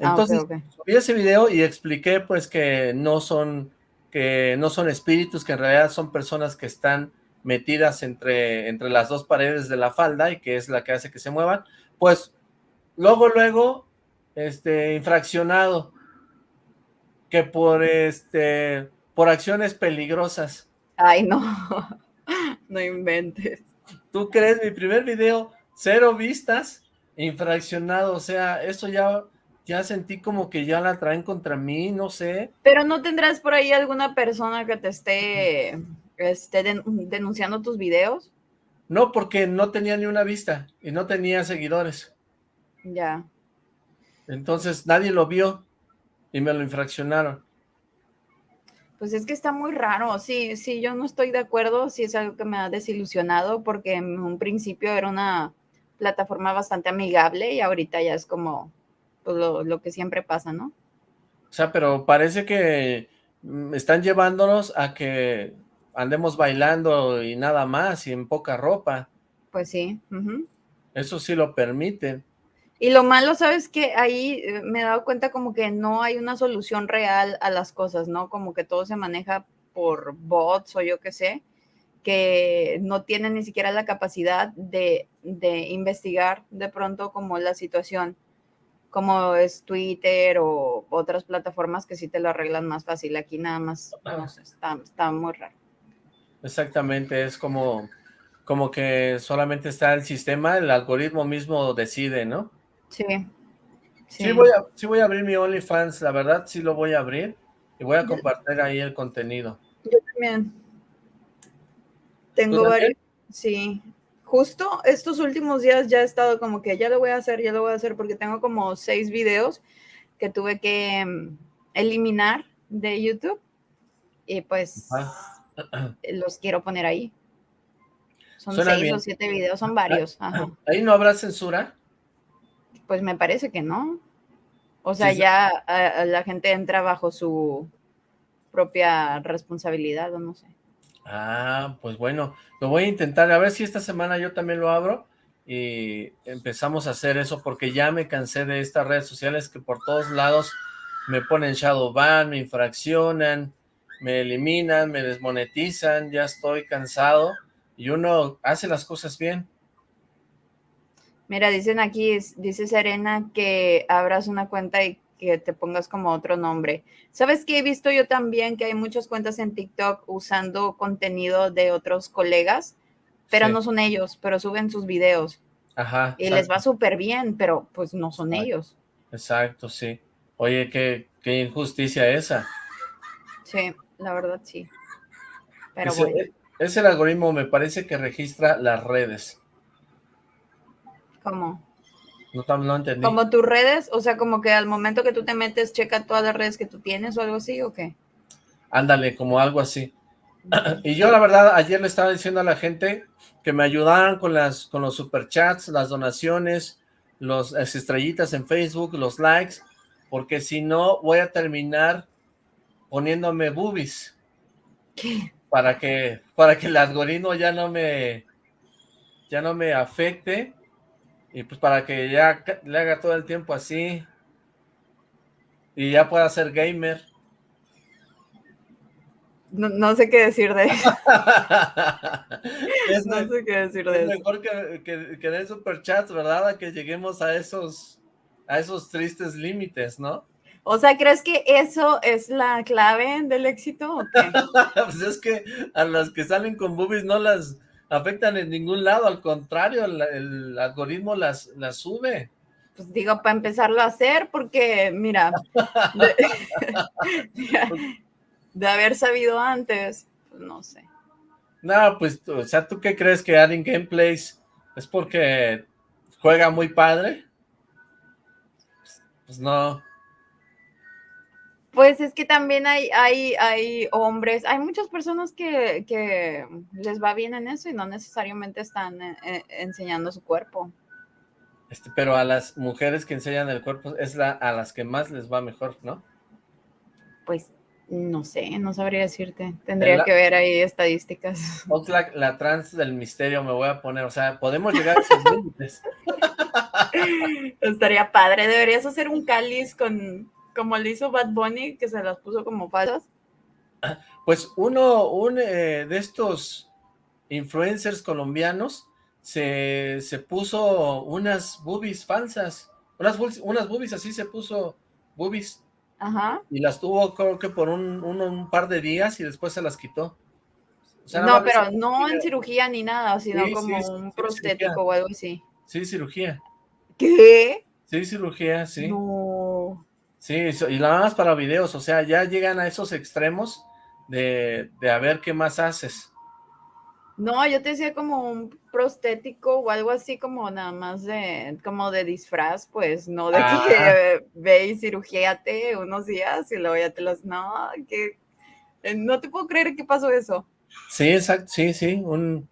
Ah, Entonces, subí ese video y expliqué pues que no son que no son espíritus, que en realidad son personas que están metidas entre, entre las dos paredes de la falda y que es la que hace que se muevan, pues luego, luego, este, infraccionado, que por, este, por acciones peligrosas. Ay, no, no inventes. ¿Tú crees? Mi primer video, cero vistas, infraccionado, o sea, eso ya ya sentí como que ya la traen contra mí, no sé. Pero no tendrás por ahí alguna persona que te esté, esté denunciando tus videos. No, porque no tenía ni una vista y no tenía seguidores. Ya. Entonces nadie lo vio y me lo infraccionaron. Pues es que está muy raro, sí, sí, yo no estoy de acuerdo, sí es algo que me ha desilusionado porque en un principio era una plataforma bastante amigable y ahorita ya es como pues, lo, que siempre pasa, ¿no? O sea, pero parece que mm, están llevándonos a que andemos bailando y nada más y en poca ropa. Pues sí. Eso sí lo permiten. Y lo malo, ¿sabes que Ahí eh, me he dado cuenta como que no hay una solución real a las cosas, ¿no? Como que todo se maneja por bots o yo qué sé, que no tienen ni siquiera la capacidad de, de investigar de pronto como la situación como es Twitter o otras plataformas que sí te lo arreglan más fácil. Aquí nada más, está, muy raro. Exactamente, es como, como que solamente está el sistema, el algoritmo mismo decide, ¿no? Sí. Sí, voy, a, sí voy a abrir mi OnlyFans, la verdad sí lo voy a abrir y voy a compartir ahí el contenido. Yo también. Tengo varios, sí, justo estos últimos días ya he estado como que ya lo voy a hacer, ya lo voy a hacer porque tengo como seis videos que tuve que mm, eliminar de YouTube y pues los quiero poner ahí. Son seis o siete videos, son varios. ¿Ahí no habrá censura? Pues me parece que no. O sea, ya la gente entra bajo su propia responsabilidad o no sé. Ah, pues bueno, lo voy a intentar, a ver si esta semana yo también lo abro y empezamos a hacer eso porque ya me cansé de estas redes sociales que por todos lados me ponen shadow ban, me infraccionan, me eliminan, me desmonetizan, ya estoy cansado y uno hace las cosas bien. Mira, dicen aquí, dice Serena que abras una cuenta y que te pongas como otro nombre. ¿Sabes qué? He visto yo también que hay muchas cuentas en TikTok usando contenido de otros colegas, pero no son ellos, pero suben sus videos. Ajá. Y les va súper bien, pero pues no son ellos. Exacto, sí. Oye, qué, qué, injusticia esa. Sí, la verdad sí. Pero ese, bueno. Es el algoritmo, me parece que registra las redes. ¿Cómo? No, entendí. Como tus redes, o sea, como que al momento que tú te metes, checa todas las redes que tú tienes o algo así, ¿o qué? Ándale, como algo así. y yo la verdad, ayer le estaba diciendo a la gente que me ayudaran con, las, con los superchats, las donaciones, los, las estrellitas en Facebook, los likes, porque si no voy a terminar poniéndome boobies. ¿Qué? Para que, para que el algoritmo ya no me, ya no me afecte y pues para que ya le haga todo el tiempo así. Y ya pueda ser gamer. No, sé qué decir de eso. no sé qué decir de es mejor que, que, que den superchats, ¿verdad? A que lleguemos a esos, a esos tristes límites, ¿no? O sea, ¿crees que eso es la clave del éxito o qué? pues es que a las que salen con boobies no las afectan en ningún lado, al contrario, el, algoritmo las, las sube. Pues digo, para empezarlo a hacer, porque mira, de, haber sabido antes, pues no sé. No, pues, o sea, ¿tú qué crees que Adding Gameplays es porque juega muy padre? Pues no, pues es que también hay, hay, hay hombres, hay muchas personas que, que les va bien en eso y no necesariamente están eh, eh, enseñando su cuerpo. Este, pero a las mujeres que enseñan el cuerpo es la, a las que más les va mejor, ¿no? Pues no sé, no sabría decirte. Tendría que ver ahí estadísticas. Oxlack, la trans del misterio me voy a poner, o sea, podemos llegar a esos límites. Estaría padre, deberías hacer un cáliz con, como le hizo Bad Bunny, que se las puso como falsas. Pues uno, un eh, de estos influencers colombianos se, puso unas boobies falsas, unas, unas boobies así se puso boobies. Ajá. Y las tuvo creo que por un, un, par de días y después se las quitó. no, pero no en cirugía ni nada, sino como un prostético o algo así. Sí, cirugía. ¿Qué? Sí, cirugía, sí. No. Sí, y nada más para videos, o sea, ya llegan a esos extremos de, de a ver qué más haces. No, yo te decía como un prostético o algo así como nada más de, como de disfraz, pues, no de que ah. ve y cirugíate unos días y luego ya te los, no, que eh, no te puedo creer que pasó eso. Sí, exacto, sí, sí, un...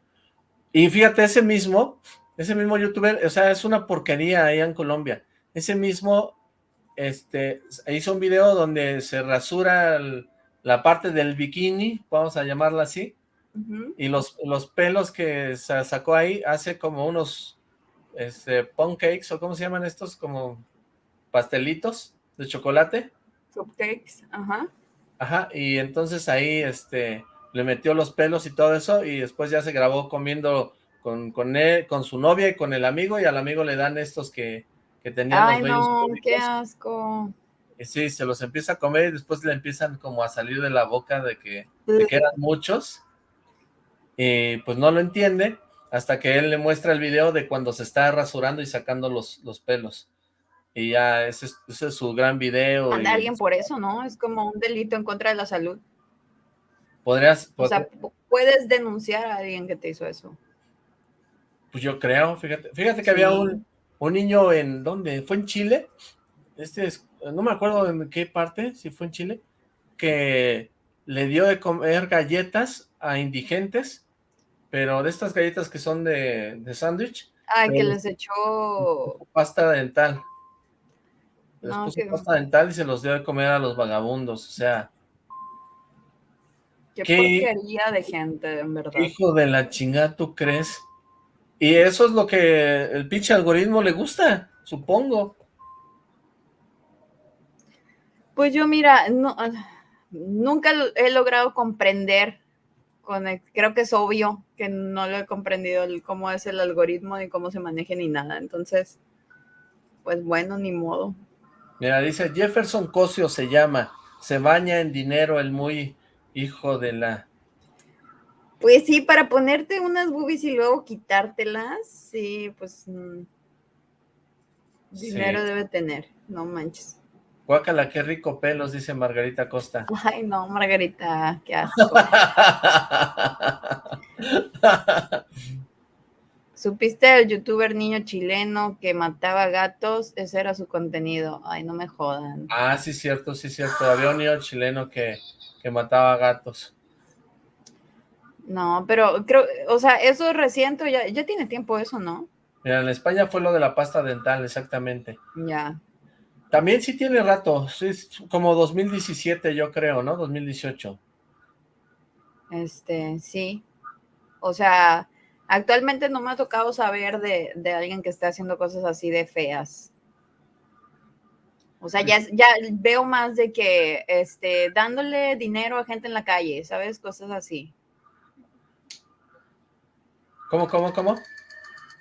Y fíjate, ese mismo, ese mismo youtuber, o sea, es una porquería ahí en Colombia. Ese mismo este, hizo un video donde se rasura la parte del bikini, vamos a llamarla así, y los, los pelos que se sacó ahí hace como unos este, cakes o cómo se llaman estos, como pastelitos de chocolate. Cupcakes, ajá. Ajá, y entonces ahí este, le metió los pelos y todo eso, y después ya se grabó comiendo con, con, él, con su novia y con el amigo, y al amigo le dan estos que que tenían Ay, no, qué asco. Y sí, se los empieza a comer y después le empiezan como a salir de la boca de que, eran muchos. Y pues no lo entiende hasta que él le muestra el video de cuando se está rasurando y sacando los, los pelos. Y ya ese es, su gran video. Anda alguien por eso, ¿no? Es como un delito en contra de la salud. Podrías... O sea, puedes denunciar a alguien que te hizo eso. Pues yo creo, fíjate. Fíjate que había un, un niño en, ¿dónde? ¿Fue en Chile? Este es, no me acuerdo en qué parte, si fue en Chile, que le dio de comer galletas a indigentes, pero de estas galletas que son de, de sándwich. Ah, que les echó... Pasta dental. Les puso pasta dental y se los dio de comer a los vagabundos, o sea... Qué, qué porquería de gente, en verdad. Hijo de la chingada, ¿tú crees? Y eso es lo que el pinche algoritmo le gusta, supongo. Pues yo, mira, no, nunca he logrado comprender, con creo que es obvio que no lo he comprendido cómo es el algoritmo, ni cómo se maneja, ni nada. Entonces, pues bueno, ni modo. Mira, dice Jefferson Cosio se llama, se baña en dinero el muy hijo de la... Pues sí, para ponerte unas boobies y luego quitártelas, sí, pues mm, dinero debe tener, no manches. Guácala, qué rico pelos, dice Margarita Costa. Ay, no, Margarita, qué asco. ¿Supiste el youtuber niño chileno que mataba gatos? Ese era su contenido. Ay, no me jodan. Ah, sí, cierto, sí, cierto. Había un niño chileno que, que mataba gatos. No, pero creo, o sea, eso es reciente, ya, ya tiene tiempo eso, ¿no? Mira, en España fue lo de la pasta dental, exactamente. Ya. También sí tiene rato, sí, como 2017 yo creo, ¿no? 2018. Este, sí. O sea, actualmente no me ha tocado saber de, de alguien que esté haciendo cosas así de feas. O sea, ya, ya veo más de que, este, dándole dinero a gente en la calle, ¿sabes? Cosas así. ¿Cómo, cómo, cómo?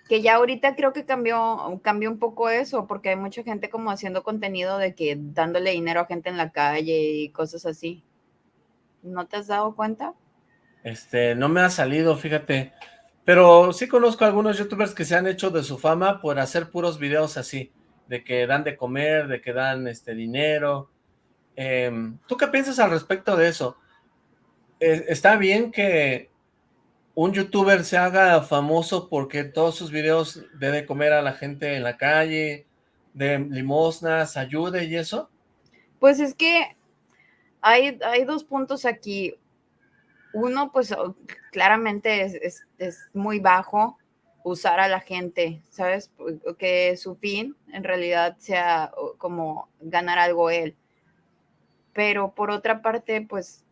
que ya ahorita creo que cambió, cambió un poco eso, porque hay mucha gente como haciendo contenido de que dándole dinero a gente en la calle y cosas así. ¿No te has dado cuenta? Este, no me ha salido, fíjate. Pero sí conozco algunos youtubers que se han hecho de su fama por hacer puros videos así, de que dan de comer, de que dan este dinero. Em, ¿Tú qué piensas al respecto de eso? Eh, ¿Está bien que un youtuber se haga famoso porque todos sus videos dé de comer a la gente en la calle, de limosnas, ayude y eso? Pues es que hay, hay dos puntos aquí. Uno, pues claramente es, es, muy bajo usar a la gente, ¿sabes? Que su fin en realidad sea como ganar algo él. Pero por otra parte, pues,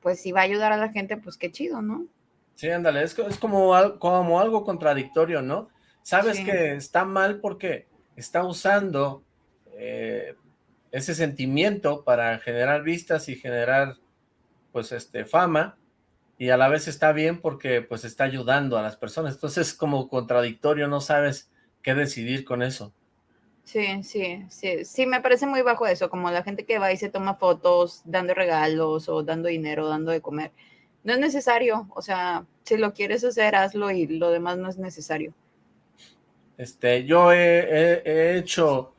pues si va a ayudar a la gente, pues qué chido, ¿no? Sí, ándale, es, como, como algo contradictorio, ¿no? Sabes que está mal porque está usando eh, ese sentimiento para generar vistas y generar, pues, este, fama, y a la vez está bien porque, pues, está ayudando a las personas. Entonces es como contradictorio, no sabes qué decidir con eso. Sí, sí, sí, sí, me parece muy bajo eso, como la gente que va y se toma fotos dando regalos o dando dinero, dando de comer no es necesario, o sea, si lo quieres hacer, hazlo y lo demás no es necesario. Este, yo he, hecho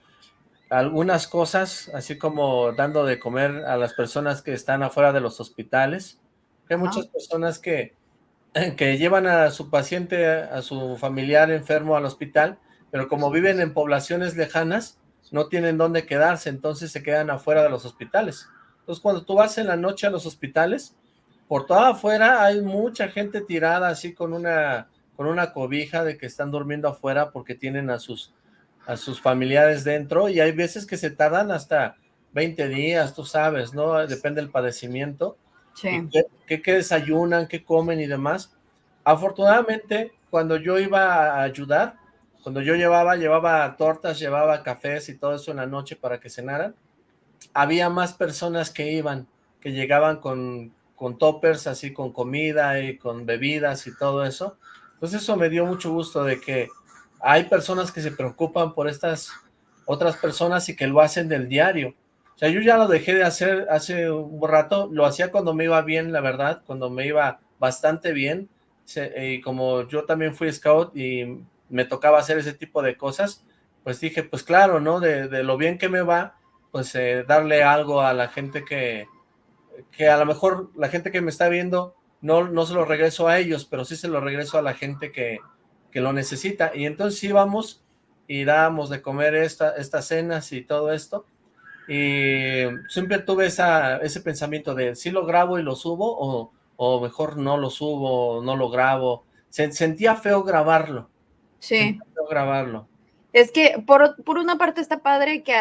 algunas cosas, así como dando de comer a las personas que están afuera de los hospitales. Hay muchas personas que, que llevan a su paciente, a su familiar enfermo al hospital, pero como viven en poblaciones lejanas, no tienen dónde quedarse, entonces se quedan afuera de los hospitales. Entonces, cuando tú vas en la noche a los hospitales, por toda afuera hay mucha gente tirada así con una, con una cobija de que están durmiendo afuera porque tienen a sus, a sus familiares dentro y hay veces que se tardan hasta 20 días, tú sabes, ¿no? Depende del padecimiento. Sí. ¿Qué, desayunan, qué comen y demás. Afortunadamente, cuando yo iba a ayudar, cuando yo llevaba, llevaba tortas, llevaba cafés y todo eso en la noche para que cenaran, había más personas que iban, que llegaban con, con toppers, así con comida y con bebidas y todo eso. Entonces eso me dio mucho gusto de que hay personas que se preocupan por estas otras personas y que lo hacen del diario. O sea, yo ya lo dejé de hacer hace un rato, lo hacía cuando me iba bien, la verdad, cuando me iba bastante bien, y como yo también fui scout y me tocaba hacer ese tipo de cosas, pues dije, pues claro, ¿no? De, lo bien que me va, pues eh, darle algo a la gente que, que a lo mejor la gente que me está viendo no, no se lo regreso a ellos, pero sí se lo regreso a la gente que, que lo necesita. Y entonces íbamos y dábamos de comer esta, estas cenas y todo esto. Y siempre tuve esa, ese pensamiento de si lo grabo y lo subo o, o mejor no lo subo, no lo grabo. Se, sentía feo grabarlo. Sí. feo grabarlo. Es que por, una parte está padre que,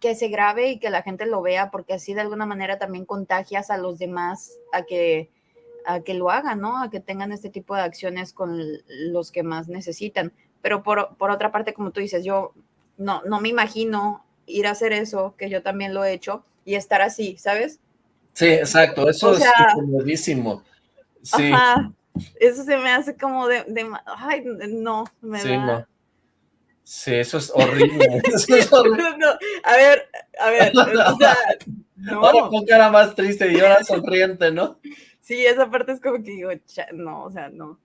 que se grabe y que la gente lo vea, porque así de alguna manera también contagias a los demás a que, a que lo hagan, ¿no? A que tengan este tipo de acciones con los que más necesitan. Pero por, por, otra parte, como tú dices, yo no, no me imagino ir a hacer eso, que yo también lo he hecho, y estar así, ¿sabes? Sí, exacto, eso es comodísimo. Sí. Ajá, eso se me hace como de, ay, no, me sí, No Sí, eso es horrible. eso es horrible. No, a ver, a ver. O sea, no. Ahora con cara más triste y ahora sonriente, ¿no? Sí, esa parte es como que digo, no, o sea, no.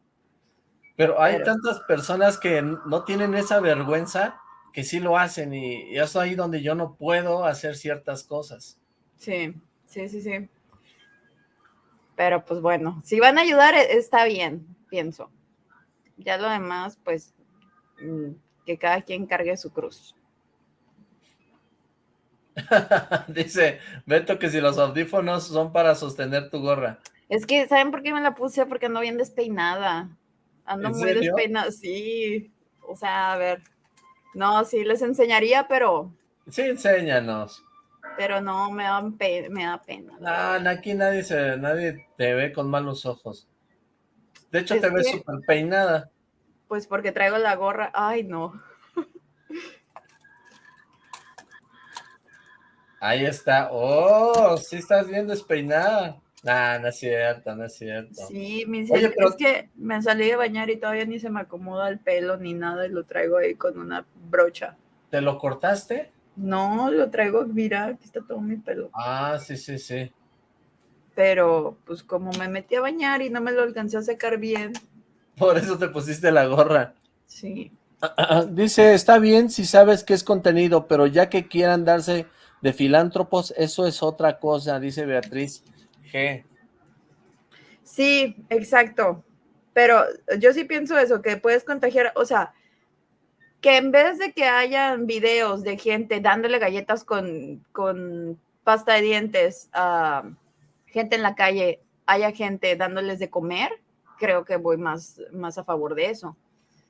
Pero hay tantas personas que no tienen esa vergüenza que sí lo hacen y, eso ahí donde yo no puedo hacer ciertas cosas. Sí, sí, sí, sí. Pero pues bueno, si van a ayudar e, está bien, pienso. Ya lo demás, pues mm, que cada quien cargue su cruz. Dice Beto que si los audífonos son para sostener tu gorra. Es que, ¿saben por qué me la puse? Porque ando bien despeinada. Ando muy despeinada, sí. O sea, a ver. No, sí, les enseñaría, pero... Sí, enséñanos. Pero no, me da, me da pena. No, aquí nadie, se, nadie te ve con malos ojos. De hecho, te ves súper peinada. Pues porque traigo la gorra. Ay, no. Ahí está. Oh, sí estás bien despeinada. Ah, no es cierto, no es cierto. Sí, mi es que me salí de bañar y todavía ni se me acomoda el pelo ni nada y lo traigo ahí con una brocha. ¿Te lo cortaste? No, lo traigo, mira, aquí está todo mi pelo. Ah, sí, sí, sí. Pero, pues como me metí a bañar y no me lo alcancé a secar bien. Por eso te pusiste la gorra. Sí. Dice, está bien si sabes que es contenido, pero ya que quieran darse de filántropos, eso es otra cosa, dice Beatriz G. Sí, exacto. Pero yo sí pienso eso, que puedes contagiar, o sea, que en vez de que hayan videos de gente dándole galletas con, con pasta de dientes a gente en la calle, haya gente dándoles de comer, creo que voy más, más a favor de eso.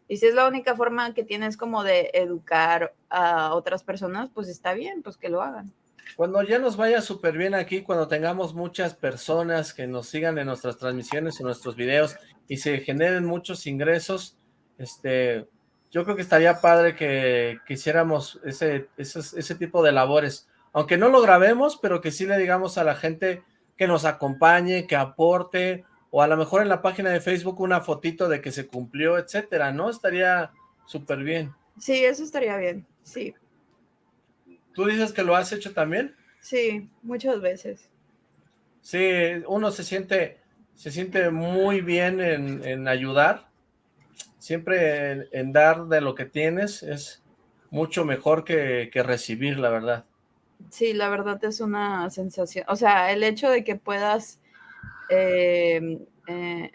Y si es la única forma que tienes como de educar a otras personas, pues está bien, pues que lo hagan. Cuando ya nos vaya súper bien aquí, cuando tengamos muchas personas que nos sigan en nuestras transmisiones, en nuestros videos y se generen muchos ingresos, este, yo creo que estaría padre que, quisiéramos ese, ese, ese tipo de labores. Aunque no lo grabemos, pero que sí le digamos a la gente que nos acompañe, que aporte, o a lo mejor en la página de Facebook una fotito de que se cumplió, etcétera, ¿no? Estaría súper bien. Sí, eso estaría bien, sí. ¿Tú dices que lo has hecho también? Sí, muchas veces. Sí, uno se siente, se siente muy bien en, ayudar. Siempre en, dar de lo que tienes es mucho mejor que, que recibir, la verdad. Sí, la verdad es una sensación. O sea, el hecho de que puedas eh, eh,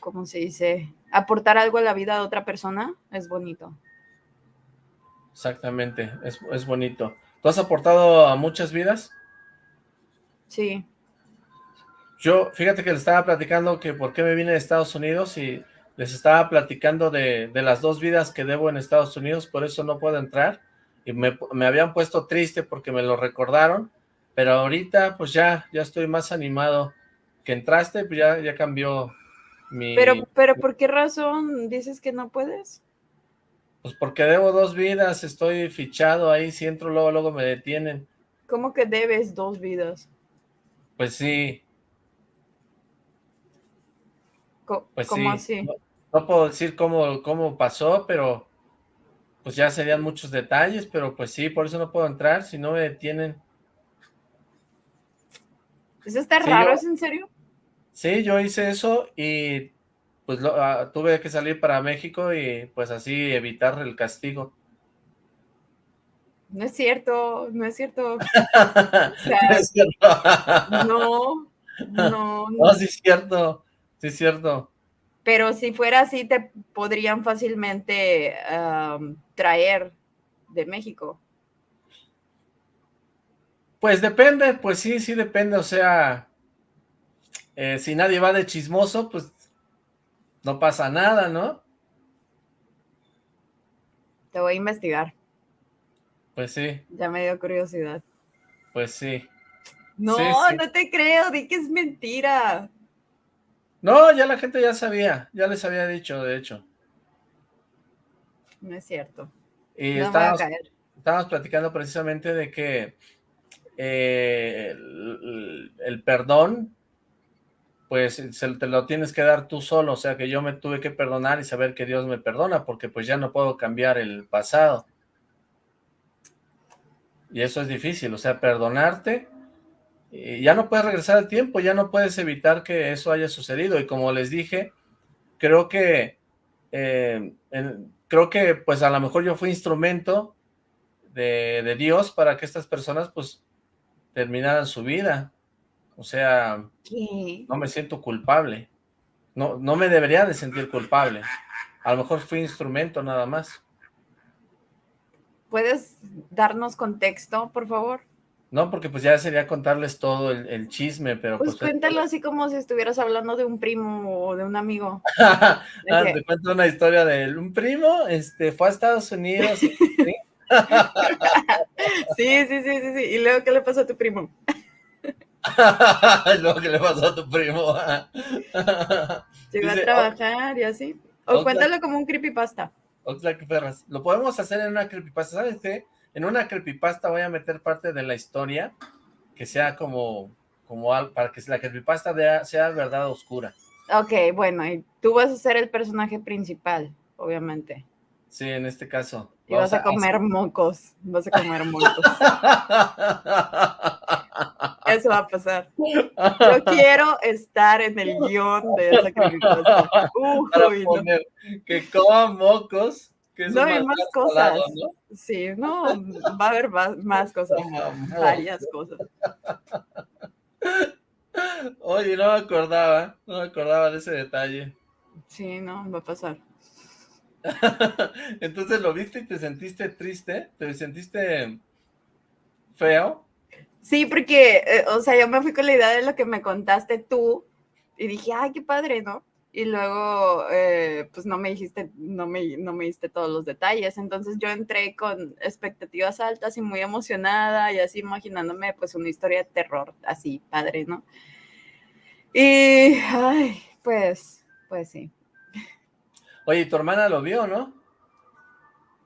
¿cómo se dice? Aportar algo a la vida de otra persona es bonito. Exactamente, es, es bonito. ¿Tú has aportado a muchas vidas? Sí. Yo, fíjate que les estaba platicando que por qué me vine de Estados Unidos y les estaba platicando de, de, las dos vidas que debo en Estados Unidos, por eso no puedo entrar. Y me, me, habían puesto triste porque me lo recordaron, pero ahorita pues ya, ya estoy más animado que entraste, pues ya, ya cambió mi... Pero, pero ¿por qué razón dices que no puedes? Pues porque debo dos vidas, estoy fichado ahí, si entro luego, luego me detienen. ¿Cómo que debes dos vidas? Pues sí. pues ¿Cómo así? No, puedo decir cómo, cómo pasó, pero pues ya serían muchos detalles, pero pues sí, por eso no puedo entrar, si no me detienen. ¿Eso está raro? ¿Es en serio? Sí, yo hice eso y pues ah, tuve que salir para México y pues así evitar el castigo. No es cierto, no es cierto. no es cierto. no, no, no. sí es cierto, sí es cierto. Pero si fuera así, te podrían fácilmente traer de México. Pues depende, pues sí, sí depende, o sea, eh, si nadie va de chismoso, pues no pasa nada, ¿no? Te voy a investigar. Pues sí. Ya me dio curiosidad. Pues sí. No, no te creo, di que es mentira. No, ya la gente ya sabía, ya les había dicho, de hecho. No es cierto. Y estábamos, estábamos platicando precisamente de que eh, el, perdón, pues se, te lo tienes que dar tú solo, o sea que yo me tuve que perdonar y saber que Dios me perdona, porque pues ya no puedo cambiar el pasado. Y eso es difícil, o sea, perdonarte, y ya no puedes regresar al tiempo, ya no puedes evitar que eso haya sucedido, y como les dije, creo que, eh, creo que pues a lo mejor yo fui instrumento de, de Dios para que estas personas pues terminaran su vida. O sea, no me siento culpable. No, no me debería de sentir culpable. A lo mejor fui instrumento nada más. ¿Puedes darnos contexto, por favor? No, porque pues ya sería contarles todo el, chisme, pero... Pues, pues cuéntalo así como si estuvieras hablando de un primo o de un amigo. ah, te cuento una historia de un primo, este, fue a Estados Unidos, sí, sí, sí, sí, sí. ¿Y luego qué le pasó a tu primo? luego qué le pasó a tu primo. Llegó a trabajar y así. O cuéntalo como un creepypasta. Perras. Lo podemos hacer en una creepypasta, ¿sabes qué? En una creepypasta voy a meter parte de la historia que sea como, como al, para que la creepypasta sea verdad oscura. Ok, bueno, y tú vas a ser el personaje principal, obviamente. Sí, en este caso. Y vas a comer mocos, vas a comer mocos. Eso va a pasar. Yo quiero estar en el guion de esa poner que coman mocos. Que no, hay más cosas. Sí, no, va a haber más, cosas. varias cosas. Oye, no me acordaba, no me acordaba de ese detalle. Sí, no, va a pasar. Entonces lo viste y te sentiste triste, te sentiste feo. Sí, porque, eh, o sea, yo me fui con la idea de lo que me contaste tú y dije, ay, qué padre, ¿no? Y luego, eh, pues no me dijiste, no me, no me diste todos los detalles. Entonces yo entré con expectativas altas y muy emocionada y así imaginándome pues una historia de terror así, padre, ¿no? Y, ay, pues, pues sí. Oye, ¿tu hermana lo vio, no?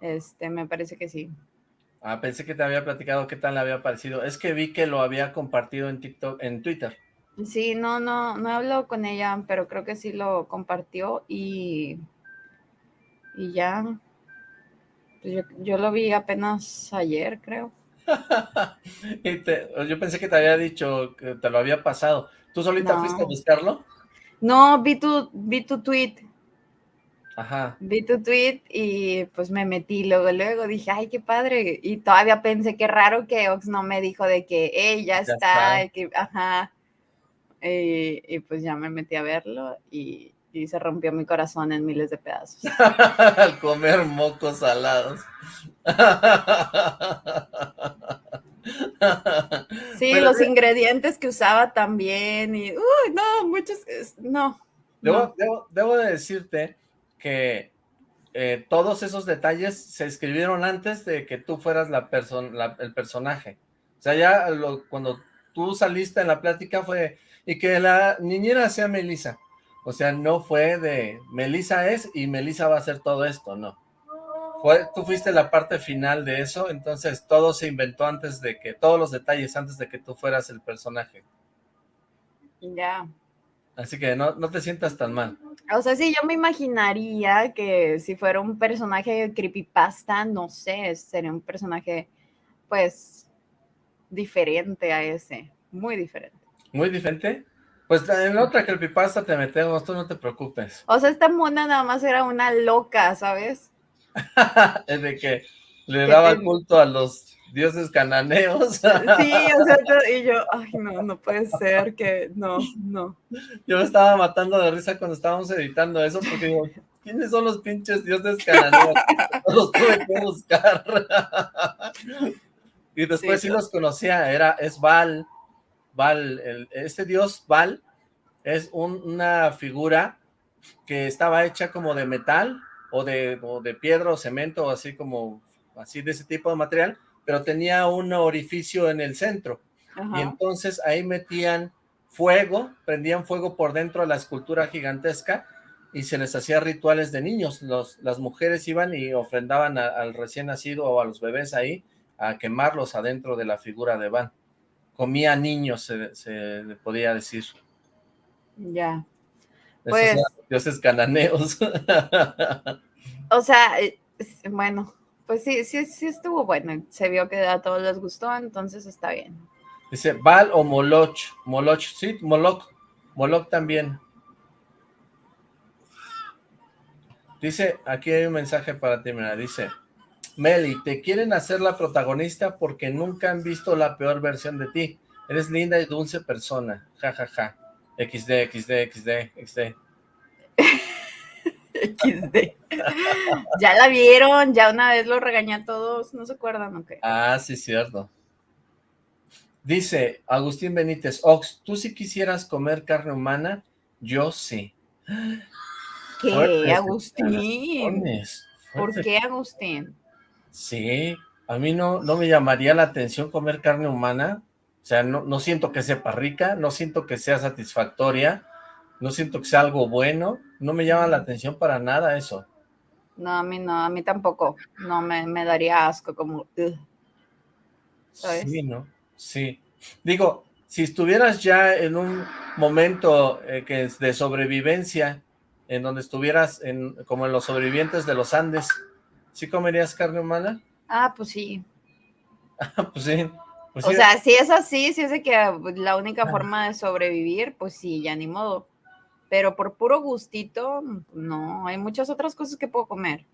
Este, me parece que sí. Ah, pensé que te había platicado qué tal le había parecido. Es que vi que lo había compartido en TikTok, en Twitter. Sí, no, no, no he hablado con ella, pero creo que sí lo compartió y, y ya. Pues yo, yo, lo vi apenas ayer, creo. y yo pensé que te había dicho que te lo había pasado. ¿Tú solita fuiste a buscarlo? No, vi tu, vi tu tweet. Ajá. Vi tu tweet y pues me metí luego, luego dije, ay, qué padre. Y todavía pensé qué raro que Ox no me dijo de que ella está, que, ajá. Y, pues ya me metí a verlo y, se rompió mi corazón en miles de pedazos. Al comer mocos salados. sí, los ingredientes que usaba también y, uy, no, muchos, no. Debo, Debo, de decirte que eh, todos esos detalles se escribieron antes de que tú fueras la persona, el personaje. O sea, ya cuando tú saliste en la plática fue, y que la niñera sea Melissa. O sea, no fue de Melissa es y Melissa va a hacer todo esto, no. Fue, tú fuiste la parte final de eso, entonces todo se inventó antes de que, todos los detalles antes de que tú fueras el personaje. Ya. Así que no, no te sientas tan mal. O sea, sí, yo me imaginaría que si fuera un personaje creepypasta, no sé, sería un personaje, pues, diferente a ese, muy diferente. ¿Muy diferente? Pues en otra creepypasta te metemos, tú no te preocupes. O sea, esta mona nada más era una loca, ¿sabes? es de que le daba culto a los dioses cananeos. sí, o sea, y yo, ay, no, no puede ser que, no, no. Yo me estaba matando de risa cuando estábamos editando eso, porque digo, ¿quiénes son los pinches dioses cananeos? los tuve que buscar. y después sí, los conocía, era, es Val, Val, este dios Val es una figura que estaba hecha como de metal o de, de piedra o cemento, así como así de ese tipo de material, pero tenía un orificio en el centro. Y entonces ahí metían fuego, prendían fuego por dentro de la escultura gigantesca y se les hacía rituales de niños. Los, las mujeres iban y ofrendaban al recién nacido o a los bebés ahí a quemarlos adentro de la figura de Van comía niños, se, se podía decir. Ya. Pues, dioses cananeos. o sea, eh, bueno, pues sí, sí, sí estuvo bueno. Se vio que a todos les gustó, entonces está bien. Dice, Val o Moloch. Moloch, sí, Moloch. Moloch también. Dice, aquí hay un mensaje para ti, mira, dice, Meli, te quieren hacer la protagonista porque nunca han visto la peor versión de ti. Eres linda y dulce persona. Ja, ja, ja. XD, XD, XD, XD. XD. ya la vieron, ya una vez lo regañé a todos, ¿no se acuerdan o qué? Ah, sí, cierto. Dice Agustín Benítez, Ox, ¿tú sí quisieras comer carne humana? Yo sí. ¿Qué, Agustín? ¿Por qué, Agustín? Sí, a mí no, no me llamaría la atención comer carne humana. O sea, no, no siento que sepa rica, no siento que sea satisfactoria, no siento que sea algo bueno, no me llama la atención para nada eso. No, a mí no, a mí tampoco, no, me, daría asco como... Sí, ¿no? Sí. Digo, si estuvieras ya en un momento eh, que es de sobrevivencia, en donde estuvieras en, como en los sobrevivientes de los Andes, ¿sí comerías carne humana? Ah, pues sí. Ah, pues sí. Pues o sí. sea, si es así, si es de que la única forma de sobrevivir, pues sí, ya ni modo. Pero por puro gustito, no, hay muchas otras cosas que puedo comer.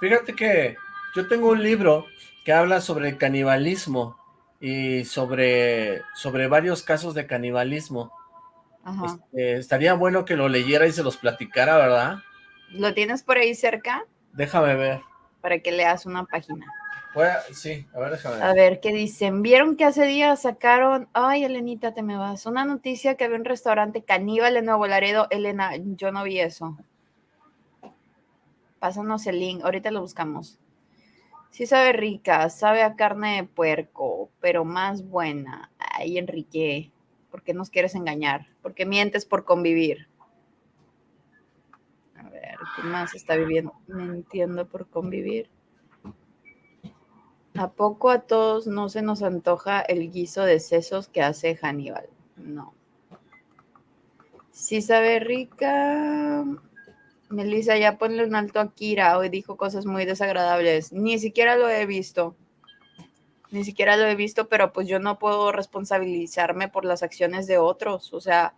Fíjate que yo tengo un libro que habla sobre el canibalismo y sobre, sobre varios casos de canibalismo. Ajá. Este, estaría bueno que lo leyera y se los platicara, ¿verdad? ¿Lo tienes por ahí cerca? Déjame ver. Para que leas una página. A- sí, a ver, déjame ver. A ver, ¿qué dicen? ¿Vieron que hace días sacaron, ay, Elenita, te me vas, una noticia que había un restaurante caníbal en Nuevo Laredo? Elena, yo no vi eso. Pásanos el link, ahorita lo buscamos. Sí sabe rica, sabe a carne de puerco, pero más buena. Ay, Enrique, ¿por qué nos quieres engañar? ¿Por qué mientes por convivir? A ver, ¿qué más está viviendo? Mintiendo por convivir. ¿A poco a todos no se nos antoja el guiso de sesos que hace Hannibal? No. Sí sabe rica. Melissa, ya ponle un alto a Kira. Hoy dijo cosas muy desagradables. Ni siquiera lo he visto. Ni siquiera lo he visto, pero pues yo no puedo responsabilizarme por las acciones de otros. O sea,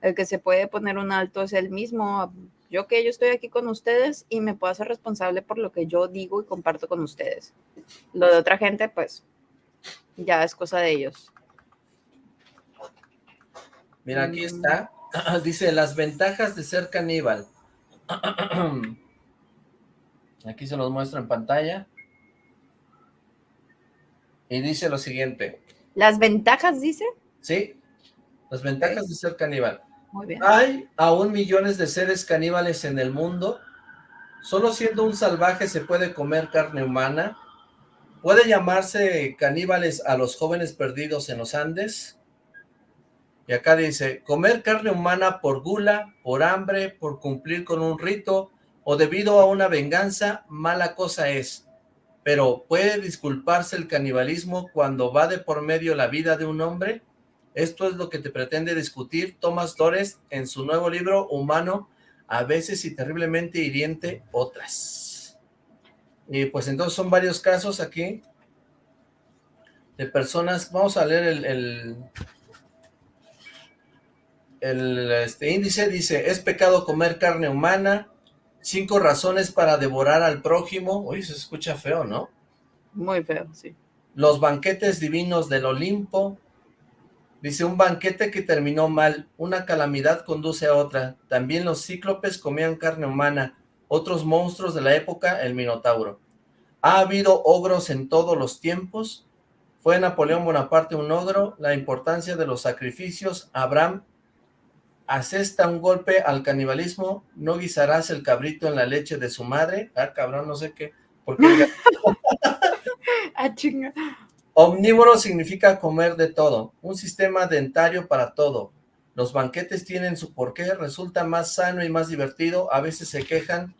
el que se puede poner un alto es el mismo. Yo que yo estoy aquí con ustedes y me puedo hacer responsable por lo que yo digo y comparto con ustedes. Lo de otra gente, pues, ya es cosa de ellos. Mira, aquí Mm. está. Dice, las ventajas de ser caníbal. Aquí se los muestro en pantalla. Y dice lo siguiente. Las ventajas, dice. ¿Sí? Las ventajas de ser caníbal. Hay aún millones de seres caníbales en el mundo. Solo siendo un salvaje se puede comer carne humana. Puede llamarse caníbales a los jóvenes perdidos en los Andes. Y acá dice, comer carne humana por gula, por hambre, por cumplir con un rito o debido a una venganza, mala cosa es. Pero ¿puede disculparse el canibalismo cuando va de por medio la vida de un hombre? Esto es lo que te pretende discutir Thomas Dores en su nuevo libro Humano, a veces y terriblemente hiriente otras. Y pues entonces son varios casos aquí de personas, vamos a leer el, el, el, este, índice, dice, es pecado comer carne humana, cinco razones para devorar al prójimo, uy, se escucha feo, ¿no? Muy feo, sí. Los banquetes divinos del Olimpo, Dice, un banquete que terminó mal, una calamidad conduce a otra. También los cíclopes comían carne humana, otros monstruos de la época, el Minotauro. ¿Ha habido ogros en todos los tiempos? ¿Fue Napoleón Bonaparte un ogro? La importancia de los sacrificios. Abraham asesta un golpe al canibalismo. ¿No guisarás el cabrito en la leche de su madre? Ah, cabrón, no sé qué. Porque Ah, chinga. Omnívoro significa comer de todo, un sistema dentario para todo. Los banquetes tienen su porqué, resulta más sano y más divertido, a veces se quejan.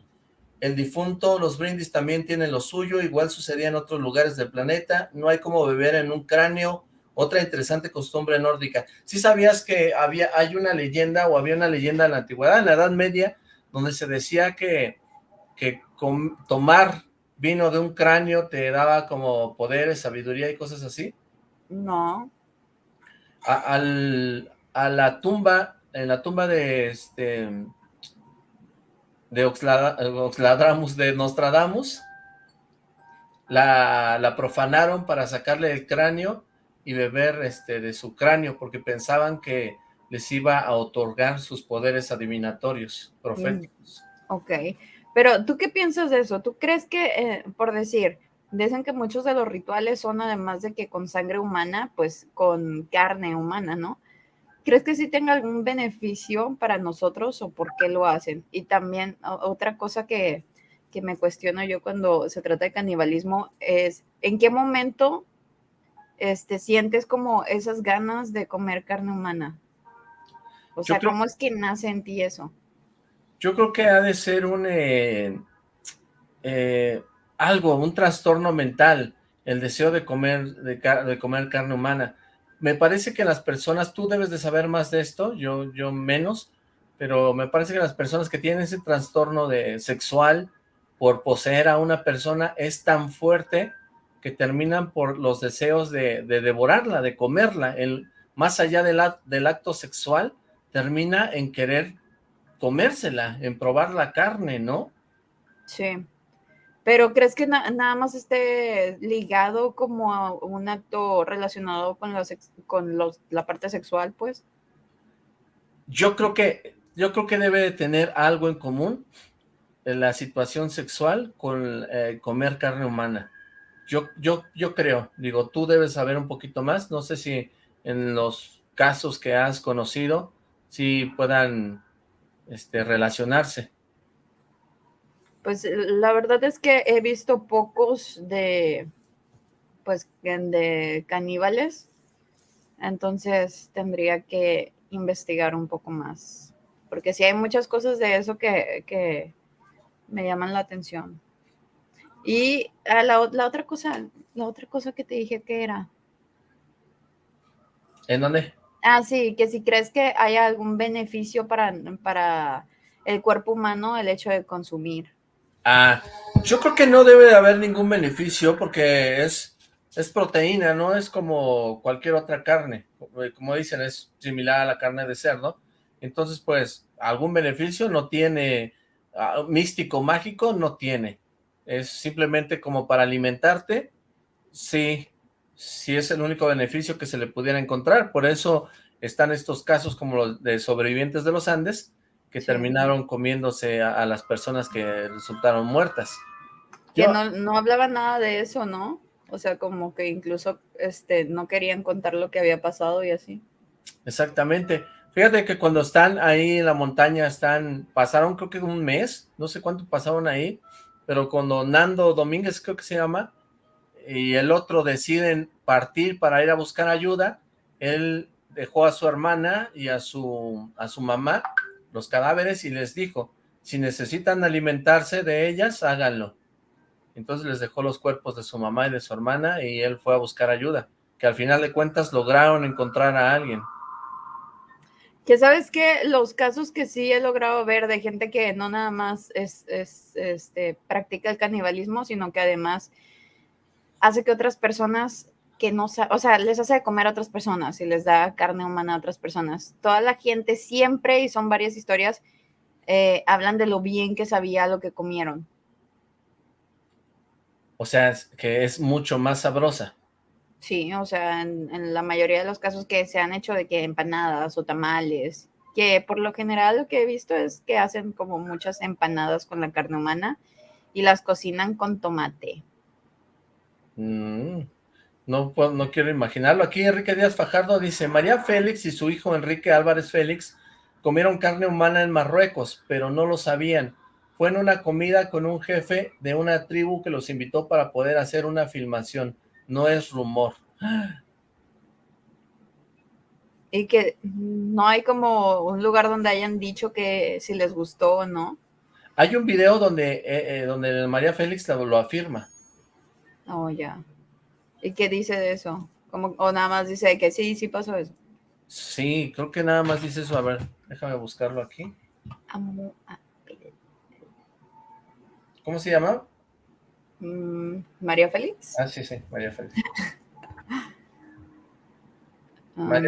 El difunto, los brindis también tienen lo suyo, igual sucedía en otros lugares del planeta. No hay como beber en un cráneo, otra interesante costumbre nórdica. ¿Sí sabías que había, hay una leyenda o había una leyenda en la antigüedad, en la Edad Media, donde se decía que, que tomar vino de un cráneo te daba como poderes, sabiduría y cosas así. No. A, al, a la tumba, en la tumba de este de Oxladramus, de Nostradamus, la, la profanaron para sacarle el cráneo y beber este de su cráneo, porque pensaban que les iba a otorgar sus poderes adivinatorios, proféticos. Ok. Pero, ¿tú qué piensas de eso? ¿Tú crees que, eh, por decir, dicen que muchos de los rituales son además de que con sangre humana, pues con carne humana, ¿no? ¿Crees que sí tenga algún beneficio para nosotros o por qué lo hacen? Y también otra cosa que, que me cuestiono yo cuando se trata de canibalismo es, ¿en qué momento este, sientes como esas ganas de comer carne humana? O sea, creo- ¿cómo es que nace en ti eso? Yo creo que ha de ser un eh, eh, algo, un trastorno mental, el deseo de comer, de, de comer carne humana. me parece que las personas, tú debes de saber más de esto, yo, yo menos, pero me parece que las personas que tienen ese trastorno de sexual por poseer a una persona es tan fuerte que terminan por los deseos de, devorarla, de comerla, el, más allá del, del acto sexual, termina en querer comérsela, en probar la carne, ¿no? Sí. Pero ¿crees que nada más esté ligado como a un acto relacionado con, los, con los, la parte sexual, pues? Yo creo que yo creo que debe de tener algo en común en la situación sexual con eh, comer carne humana. Yo, yo, yo creo, digo, tú debes saber un poquito más, no sé si en los casos que has conocido, si puedan este, relacionarse. Pues la verdad es que he visto pocos de, pues, de caníbales, entonces tendría que investigar un poco más porque sí hay muchas cosas de eso que, me llaman la atención. Y ah, la, otra cosa, la otra cosa que te dije que era. ¿En dónde? Ah, sí, que si crees que hay algún beneficio para, para el cuerpo humano el hecho de consumir. Ah, yo creo que no debe de haber ningún beneficio porque es, es proteína, no es como cualquier otra carne. Como dicen, es similar a la carne de cerdo entonces, pues, algún beneficio no tiene, ah, místico, mágico, no tiene. Es simplemente como para alimentarte, sí, sí es el único beneficio que se le pudiera encontrar. Por eso están estos casos como los de sobrevivientes de los Andes, que terminaron comiéndose a, las personas que resultaron muertas. Que no, no hablaba nada de eso, ¿no? O sea, como que incluso este, no querían contar lo que había pasado y así. Exactamente. Fíjate que cuando están ahí en la montaña, están, pasaron creo que un mes, no sé cuánto pasaron ahí, pero cuando Nando Domínguez creo que se llama, y el otro deciden partir para ir a buscar ayuda, él dejó a su hermana y a su, a su mamá los cadáveres y les dijo, si necesitan alimentarse de ellas, háganlo. Entonces les dejó los cuerpos de su mamá y de su hermana y él fue a buscar ayuda, que al final de cuentas lograron encontrar a alguien. Que sabes que los casos que sí he logrado ver de gente que no nada más es, este, practica el canibalismo, sino que además hace que otras personas que no o sea, les hace de comer a otras personas y les da carne humana a otras personas. Toda la gente siempre, y son varias historias, eh, hablan de lo bien que sabía lo que comieron. O sea, que es mucho más sabrosa. Sí, o sea, en, la mayoría de los casos que se han hecho de que empanadas o tamales, que por lo general lo que he visto es que hacen como muchas empanadas con la carne humana y las cocinan con tomate. Mm, no, no quiero imaginarlo. Aquí Enrique Díaz Fajardo dice, María Félix y su hijo Enrique Álvarez Félix comieron carne humana en Marruecos, pero no lo sabían. Fue en una comida con un jefe de una tribu que los invitó para poder hacer una filmación no es rumor. Y que no hay como un lugar donde hayan dicho que si les gustó o no. Hay un video donde, eh, eh, donde María Félix lo, afirma. Oh, ya. ¿Y qué dice de eso? Como, ¿O nada más dice que sí, sí pasó eso? Sí, creo que nada más dice eso. A ver, déjame buscarlo aquí. ¿Cómo se llama? Mm, María Félix. Ah, sí, sí, María Félix. Ah,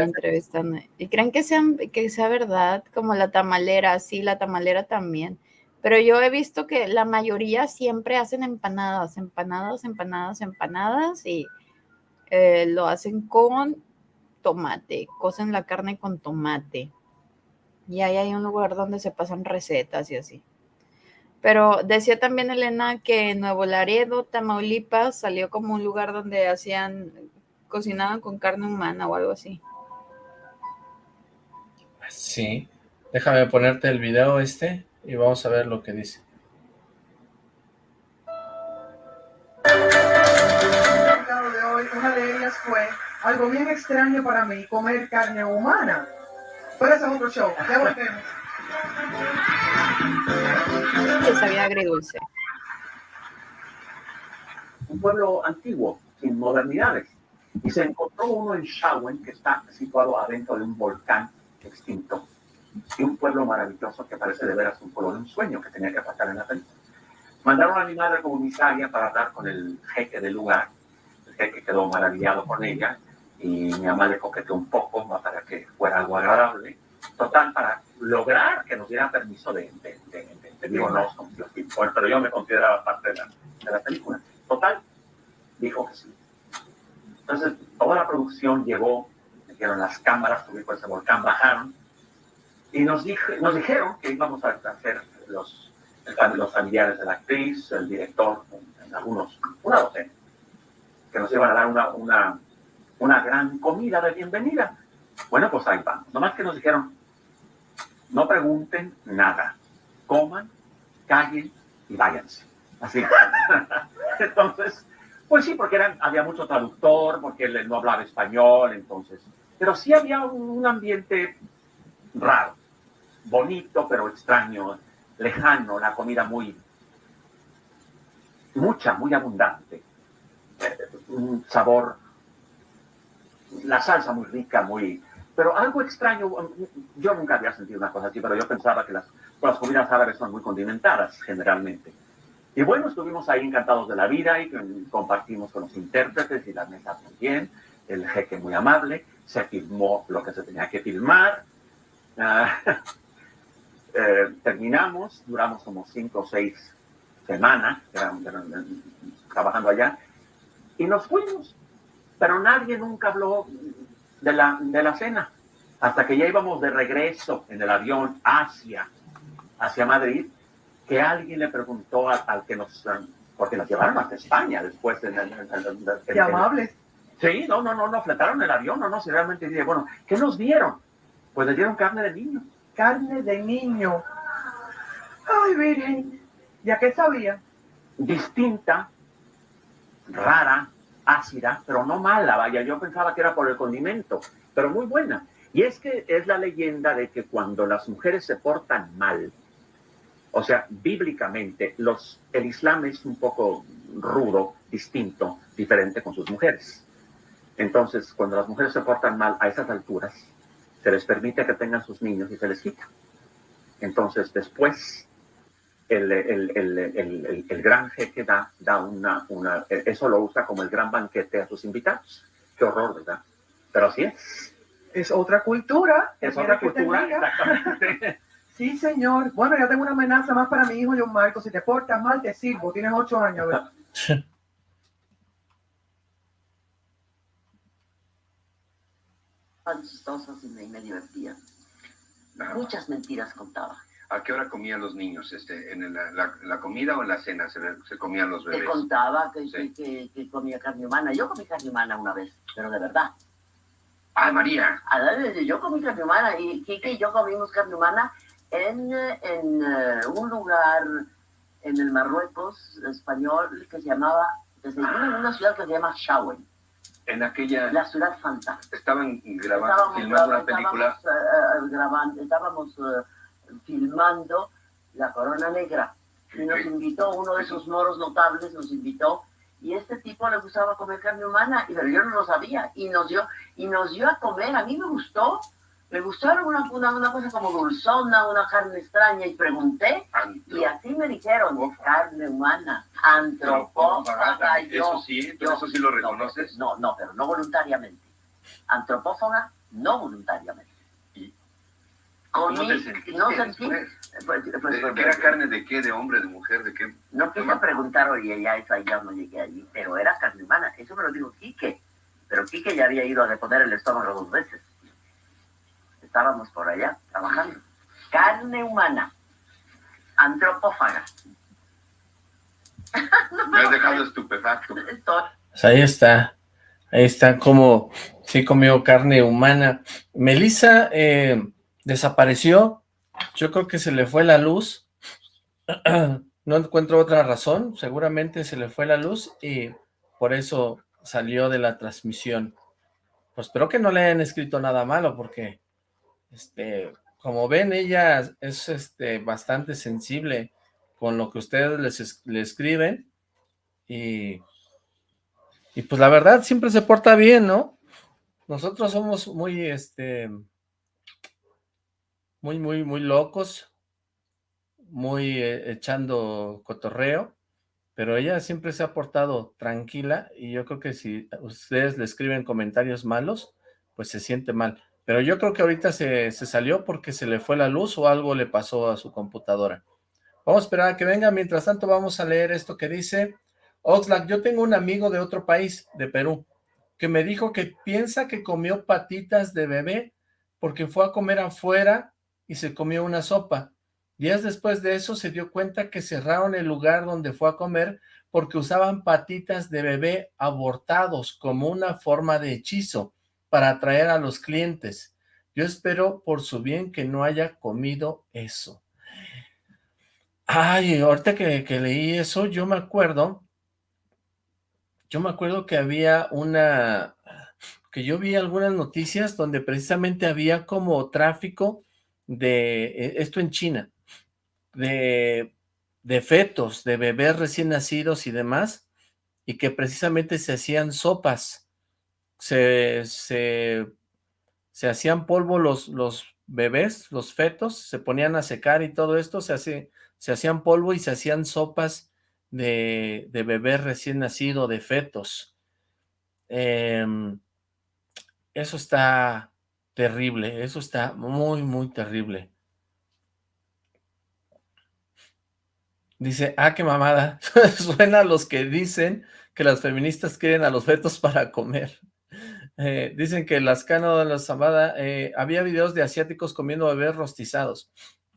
¿Y creen que, sean, que sea verdad? Como la tamalera, sí, la tamalera también. Pero yo he visto que la mayoría siempre hacen empanadas, empanadas, empanadas, empanadas y eh, lo hacen con tomate, cocen la carne con tomate. Y ahí hay un lugar donde se pasan recetas y así. Pero decía también Elena que Nuevo Laredo, Tamaulipas, salió como un lugar donde hacían, cocinaban con carne humana o algo así. Sí, déjame ponerte el video este y vamos a ver lo que dice. de hoy, una de ellas fue algo bien extraño para mí, comer carne humana. Pero ese es otro show, ya volvemos que sabía agridulce. Un pueblo antiguo, sin modernidades. y se encontró uno en Shawen, que está situado adentro de un volcán extinto, y un pueblo maravilloso que parece de veras un pueblo de un sueño que tenía que pasar en la película. Mandaron a mi madre comisaria para hablar con el jeque del lugar. El jeque quedó maravillado con ella y mi mamá le coqueteó un poco para que fuera algo agradable. Total, para lograr que nos diera permiso de, de, de, digo, no, pero yo me consideraba parte de la, de la película. Total, dijo que sí. Entonces, toda la producción llegó, metieron las cámaras, por ese volcán, bajaron, y nos, dije, nos dijeron que íbamos a hacer los, los familiares de la actriz, el director, algunos, una docena, que nos iban a dar una, una, una gran comida de bienvenida. Bueno, pues ahí vamos. Nomás que nos dijeron, no pregunten nada, coman, callen y váyanse. Así. Entonces, pues sí, porque eran, había mucho traductor, porque él no hablaba español, entonces. Pero sí había un ambiente raro, bonito, pero extraño, lejano, la comida muy, mucha, muy abundante. Un sabor, la salsa muy rica, muy... Pero algo extraño, yo nunca había sentido una cosa así, pero yo pensaba que las, las comidas árabes son muy condimentadas generalmente. Y bueno, estuvimos ahí encantados de la vida y compartimos con los intérpretes y la mesa bien, el jeque muy amable, se filmó lo que se tenía que filmar. Ah, eh, terminamos, duramos como cinco o seis semanas trabajando allá y nos fuimos. Pero nadie nunca habló de la, de la cena. Hasta que ya íbamos de regreso en el avión hacia, hacia Madrid que alguien le preguntó al, que nos, porque nos llevaron hasta España después. En, Qué amables. Sí, no, no, no, no, fletaron el avión, no, no, si realmente bueno, ¿qué nos dieron? Pues le dieron carne de niño. Carne de niño. Ay, Virgen, ¿ya qué sabía? Distinta, rara, ácida, pero no mala, vaya, yo pensaba que era por el condimento, pero muy buena. Y es que es la leyenda de que cuando las mujeres se portan mal, o sea, bíblicamente, los, el Islam es un poco rudo, distinto, diferente con sus mujeres. Entonces, cuando las mujeres se portan mal a esas alturas, se les permite que tengan sus niños y se les quita. Entonces, después, el, el, el, el gran jeque da, da una, una, eso lo usa como el gran banquete a sus invitados. Qué horror, ¿verdad? Pero así es. Es otra cultura. Es otra cultura, exactamente. Sí, señor. Bueno, ya tengo una amenaza más para mi hijo John Marco. Si te portas mal, te sirvo. Tienes ocho años, ¿verdad? chistosas y me, me divertía. Muchas mentiras contaba. ¿A qué hora comían los niños? Este, ¿En la, la, comida o en la cena se, se comían los bebés? Te contaba que, que, que, comía carne humana. Yo comí carne humana una vez, pero de verdad. ¡Ay, María! Yo comí carne humana y Kike y yo comimos carne humana en, en uh, un lugar en el Marruecos español que se llamaba, desde una ciudad que se llama Shawen. En aquella... La ciudad fantástica. Estaban grabando, filmando una película. Estábamos, uh, grabando, estábamos uh, filmando La Corona Negra. Y nos invitó, uno de esos moros notables nos invitó y este tipo le gustaba comer carne humana, y, pero yo no lo sabía, y nos dio, y nos dio a comer, a mí me gustó, me gustaron una, una, cosa como dulzona, una carne extraña, y pregunté, y así me dijeron, carne humana, antropófaga. Eso sí, eso sí lo reconoces. No, no, pero no voluntariamente. Antropófaga, no voluntariamente. ¿Y ¿Cómo te sentiste no sentí, pues, pues, pues, ¿Era carne de qué? ¿De hombre, de mujer, de qué? No quise preguntar, oye, ya eso ya no llegué allí, pero era carne humana, eso me lo dijo Quique, pero Quique ya había ido a deponer el estómago dos veces estábamos por allá trabajando. Carne humana, antropófaga. Me has dejado estupefacto. Pues ahí está, ahí está como sí comió carne humana. Melissa eh, desapareció, yo creo que se le fue la luz, no encuentro otra razón, seguramente se le fue la luz y por eso salió de la transmisión. Pues espero que no le hayan escrito nada malo porque este, como ven, ella es este, bastante sensible con lo que ustedes les, le escriben y Y pues la verdad siempre se porta bien, ¿no? Nosotros somos muy, este, muy, muy, muy locos, muy eh, echando cotorreo, pero ella siempre se ha portado tranquila y yo creo que si ustedes le escriben comentarios malos, pues se siente mal. Pero yo creo que ahorita se, se salió porque se le fue la luz o algo le pasó a su computadora. Vamos a esperar a que venga, mientras tanto vamos a leer esto que dice Oxlack, yo tengo un amigo de otro país, de Perú, que me dijo que piensa que comió patitas de bebé porque fue a comer afuera y se comió una sopa. Días después de eso se dio cuenta que cerraron el lugar donde fue a comer porque usaban patitas de bebé abortados como una forma de hechizo para atraer a los clientes. Yo espero por su bien que no haya comido eso. Ay, ahorita que, que leí eso, yo me acuerdo yo me acuerdo que había una, que yo vi algunas noticias donde precisamente había como tráfico de, e, esto en China, de, de fetos, de bebés recién nacidos y demás, y que precisamente se hacían sopas, se, se, se hacían polvo los, los bebés, los fetos, se ponían a secar y todo esto, se, hace, se hacían polvo y se hacían sopas de, de bebé recién nacido, de fetos. Em, eso está terrible, eso está muy, muy terrible. Dice, ah, qué mamada. Suena a los que dicen que las feministas quieren a los fetos para comer. Eh, dicen que las cano de la zambada, eh, había videos de asiáticos comiendo bebés rostizados.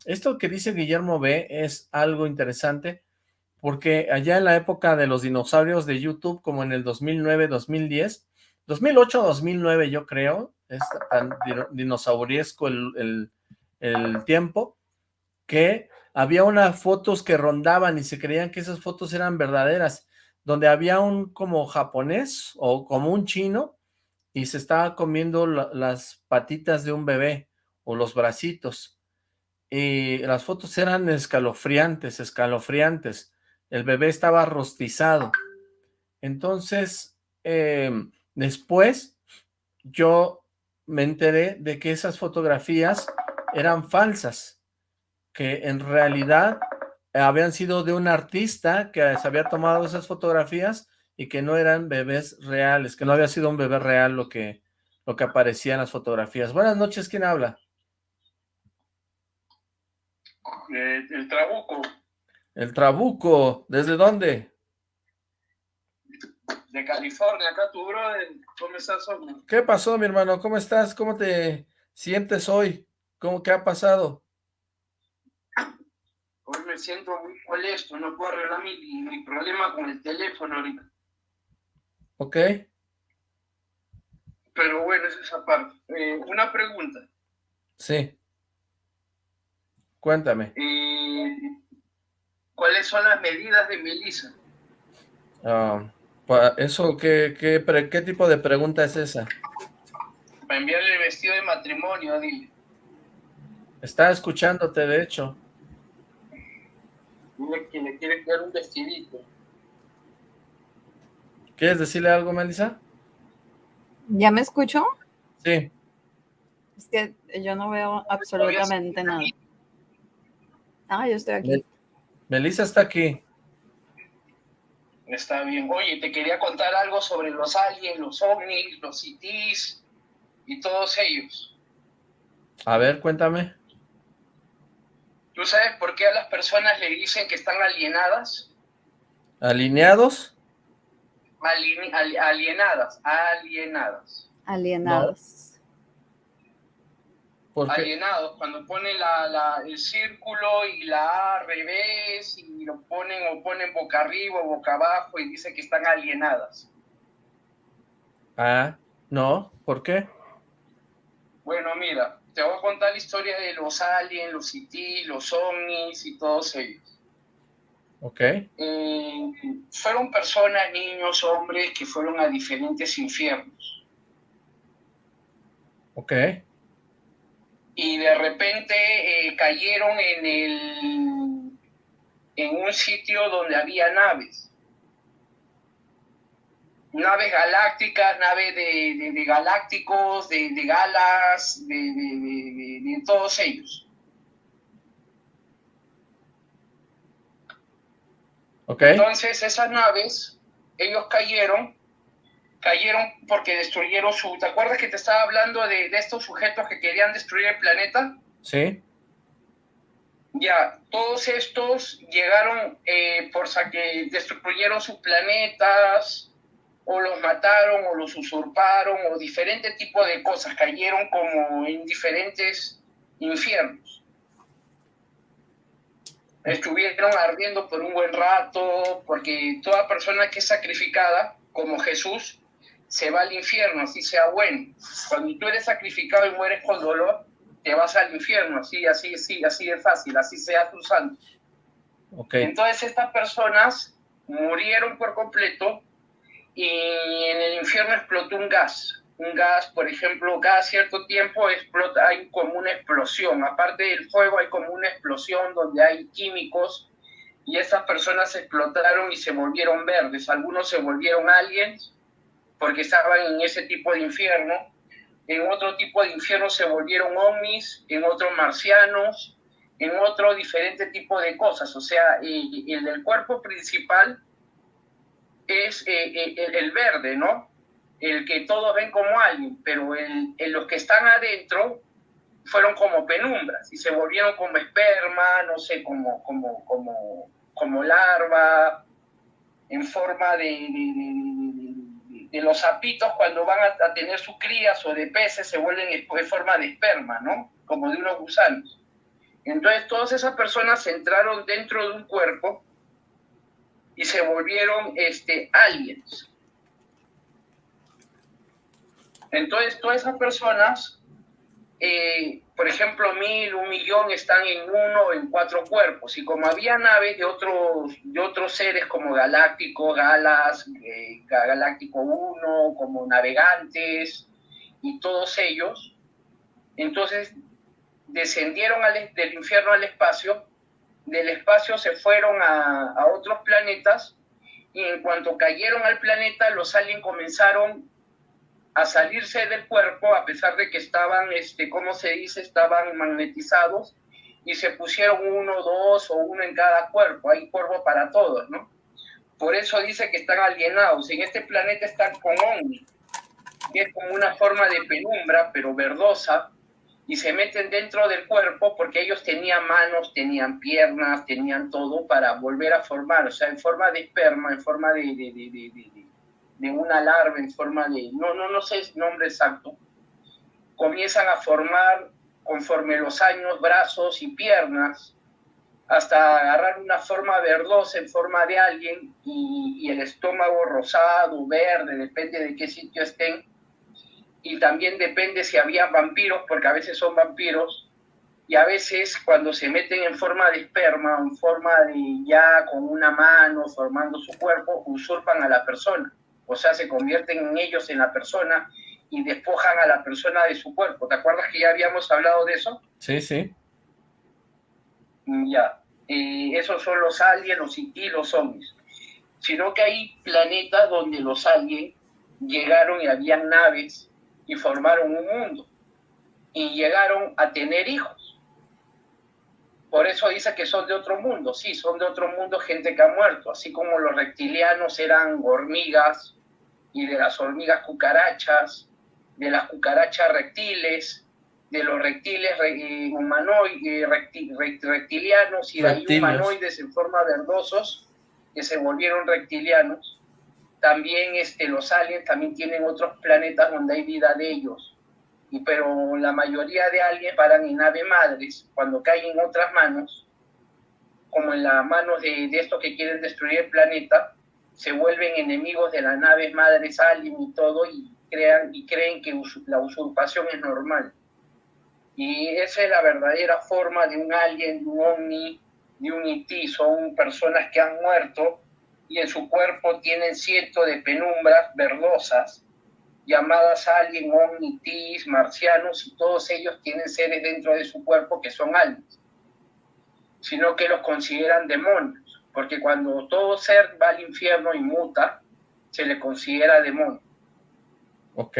Esto que dice Guillermo B es algo interesante porque allá en la época de los dinosaurios de YouTube, como en el 2009, 2010, 2008, 2009 yo creo, es tan dinosauriesco el, el tiempo, que había unas fotos que rondaban y se creían que esas fotos eran verdaderas, donde había un como japonés o como un chino y se estaba comiendo las patitas de un bebé o los bracitos. Y las fotos eran escalofriantes, escalofriantes el bebé estaba rostizado. Entonces, em, después yo me enteré de que esas fotografías eran falsas, que en realidad habían sido de un artista que se había tomado esas fotografías y que no eran bebés reales, que no había sido un bebé real lo que, lo que aparecía en las fotografías. Buenas noches, ¿quién habla? Eh, el Trabuco. El Trabuco, ¿desde dónde? De California, acá tu brother, ¿cómo estás hoy? ¿Qué pasó, mi hermano? ¿Cómo estás? ¿Cómo te sientes hoy? ¿Cómo qué ha pasado? Hoy me siento muy molesto, no puedo arreglar mi, problema con el teléfono ahorita. Ok. Pero bueno, es esa parte. Eh, una pregunta. Sí. Cuéntame. Eh, ¿Cuáles son las medidas de Melissa? Ah, eso, ¿qué, qué, qué tipo de pregunta es esa? Para enviarle el vestido de matrimonio, dile. Está escuchándote, de hecho. Dile que le quiere dar un vestidito. ¿Quieres decirle algo, Melissa? ¿Ya me escucho? Sí. Es que yo no veo absolutamente nada. Ah, yo estoy aquí. Melissa está aquí. Está bien. Oye, te quería contar algo sobre los aliens, los ovnis, los CITIs y todos ellos. A ver, cuéntame. ¿Tú sabes por qué a las personas le dicen que están alienadas? ¿Alineados? Alienadas, alienadas. Alienadas alienados, cuando ponen la, el círculo y la A al revés y lo ponen o ponen boca arriba o boca abajo y dice que están alienadas. Ah, no, ¿por qué? Bueno, mira, te voy a contar la historia de los aliens, los CT, los ovnis y todos ellos. Ok. Eh, fueron personas, niños, hombres que fueron a diferentes infiernos. Ok y de repente eh, cayeron en, el, en un sitio donde había naves. naves galácticas, naves de, galácticos, de, galas, de, todos ellos. Okay. Entonces esas naves, ellos cayeron, cayeron porque destruyeron su... ¿Te acuerdas que te estaba hablando de, estos sujetos que querían destruir el planeta? Sí. Ya, todos estos llegaron eh, por que destruyeron sus planetas, o los mataron, o los usurparon, o diferentes tipos de cosas, cayeron como en diferentes infiernos. Estuvieron ardiendo por un buen rato, porque toda persona que es sacrificada, como Jesús, se va al infierno, así sea bueno. Cuando tú eres sacrificado y mueres con dolor, te vas al infierno, así, así, así, así de fácil, así sea tu santo. Okay. Entonces estas personas murieron por completo y en el infierno explotó un gas. Un gas, por ejemplo, cada cierto tiempo explota, hay como una explosión. Aparte del fuego hay como una explosión donde hay químicos y esas personas explotaron y se volvieron verdes. Algunos se volvieron aliens porque estaban en ese tipo de infierno. En otro tipo de infierno se volvieron ovnis, en otros marcianos, en otro diferente tipo de cosas. O sea, el, el del cuerpo principal es eh, eh, el, verde, ¿no? El que todos ven como alguien, pero el, los que están adentro fueron como penumbras y se volvieron como esperma, no sé, como, como, como, como larva, en forma de, de, los sapitos cuando van a, tener sus crías o de peces se vuelven en forma de esperma, ¿no? Como de unos gusanos. Entonces todas esas personas entraron dentro de un cuerpo y se volvieron este, aliens. Entonces, todas esas personas, eh, por ejemplo, mil, un millón, están en uno en cuatro cuerpos. Y como había naves de otros, de otros seres como Galáctico, Galas, eh, Galáctico 1, como navegantes y todos ellos, entonces descendieron del infierno al espacio del espacio se fueron a, otros planetas y en cuanto cayeron al planeta, los aliens comenzaron a salirse del cuerpo, a pesar de que estaban, este, ¿cómo se dice? Estaban magnetizados y se pusieron uno, dos o uno en cada cuerpo. Hay cuerpo para todos, ¿no? Por eso dice que están alienados. En este planeta están con Omni, que es como una forma de penumbra, pero verdosa, y se meten dentro del cuerpo porque ellos tenían manos, tenían piernas, tenían todo para volver a formar, o sea, en forma de esperma, en forma de, de, una larva, en forma de, no, no, no sé el nombre exacto, comienzan a formar conforme los años brazos y piernas, hasta agarrar una forma verdosa en forma de alguien y, y el estómago rosado, verde, depende de qué sitio estén, y también depende si había vampiros, porque a veces son vampiros, y a veces cuando se meten en forma de esperma, en forma de ya con una mano formando su cuerpo, usurpan a la persona, o sea, se convierten en ellos en la persona y despojan a la persona de su cuerpo. ¿Te acuerdas que ya habíamos hablado de eso? Sí, sí. Ya, y esos son los aliens, los IT, los zombies. Sino que hay planetas donde los aliens llegaron y habían naves y formaron un mundo y llegaron a tener hijos. Por eso dice que son de otro mundo. Sí, son de otro mundo gente que ha muerto, así como los reptilianos eran hormigas y de las hormigas cucarachas, de las cucarachas reptiles, de los reptiles eh, humanoides, reptilianos y de ahí humanoides en forma verdosos que se volvieron reptilianos. También este, los aliens también tienen otros planetas donde hay vida de ellos. Y, pero la mayoría de aliens paran en naves madres cuando caen en otras manos, como en las manos de, de estos que quieren destruir el planeta, se vuelven enemigos de las naves madres alien y todo y, crean, y creen que la usurpación es normal. Y esa es la verdadera forma de un alien, de un ovni, de un IT. Son personas que han muerto y en su cuerpo tienen cientos de penumbras verdosas llamadas alien, omnitis, marcianos, y todos ellos tienen seres dentro de su cuerpo que son aliens, sino que los consideran demonios, porque cuando todo ser va al infierno y muta, se le considera demonio. Ok.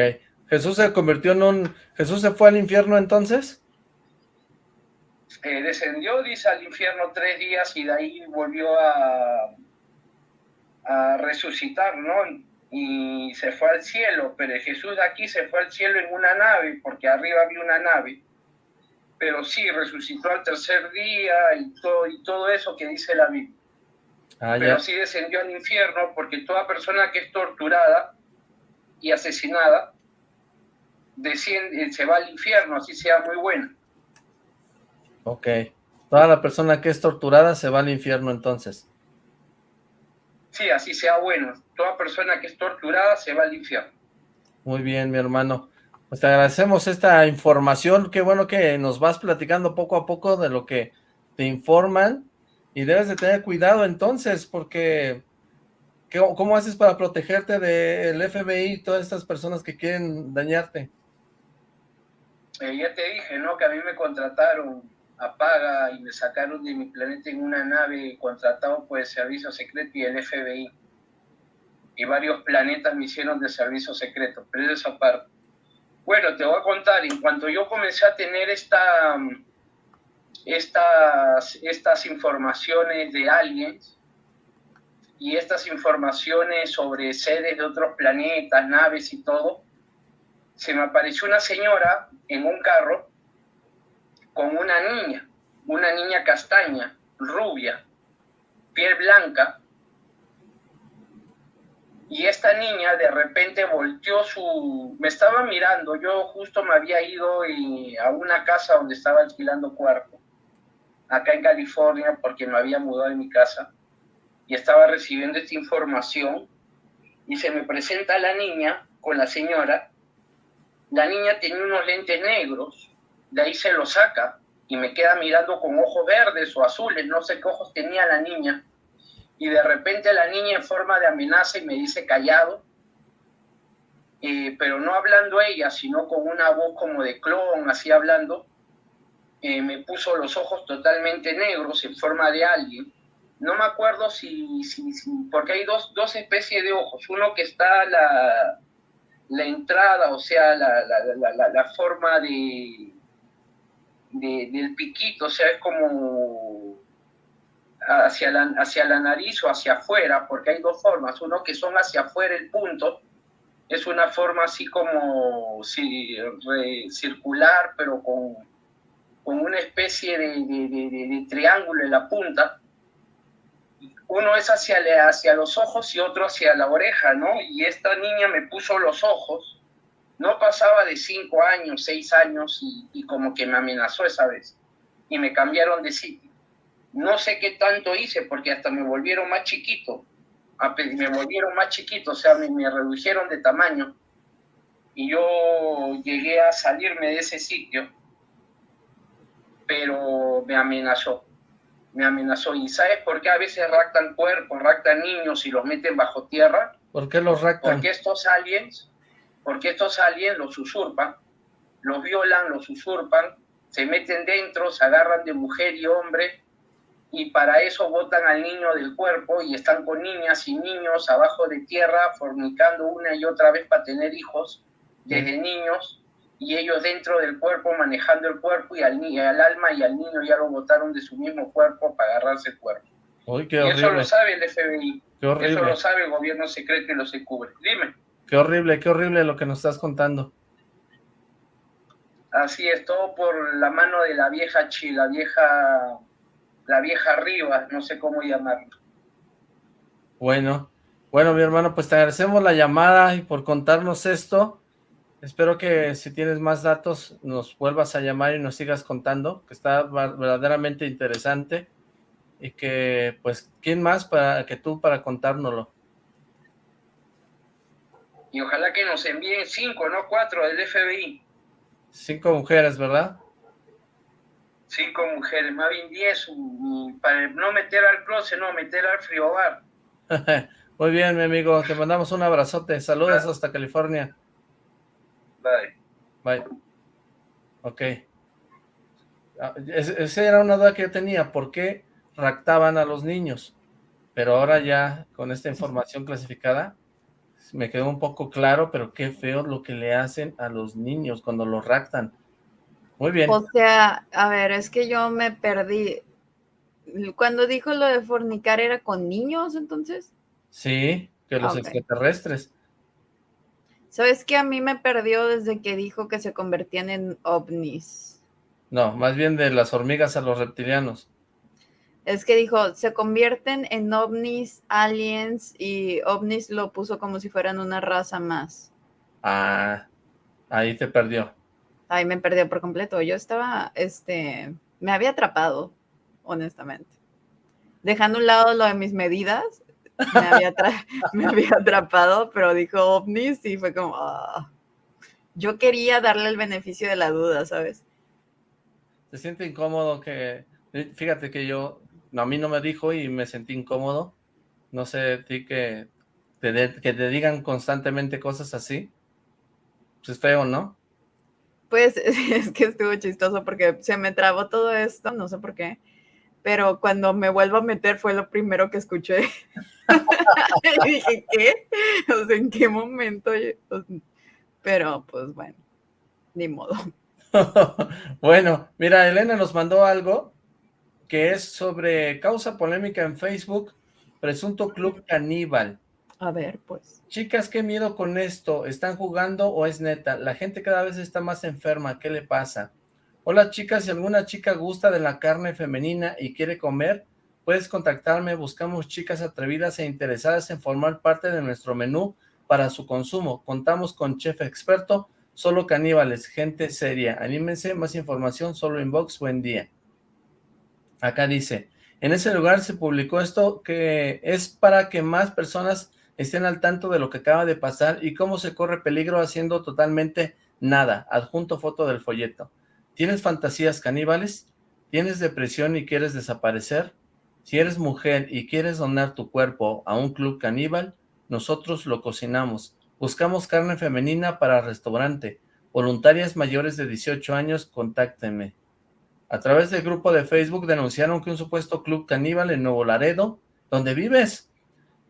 ¿Jesús se convirtió en un... ¿Jesús se fue al infierno entonces? Eh, descendió, dice, al infierno tres días y de ahí volvió a, a resucitar, ¿no? Y se fue al cielo, pero Jesús de aquí se fue al cielo en una nave, porque arriba había una nave, pero sí, resucitó al tercer día y todo, y todo eso que dice la Biblia. Ah, pero sí descendió al infierno porque toda persona que es torturada y asesinada desciende, se va al infierno, así sea muy buena. Ok. Toda la persona que es torturada se va al infierno entonces. Sí, así sea bueno. Toda persona que es torturada se va al infierno. Muy bien, mi hermano. Pues te agradecemos esta información. Qué bueno que nos vas platicando poco a poco de lo que te informan. Y debes de tener cuidado entonces, porque ¿cómo haces para protegerte del FBI y todas estas personas que quieren dañarte? Eh, ya te dije, ¿no? Que a mí me contrataron a paga y me sacaron de mi planeta en una nave contratado por el servicio secreto y el FBI. Y varios planetas me hicieron de servicio secreto, pero esa parte. Bueno, te voy a contar, en cuanto yo comencé a tener esta, estas, estas informaciones de aliens y estas informaciones sobre seres de otros planetas, naves y todo, se me apareció una señora en un carro con una niña, una niña castaña, rubia, piel blanca, y esta niña de repente volteó su... me estaba mirando, yo justo me había ido a una casa donde estaba alquilando cuarto, acá en California, porque me había mudado de mi casa, y estaba recibiendo esta información, y se me presenta la niña con la señora, la niña tenía unos lentes negros, de ahí se los saca y me queda mirando con ojos verdes o azules, no sé qué ojos tenía la niña. Y de repente la niña en forma de amenaza y me dice callado, eh, pero no hablando ella, sino con una voz como de clon, así hablando, me puso los ojos totalmente negros en forma de alguien. No me acuerdo si, si, si porque hay dos, dos especies de ojos, uno que está la, la entrada, o sea, la, la, la, forma de, del piquito, o sea, es como hacia la, hacia la nariz o hacia afuera, porque hay dos formas, uno que son hacia afuera el punto, es una forma así como circular, pero con, con una especie de, de, triángulo en la punta, uno es hacia, hacia los ojos y otro hacia la oreja, ¿no? Y esta niña me puso los ojos, no pasaba de cinco años, seis años y, como que me amenazó esa vez. Y me cambiaron de sitio. No sé qué tanto hice porque hasta me volvieron más chiquito, me volvieron más chiquito, o sea, me, me redujeron de tamaño. Y yo llegué a salirme de ese sitio, pero me amenazó me amenazó. ¿Y sabes por qué a veces raptan cuerpos, raptan niños y los meten bajo tierra? ¿Por qué los raptan? Porque estos aliens, porque estos aliens los usurpan, los violan, los usurpan, se meten dentro, se agarran de mujer y hombre y para eso botan al niño del cuerpo y están con niñas y niños abajo de tierra fornicando una y otra vez para tener hijos desde niños y ellos dentro del cuerpo manejando el cuerpo y al, al alma y al niño ya lo botaron de su mismo cuerpo para agarrarse el cuerpo. y eso lo sabe el FBI, eso lo sabe el gobierno secreto y lo se cubre. Dime. Qué horrible, qué horrible lo que nos estás contando. Así es, todo por la mano de la vieja Chi, la vieja, la vieja arriba, no sé cómo llamarlo. Bueno, bueno mi hermano, pues te agradecemos la llamada y por contarnos esto. Espero que si tienes más datos nos vuelvas a llamar y nos sigas contando, que está verdaderamente interesante y que, pues, ¿quién más para que tú para contárnoslo? Y ojalá que nos envíen cinco, no cuatro, del FBI. Cinco mujeres, ¿verdad? Cinco mujeres, más bien diez, para no meter al closet, no, meter al frigobar. Muy bien, mi amigo, te mandamos un abrazote, saludos hasta California. Bye. Bye. Ok. Ah, esa era una duda que yo tenía, ¿por qué raptaban a los niños? Pero ahora ya, con esta información clasificada, me quedó un poco claro, pero qué feo lo que le hacen a los niños cuando los raptan. Muy bien. O sea, a ver, es que yo me perdí. Cuando dijo lo de fornicar, ¿era con niños entonces? Sí, que los extraterrestres. ¿Sabes qué? A mí me perdió desde que dijo que se convertían en ovnis. No, más bien de las hormigas a los reptilianos. Es que dijo, se convierten en ovnis, aliens, y ovnis lo puso como si fueran una raza más. Ah, ahí te perdió. Ahí me perdió por completo. Yo estaba, este, me había atrapado, honestamente. Dejando a un lado lo de mis medidas, me había, me había atrapado, pero dijo ovnis y fue como, ah". yo quería darle el beneficio de la duda, ¿sabes? Se siente incómodo que, fíjate que yo a mí no me dijo y me sentí incómodo. No sé, ti que te, que te digan constantemente cosas así. Pues es feo, ¿no? Pues es que estuvo chistoso porque se me trabó todo esto, no sé por qué, pero cuando me vuelvo a meter fue lo primero que escuché. y dije, ¿qué? O sea, ¿en qué momento? Pero pues bueno, ni modo. bueno, mira, Elena nos mandó algo que es sobre causa polémica en Facebook, presunto club caníbal. A ver, pues. Chicas, qué miedo con esto, ¿están jugando o es neta? La gente cada vez está más enferma, ¿qué le pasa? Hola chicas, si alguna chica gusta de la carne femenina y quiere comer, puedes contactarme, buscamos chicas atrevidas e interesadas en formar parte de nuestro menú para su consumo. Contamos con chef experto, solo caníbales, gente seria. Anímense, más información, solo inbox, buen día. Acá dice, en ese lugar se publicó esto que es para que más personas estén al tanto de lo que acaba de pasar y cómo se corre peligro haciendo totalmente nada. Adjunto foto del folleto. ¿Tienes fantasías caníbales? ¿Tienes depresión y quieres desaparecer? Si eres mujer y quieres donar tu cuerpo a un club caníbal, nosotros lo cocinamos. Buscamos carne femenina para restaurante. Voluntarias mayores de 18 años, contáctenme. A través del grupo de Facebook denunciaron que un supuesto club caníbal en Nuevo Laredo, donde vives,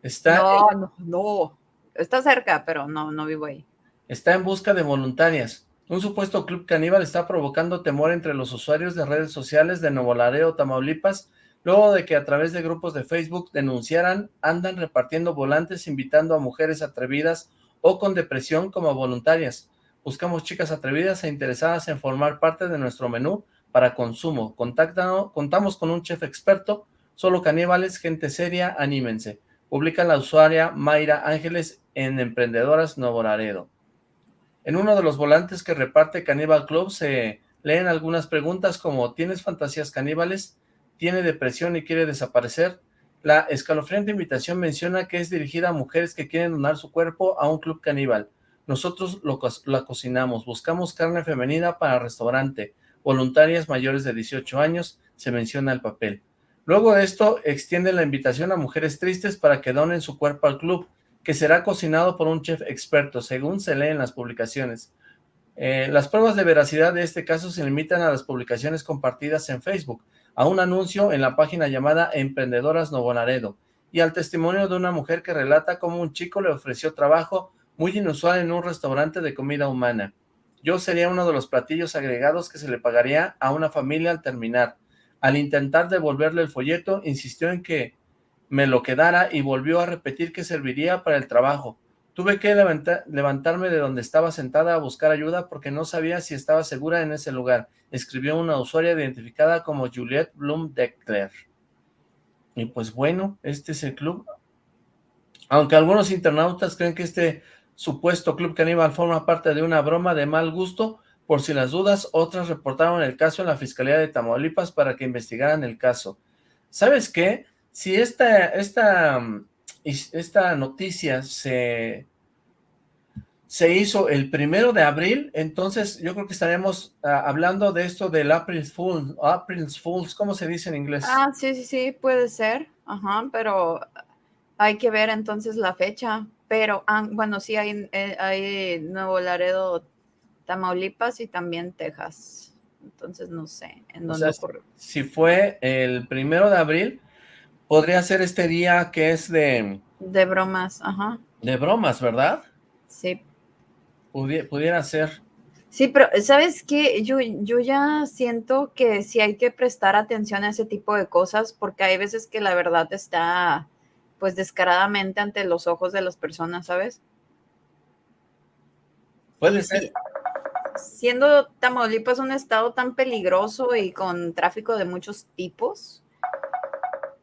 está... No, no, no, está cerca, pero no, no vivo ahí. Está en busca de voluntarias. Un supuesto club caníbal está provocando temor entre los usuarios de redes sociales de Nuevo Laredo, Tamaulipas, luego de que a través de grupos de Facebook denunciaran, andan repartiendo volantes invitando a mujeres atrevidas o con depresión como voluntarias. Buscamos chicas atrevidas e interesadas en formar parte de nuestro menú para consumo. Contáctanos, contamos con un chef experto, solo caníbales, gente seria, anímense. Publica la usuaria Mayra Ángeles en Emprendedoras Nuevo Laredo. En uno de los volantes que reparte Caníbal Club se leen algunas preguntas como ¿tienes fantasías caníbales? ¿Tiene depresión y quiere desaparecer? La escalofriante invitación menciona que es dirigida a mujeres que quieren donar su cuerpo a un club caníbal. Nosotros lo, la cocinamos, buscamos carne femenina para restaurante, voluntarias mayores de 18 años, se menciona el papel. Luego de esto, extiende la invitación a mujeres tristes para que donen su cuerpo al club, que será cocinado por un chef experto, según se lee en las publicaciones. Eh, las pruebas de veracidad de este caso se limitan a las publicaciones compartidas en Facebook, a un anuncio en la página llamada Emprendedoras Nuevo Laredo, y al testimonio de una mujer que relata cómo un chico le ofreció trabajo muy inusual en un restaurante de comida humana. Yo sería uno de los platillos agregados que se le pagaría a una familia al terminar. Al intentar devolverle el folleto, insistió en que me lo quedara y volvió a repetir que serviría para el trabajo. Tuve que levantarme de donde estaba sentada a buscar ayuda porque no sabía si estaba segura en ese lugar, escribió una usuaria identificada como Juliette Blum Decler. Y pues bueno, este es el club. Aunque algunos internautas creen que este supuesto club caníbal forma parte de una broma de mal gusto, por si las dudas, otras reportaron el caso en la Fiscalía de Tamaulipas para que investigaran el caso. ¿Sabes qué? Si esta, esta, esta noticia se, se hizo el primero de abril, entonces yo creo que estaremos ah, hablando de esto del April Fool, April Fools, ¿cómo se dice en inglés? Ah, sí, sí, sí, puede ser, ajá, pero hay que ver entonces la fecha, pero ah, bueno, sí hay, eh, hay Nuevo Laredo, Tamaulipas y también Texas. Entonces no sé en dónde Si fue el primero de abril, podría ser este día que es de... De bromas, ajá. De bromas, ¿verdad? Sí. pudiera ser. Sí, pero ¿sabes qué? Yo, yo ya siento que sí hay que prestar atención a ese tipo de cosas porque hay veces que la verdad está pues descaradamente ante los ojos de las personas, ¿sabes? Puede ser. Siendo Tamaulipas un estado tan peligroso y con tráfico de muchos tipos,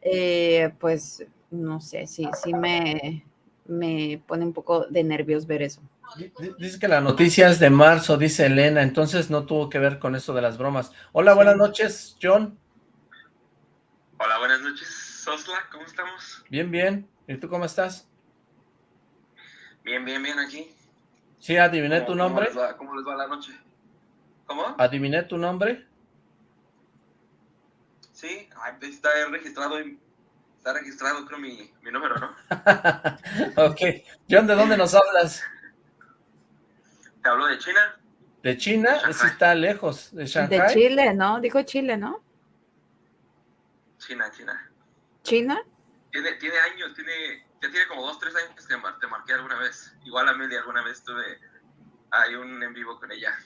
eh, pues no sé, sí, sí me, me pone un poco de nervios ver eso. Dice que la noticia es de marzo, dice Elena, entonces no tuvo que ver con eso de las bromas. Hola, buenas noches, John. Hola, buenas noches, Sosla, ¿cómo estamos? Bien, bien. ¿Y tú cómo estás? Bien, bien, bien aquí. Sí, adiviné tu nombre. ¿cómo les, va, la noche? ¿Cómo? ¿Adiviné tu nombre? Sí, está registrado, está registrado creo mi, mi número, ¿no? ok. John, ¿de dónde nos hablas? Te hablo de China. ¿De China? Ese está lejos, de Shanghai. De Chile, ¿no? Dijo Chile, ¿no? China, China. ¿China? Tiene, tiene años, tiene, ya tiene como dos, tres años que te marqué alguna vez. Igual a Amelia alguna vez tuve ahí un en vivo con ella.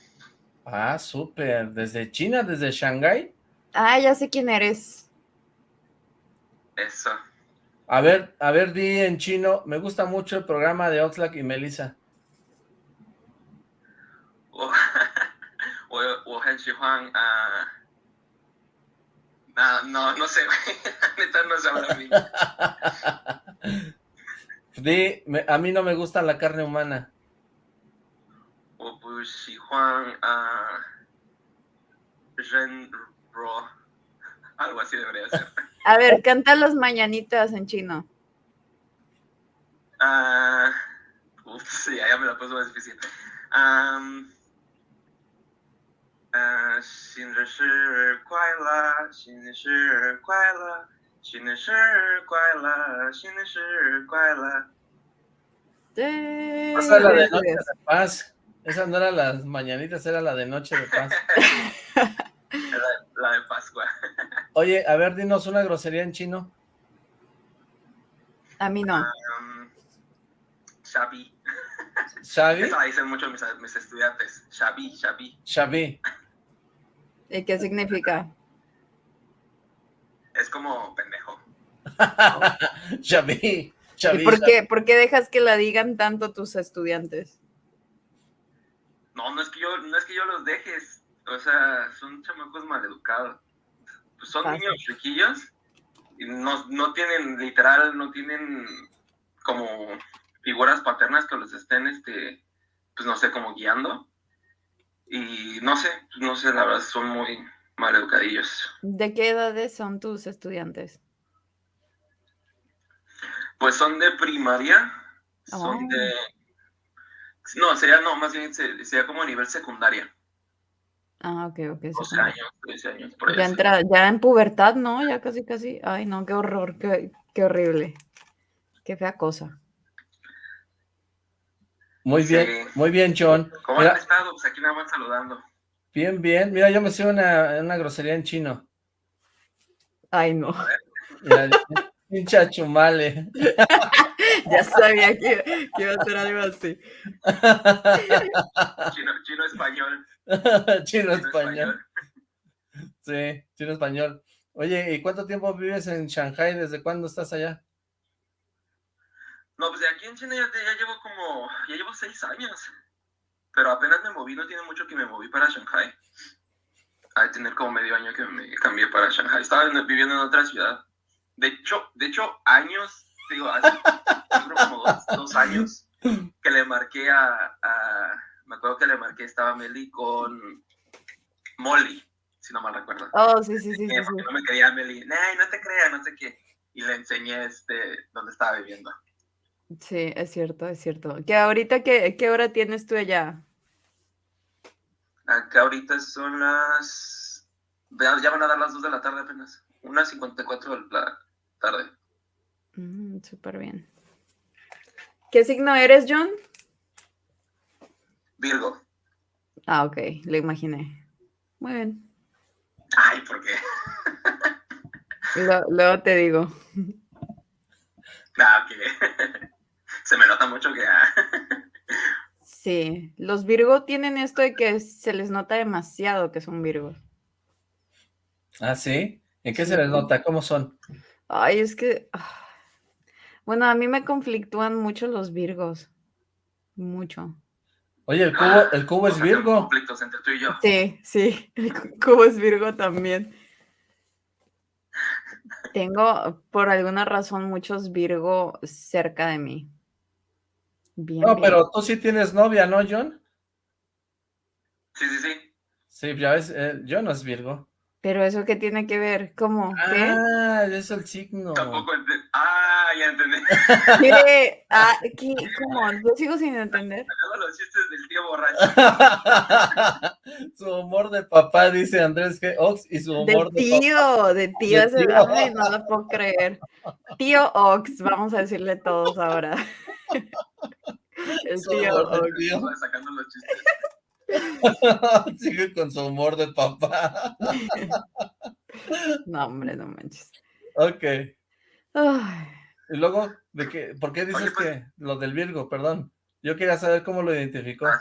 Ah, súper. ¿Desde China? ¿Desde Shanghai? Ah, ya sé quién eres. Eso. A ver, a ver, di en chino. Me gusta mucho el programa de Oxlack y Melissa. No, no, no sé, neta no sabrá Di, a mí no me gusta la carne humana. Juan, 不喜欢啊人肉 algo así debería ser. A ver, canta las mañanitas en chino. Ah, uh, uf, sí, ya me la puso más difícil. Um, 嗯，新的是快乐，新的是快乐，新的是快乐，新的是快乐。Esa era la de Noche de Paz. Esa no era las mañanitas, era la de Noche de Paz. la, de Pascua. Oye, a ver, dinos una grosería en chino. A mí no. Um, Xavi. ¿Xavi? Eso la dicen mucho mis, mis estudiantes. Xavi, Xavi. Xavi. ¿Y qué significa? Es como pendejo. Xavi. ¿Y por qué, por qué dejas que la digan tanto tus estudiantes? No, no es que yo, no es que yo los dejes. O sea, son chamacos maleducados. Pues son niños chiquillos y no, no tienen, literal, no tienen como figuras paternas que los estén, este, pues no sé, como guiando. Y no sé, no sé, la verdad, son muy mal educadillos. ¿De qué edades son tus estudiantes? Pues son de primaria, son oh. de... No, sería, no, más bien sería como a nivel secundaria. Ah, ok, ok. 12 años, 13 años, por ya, entra, ya en pubertad, ¿no? Ya casi, casi. Ay, no, qué horror, qué, qué horrible. Qué fea cosa. Muy bien, muy bien, John. ¿Cómo han estado? Pues aquí nada más saludando. Bien, bien. Mira, yo me sé una, una grosería en chino. Ay, no. Pincha chumale. ya sabía que, iba a ser algo así. Chino, chino español. chino, español. Sí, chino español. Oye, ¿y cuánto tiempo vives en Shanghai? ¿Desde cuándo estás allá? No, pues de aquí en China ya, ya, llevo como, ya llevo seis años. Pero apenas me moví, no tiene mucho que me moví para Shanghai. Hay tener como medio año que me cambié para Shanghai. Estaba viviendo en otra ciudad. De hecho, de hecho años, digo, hace como dos, años que le marqué a, me acuerdo que le marqué, estaba Meli con Molly, si no mal recuerdo. Oh, sí, sí, sí. sí, No me quería Meli, no te creas, no sé qué. Y le enseñé este, dónde estaba viviendo. Sí, es cierto, es cierto. ¿Que ahorita qué, qué hora tienes tú allá? Acá ahorita son las... Ya van a dar las 2 de la tarde apenas. Una 54 de la tarde. Mm, Súper bien. ¿Qué signo eres, John? Virgo. Ah, ok, lo imaginé. Muy bien. Ay, ¿por qué? luego te digo. Ah, ok. se me nota mucho que... Ah. sí, los Virgo tienen esto de que se les nota demasiado que son Virgos. ¿Ah, sí? ¿En qué se les nota? ¿Cómo son? Ay, es que... Ah, bueno, a mí me conflictúan mucho los Virgos. Mucho. Oye, el cubo, el cubo es Virgo. Conflictos entre tú y yo. Sí, sí, el cubo es Virgo también. Tengo, por alguna razón, muchos Virgo cerca de mí. Bien, no, pero tú sí tienes novia, ¿no, John? Sí, sí, sí. Sí, ya ves, eh, John no es Virgo. Pero eso qué tiene que ver, ¿cómo? ¿Qué? Ah, es el signo. Tampoco Ah, ya entendí. Ah, ¿qué? ¿Cómo? Yo sigo sin entender. los chistes del tío borracho. su humor de papá, dice Andrés G. Ox, y su humor de, de tío, de tío, ese tío. Ay, no lo puedo creer. Tío Ox, vamos a decirle todos ahora. el tío Ox. Tío. Sacando los chistes. Sigue con su humor de papá. no, hombre, no manches. Ok. Y luego, ¿de qué? ¿por qué dices pues que lo del Virgo? Perdón. Yo quería saber cómo lo identificó. Ah,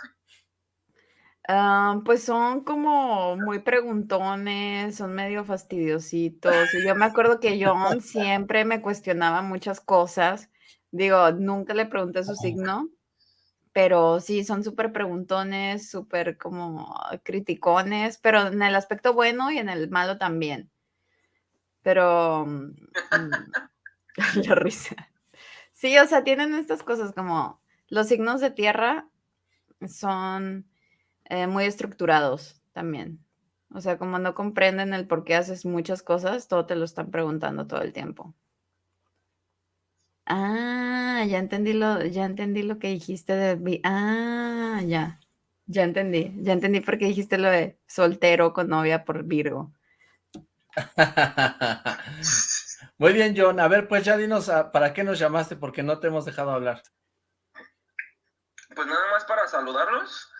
ah, pues son como muy preguntones, son medio fastidiositos. Y yo me acuerdo que John siempre me cuestionaba muchas cosas. Digo, nunca le pregunté su signo, pero sí, son súper preguntones, súper como criticones, pero en el aspecto bueno y en el malo también. Pero mm, la risa. Sí, o sea, tienen estas cosas como los signos de tierra son eh, muy estructurados también. O sea, como no comprenden el por qué haces muchas cosas, todo te lo están preguntando todo el tiempo. Ah, ya entendí lo, ya entendí lo que dijiste de ah, ya. Ya entendí, ya entendí por qué dijiste lo de soltero con novia por Virgo. Muy bien, John. A ver, pues ya dinos ah, para qué nos llamaste, porque no te hemos dejado hablar. Pues nada más para saludarlos.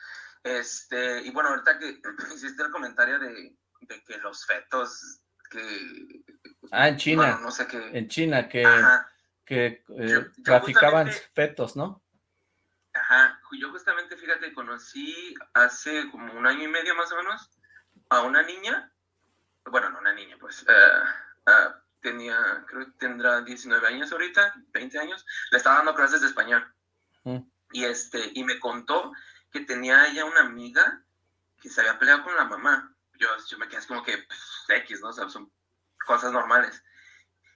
Este, y bueno, ahorita que hiciste el comentario de, que los fetos que Ah, en China. no sé qué. En China, que que eh, traficaban fetos, ¿no? Ajá, yo justamente, fíjate, conocí hace como un año y medio más o menos a una niña, bueno, no una niña, pues, eh, eh, tenía, creo que tendrá 19 años ahorita, 20 años, le estaba dando clases de español. Mm. Y, este, y me contó que tenía ella una amiga que se había peleado con la mamá. Yo, yo me quedé como que, pues, X, ¿no? O sea, son cosas normales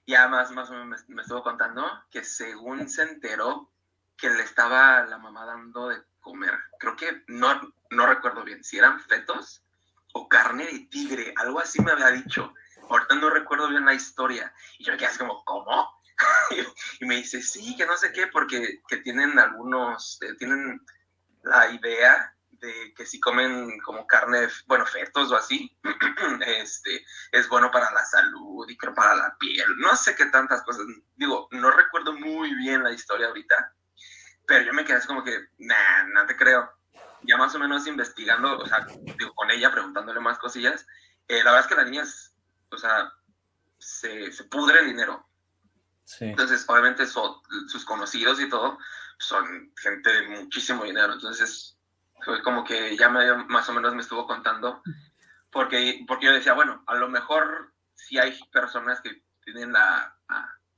ya más, más o menos me, estuvo contando que según se enteró que le estaba la mamá dando de comer, creo que no, no recuerdo bien, si eran fetos o carne de tigre, algo así me había dicho. Ahorita no recuerdo bien la historia. Y yo me quedé así como, ¿cómo? y me dice, sí, que no sé qué, porque que tienen algunos, eh, tienen la idea de que si comen como carne, bueno, fetos o así, este, es bueno para la salud y creo para la piel, no sé qué tantas cosas, digo, no recuerdo muy bien la historia ahorita, pero yo me quedé como que, nah, no te creo. Ya más o menos investigando, o sea, digo, con ella, preguntándole más cosillas, eh, la verdad es que la niña es, o sea, se, se pudre el dinero. Sí. Entonces, obviamente, sus conocidos y todo son gente de muchísimo dinero. Entonces, fue como que ya me, más o menos me estuvo contando, porque, porque yo decía, bueno, a lo mejor si hay personas que tienen la,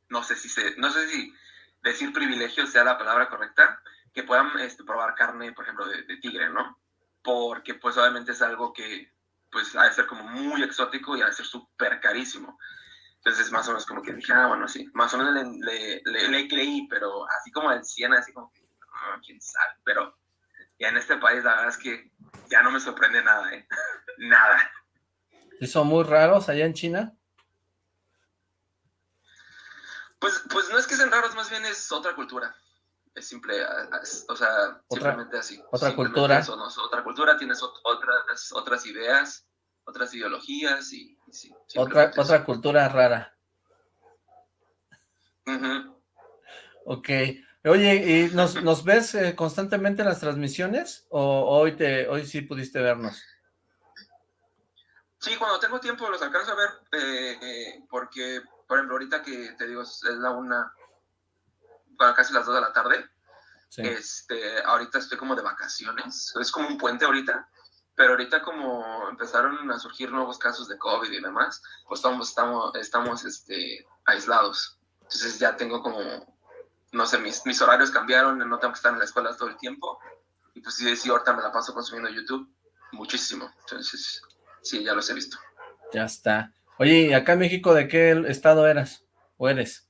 no sé si se, no sé si decir privilegio sea la palabra correcta, que puedan este, probar carne, por ejemplo, de, tigre, ¿no? Porque pues obviamente es algo que pues ha de ser como muy exótico y ha de ser súper carísimo. Entonces más o menos como que dije, ah, bueno, sí, más o menos le, le, le, creí, pero así como el 100, así como que, ah, quién sabe, pero ya en este país la verdad es que ya no me sorprende nada, ¿eh? nada. ¿Y son muy raros allá en China? Pues, pues no es que sean raros, más bien es otra cultura. Es simple, o sea, simplemente así. Otra cultura. Otra cultura, tienes otras, otras ideas, otras ideologías y, sí. Otra, otra cultura rara. Ok. Oye, ¿y nos, nos ves eh, constantemente en las transmisiones o hoy, te, hoy sí pudiste vernos? Sí, cuando tengo tiempo los alcanzo a ver, eh, eh, porque, por ejemplo, ahorita que te digo, es la una, casi las dos de la tarde, Este, ahorita estoy como de vacaciones, es como un puente ahorita, pero ahorita como empezaron a surgir nuevos casos de COVID y demás, pues estamos, estamos, estamos este, aislados. Entonces ya tengo como, no sé, mis, mis horarios cambiaron, no tengo que estar en la escuela todo el tiempo. Y pues sí, sí, ahorita me la paso consumiendo YouTube muchísimo. Entonces, sí, ya los he visto. Ya está. Oye, ¿y acá en México de qué estado eras? ¿O eres?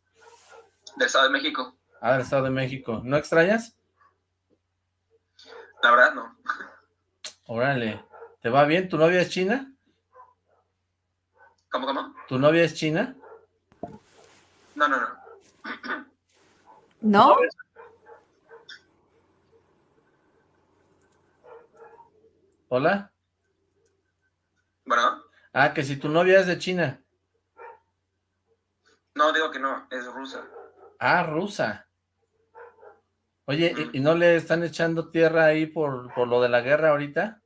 Del Estado de México. Ah, del Estado de México. ¿No extrañas? La verdad, no. Órale. ¿Te va bien? ¿Tu novia es china? ¿Cómo, cómo? ¿Tu novia es china? No, no, no. ¿No? ¿Hola? Bueno. Ah, que si tu novia es de China. No, digo que no, es rusa. Ah, rusa. Oye, ¿y, no le están echando tierra ahí por, por, lo de la guerra ahorita?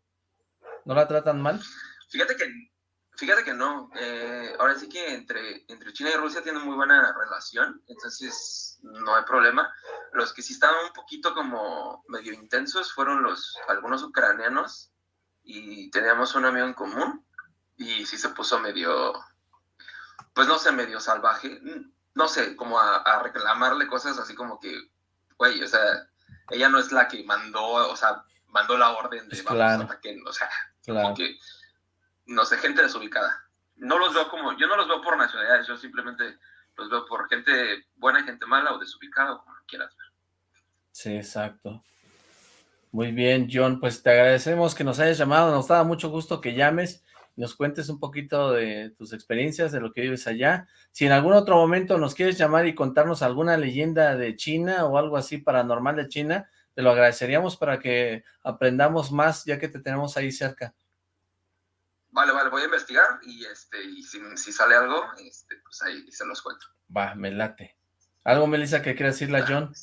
¿No la tratan mal? Fíjate que, fíjate que no. Eh, ahora sí que entre, entre China y Rusia tienen muy buena relación, entonces no hay problema. Los que sí estaban un poquito como medio intensos fueron los algunos ucranianos y teníamos un amigo en común y sí se puso medio, pues no sé, medio salvaje, no sé, como a, reclamarle cosas así como que, güey, o sea, ella no es la que mandó, o sea, mandó la orden de vamos o sea, como que, no sé, gente desubicada. No los veo como, yo no los veo por nacionalidades, yo simplemente los veo por gente buena y gente mala o desubicada, o como quieras ver. Sí, exacto. Muy bien, John, pues te agradecemos que nos hayas llamado, nos da mucho gusto que llames nos cuentes un poquito de tus experiencias, de lo que vives allá. Si en algún otro momento nos quieres llamar y contarnos alguna leyenda de China o algo así paranormal de China, te lo agradeceríamos para que aprendamos más ya que te tenemos ahí cerca. Vale, vale, voy a investigar y, este, y si, sale algo, este, pues ahí se los cuento. Va, me late. ¿Algo, Melissa, que quieras decirle a John?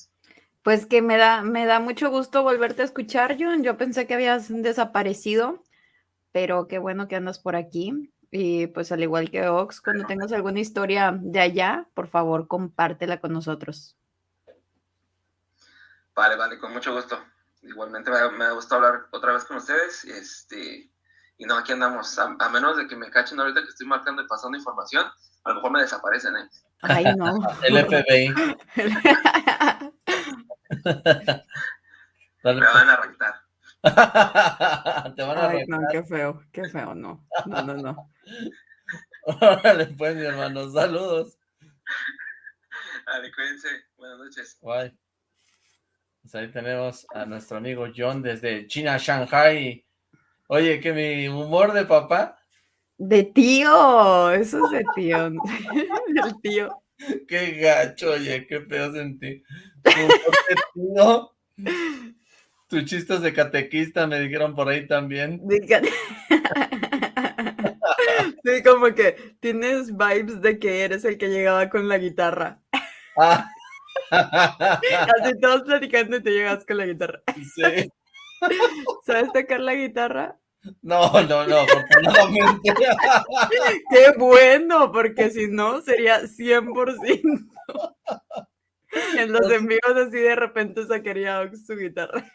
Pues que me da, me da mucho gusto volverte a escuchar, John. Yo pensé que habías desaparecido pero qué bueno que andas por aquí. Y pues al igual que Ox, cuando tengas alguna historia de allá, por favor, compártela con nosotros. Vale, vale, con mucho gusto. Igualmente me, me ha gustado hablar otra vez con ustedes. Este, y no, aquí andamos. A, menos de que me cachen ahorita que estoy marcando y pasando información, a lo mejor me desaparecen, ¿eh? Ay, no. El FBI. me van a arrancar. Te van a Ay, no, qué feo, qué feo, no. No, no, no. Órale, pues, mi hermano, saludos. Vale, cuídense. Buenas noches. Bye. Pues ahí tenemos a nuestro amigo John desde China, Shanghai. Oye, que mi humor de papá. De tío, eso es de tío. El tío. Qué gacho, oye, qué feo sentí. Tus chistes de catequista me dijeron por ahí también. sí, como que tienes vibes de que eres el que llegaba con la guitarra. Ah. Así todos platicando y te llegas con la guitarra. Sí. ¿Sabes tocar la guitarra? No, no, no, afortunadamente. Qué bueno, porque si no sería 100%. En los envíos así de repente sacaría su guitarra.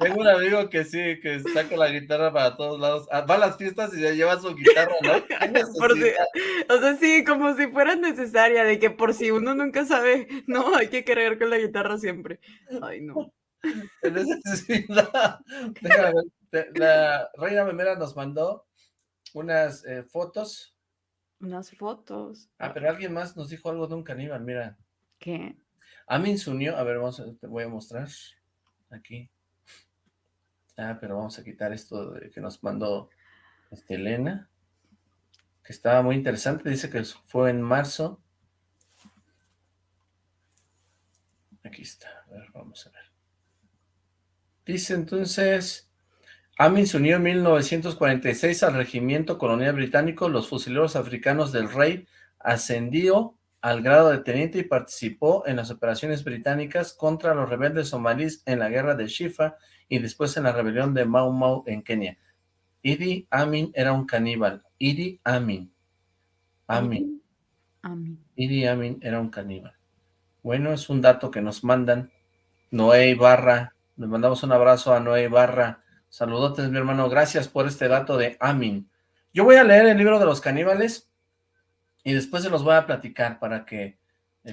Tengo un amigo que sí, que saca la guitarra para todos lados. Ah, va a las fiestas y se lleva su guitarra, ¿no? o sea, sí, como si fuera necesaria, de que por si uno nunca sabe, no, hay que cargar con la guitarra siempre. Ay, no. La reina memera nos mandó unas eh, fotos. Unas fotos. Ah, pero alguien más nos dijo algo de un caníbal, mira. ¿Qué? Amin unió, a ver, te voy a mostrar aquí. Ah, pero vamos a quitar esto que nos mandó este, Elena, que estaba muy interesante, dice que fue en marzo. Aquí está, a ver, vamos a ver. Dice entonces, Amin unió en 1946 al regimiento colonial británico, los fusileros africanos del rey ascendió al grado de teniente y participó en las operaciones británicas contra los rebeldes somalíes en la guerra de Shifa y después en la rebelión de Mau Mau en Kenia. Idi Amin era un caníbal. Idi Amin. Amin. Amin. Idi Amin era un caníbal. Bueno, es un dato que nos mandan Noé Ibarra, le mandamos un abrazo a Noé Ibarra, saludotes mi hermano, gracias por este dato de Amin. Yo voy a leer el libro de los caníbales y después se los voy a platicar para que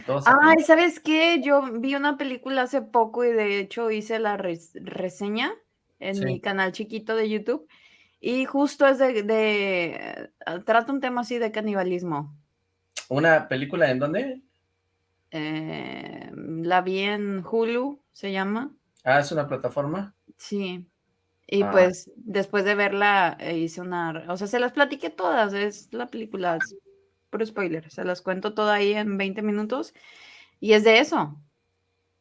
todos... Ay, ¿sabes qué? Yo vi una película hace poco y de hecho hice la reseña en mi canal chiquito de YouTube y justo es de, de, trata un tema así de canibalismo. ¿Una película en dónde? Eh, la vi en Hulu, se llama. Ah, ¿es una plataforma? Sí. Y ah. pues después de verla eh, hice una... O sea, se las platiqué todas, es la película, por spoiler, se las cuento toda ahí en 20 minutos. Y es de eso,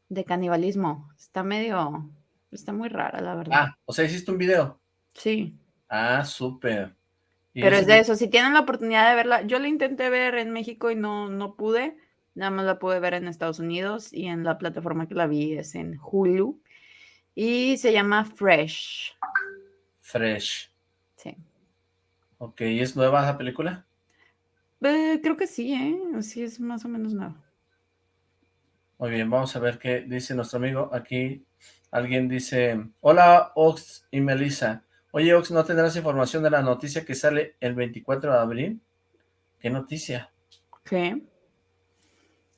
de canibalismo. Está medio... Está muy rara, la verdad. Ah, o sea, hiciste un video. Sí. Ah, súper. Pero es de eso, si tienen la oportunidad de verla, yo la intenté ver en México y no, no pude, nada más la pude ver en Estados Unidos y en la plataforma que la vi es en Hulu y se llama Fresh. Fresh. Sí. Ok, ¿y es nueva esa película? Eh, creo que sí, ¿eh? Sí, es más o menos nueva. Muy bien, vamos a ver qué dice nuestro amigo. Aquí alguien dice, hola Ox y Melissa. Oye, Ox, ¿no tendrás información de la noticia que sale el 24 de abril? ¿Qué noticia? ¿Qué?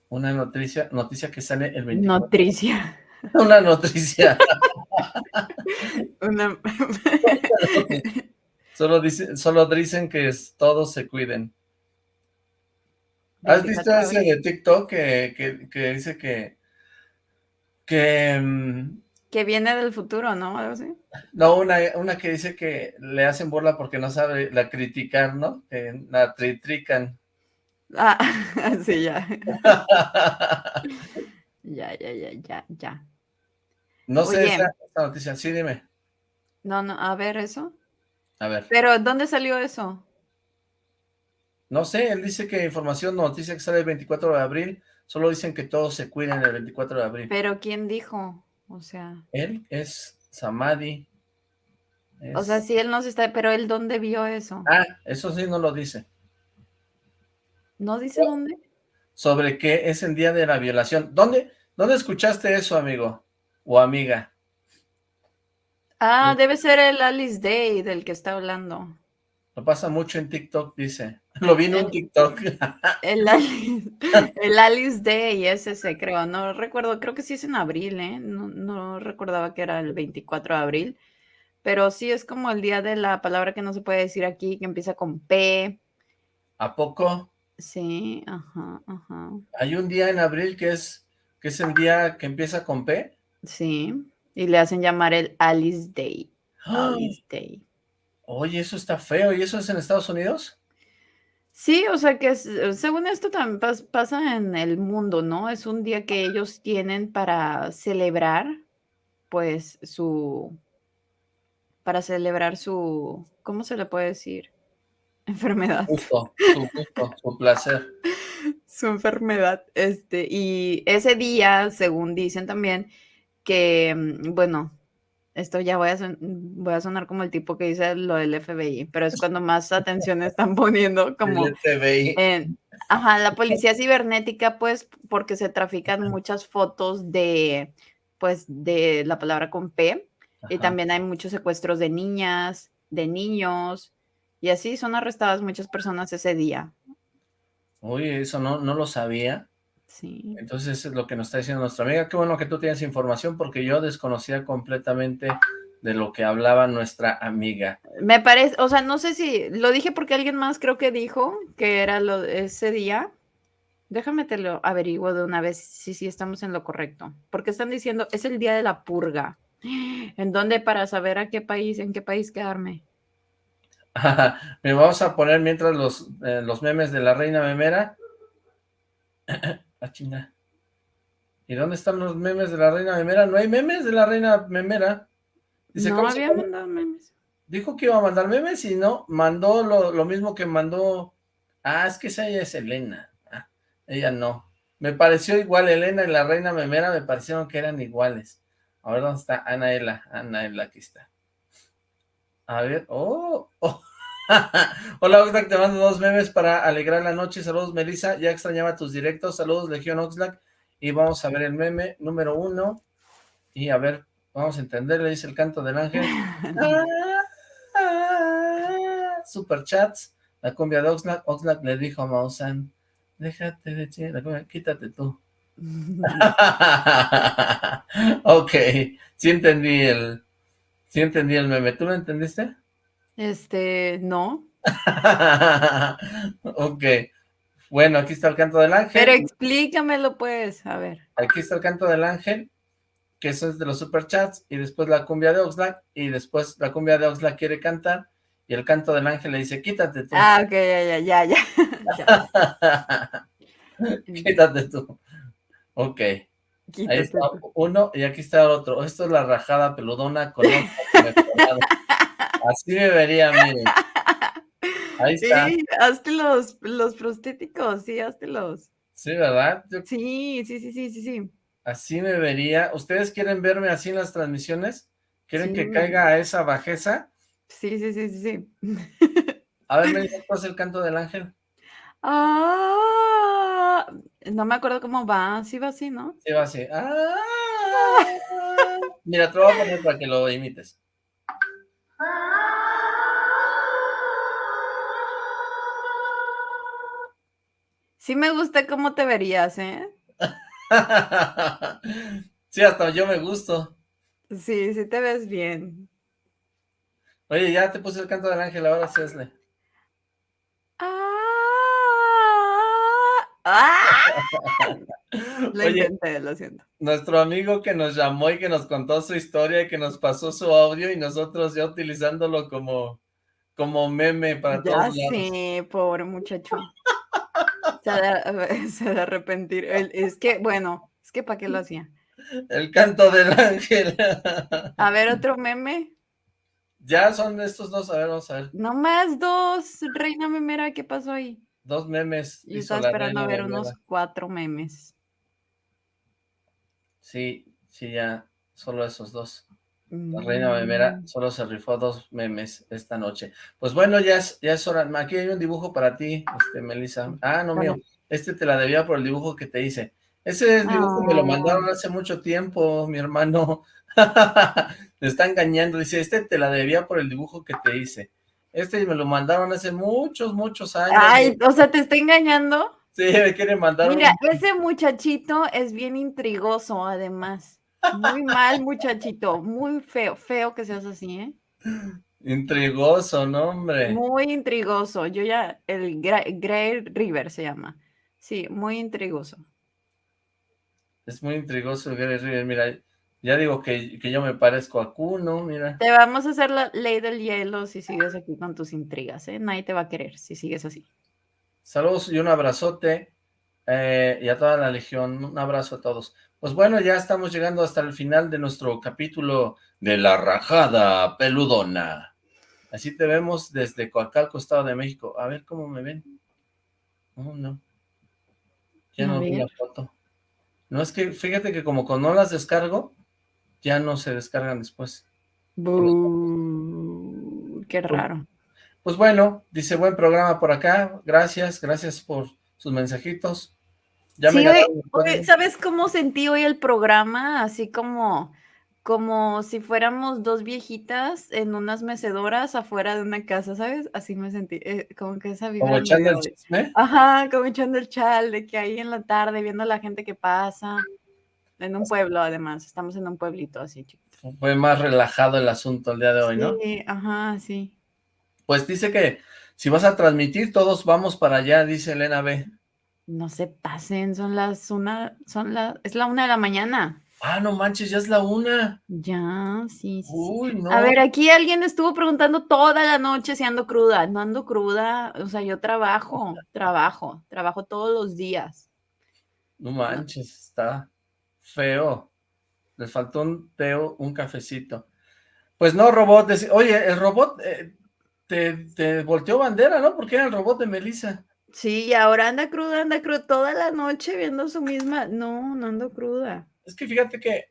Una noticia, noticia que sale el 24. Noticia. Una noticia. Una... solo, dicen, solo dicen que todos se cuiden. ¿Has visto ese de TikTok que, que, dice que, que mm, que viene del futuro, ¿no? Algo así. No, una, una que dice que le hacen burla porque no sabe la criticar, ¿no? Que la tritrican. Ah, sí, ya. ya, ya, ya, ya, ya. No sé esa, noticia, sí, dime. No, no, a ver, ¿eso? A ver. Pero, ¿dónde salió eso? No sé, él dice que información, noticia que sale el 24 de abril, solo dicen que todos se cuiden el 24 de abril. Pero, ¿quién dijo? O sea. Él es Samadhi. O sea, sí, él no se está, pero él dónde vio eso. Ah, eso sí no lo dice. ¿No dice dónde? Sobre qué es el día de la violación. ¿Dónde, dónde escuchaste eso, amigo? O amiga. Ah, debe ser el Alice Day del que está hablando. Lo pasa mucho en TikTok, dice. Lo vi en TikTok. El Alice, el Alice Day es ese, creo. No recuerdo, creo que sí es en abril, ¿eh? No, no recordaba que era el 24 de abril. Pero sí es como el día de la palabra que no se puede decir aquí, que empieza con P. ¿A poco? Sí, ajá, ajá. Hay un día en abril que es, que es el día que empieza con P. Sí, y le hacen llamar el Alice Day. Alice Day. Oye, eso está feo. ¿Y eso es en Estados Unidos? Sí, o sea que según esto también pasa en el mundo, ¿no? Es un día que ellos tienen para celebrar, pues, su, para celebrar su, ¿cómo se le puede decir? Enfermedad. Gusto, su gusto, su placer. Su enfermedad, este, y ese día, según dicen también, que, mm, bueno, esto ya voy a, voy a sonar como el tipo que dice lo del FBI, pero es cuando más atención están poniendo como el FBI. En, ajá, la policía cibernética, pues, porque se trafican muchas fotos de, pues, de la palabra con P, y también hay muchos secuestros de niñas, de niños, y así son arrestadas muchas personas ese día. Oye, eso no, no lo sabía. Sí. Entonces es lo que nos está diciendo nuestra amiga. Qué bueno que tú tienes información porque yo desconocía completamente de lo que hablaba nuestra amiga. Me parece, o sea, no sé si, lo dije porque alguien más creo que dijo que era lo ese día. Déjame te lo averiguo de una vez si sí estamos en lo correcto. Porque están diciendo, es el día de la purga. ¿En dónde para saber a qué país, en qué país quedarme? Me vamos a poner mientras los, eh, los memes de la reina memera. Ah, ¿Y dónde están los memes de la reina memera? No hay memes de la reina memera. Dice, no había mandado memes. Dijo que iba a mandar memes y no, mandó lo, mismo que mandó... Ah, es que esa ella es Elena. Ah, ella no. Me pareció igual Elena y la reina memera, me parecieron que eran iguales. A ver, ¿dónde está Anaela? Anaela, aquí está. A ver, oh, oh. Hola Oxlack, te mando dos memes para alegrar la noche. Saludos Melissa, ya extrañaba tus directos. Saludos Legión Oxlack. Y vamos a ver el meme número uno. Y a ver, vamos a entender, le dice el canto del ángel. Super chats. La cumbia de Oxlack. Oxlack le dijo a Mausan, déjate de chingar, quítate tú. ok, sí entendí el, sí entendí el meme. ¿Tú lo entendiste? Este, no. ok. Bueno, aquí está el canto del ángel. Pero explícamelo, pues, a ver. Aquí está el canto del ángel, que eso es de los superchats, y después la cumbia de Oxlack, y después la cumbia de Oxlack quiere cantar, y el canto del ángel le dice, quítate tú. Ah, ok, ya, ya, ya, ya. quítate tú. Ok. Ahí está uno, y aquí está otro. Esto es la rajada peludona con Así me vería, miren. Ahí está. Sí, hazte los, los prostéticos, sí, hazte los. Sí, ¿verdad? Sí, sí, sí, sí, sí, sí. Así me vería. ¿Ustedes quieren verme así en las transmisiones? ¿Quieren que caiga a esa bajeza? Sí, sí, sí, sí, sí. A ver, me dice el canto del ángel. Ah, no me acuerdo cómo va. Sí va así, ¿no? Sí va así. Ah, mira, te lo voy a poner para que lo imites. Sí me gusta cómo te verías, ¿eh? sí, hasta yo me gusto. Sí, sí te ves bien. Oye, ya te puse el canto del ángel, ahora sí hazle. Ah, ah. lo intenté, lo siento. Nuestro amigo que nos llamó y que nos contó su historia y que nos pasó su audio y nosotros ya utilizándolo como, como meme para ya todos lados. Sí, pobre muchacho. Se de, se de arrepentir. Es que, bueno, es que ¿para qué lo hacía? El canto del ángel. A ver, otro meme. Ya son estos dos, a ver, vamos a ver. No más dos, reina memera, ¿qué pasó ahí? Dos memes. Yo estaba esperando a ver unos cuatro memes. Sí, sí, ya, solo esos dos. La reina memera Mm. solo se rifó dos memes esta noche. Pues bueno, ya es, ya es hora. Aquí hay un dibujo para ti, este, Melissa. Ah, no mío. Este te la debía por el dibujo que te hice. Ese dibujo me lo Ah. mandaron hace mucho tiempo, mi hermano. me está engañando. Dice, este te la debía por el dibujo que te hice. Este me lo mandaron hace muchos, muchos años. Ay, o sea, ¿te está engañando? Sí, me quiere mandar un- Mira, ese muchachito es bien intrigoso, además. Muy mal, muchachito. Muy feo, feo que seas así, ¿eh? Intrigoso, ¿no, hombre? Muy intrigoso. Yo ya, el Grey River se llama. Sí, muy intrigoso. Es muy intrigoso el Gary River. Mira, ya digo que, que yo me parezco a Kuno, mira. Te vamos a hacer la ley del hielo si sigues aquí con tus intrigas, ¿eh? Nadie te va a querer si sigues así. Saludos y un abrazote. eh, y a toda la legión, un abrazo a todos. Pues bueno, ya estamos llegando hasta el final de nuestro capítulo de La Rajada Peludona. Así te vemos desde Coacalco, Estado de México. A ver cómo me ven. No, no. Ya no vi la foto. No, es que fíjate que como cuando no las descargo, ya no se descargan después. Qué raro. Pues bueno, dice buen programa por acá. Gracias, gracias por sus mensajitos. Ya Sí, ¿sabes cómo sentí hoy el programa? Así como, como si fuéramos dos viejitas en unas mecedoras afuera de una casa, ¿sabes? Así me sentí, eh, como que esa vibra Como echando el chisme. Ajá, como echando el chal, de que ahí en la tarde viendo a la gente que pasa. En un pueblo, además, estamos en un pueblito así, chiquito. Fue más relajado el asunto el día de hoy, ¿no? Sí, ajá, sí. Pues dice que si vas a transmitir, todos vamos para allá, dice Elena B. No se pasen, son las una, son las, es la una de la mañana. Ah, no manches, ya es la una. Ya, sí, sí, sí. Uy, no. A ver, aquí alguien estuvo preguntando toda la noche si ando cruda. No ando cruda, o sea, yo trabajo, trabajo, trabajo todos los días. No manches, está feo. Les faltó un teo, un cafecito. Pues no, robot. Oye, el robot eh, te, te volteó bandera, ¿no? Porque era el robot de Melissa. Sí, y ahora anda cruda, anda cruda toda la noche viendo su misma. No, no ando cruda. Es que fíjate que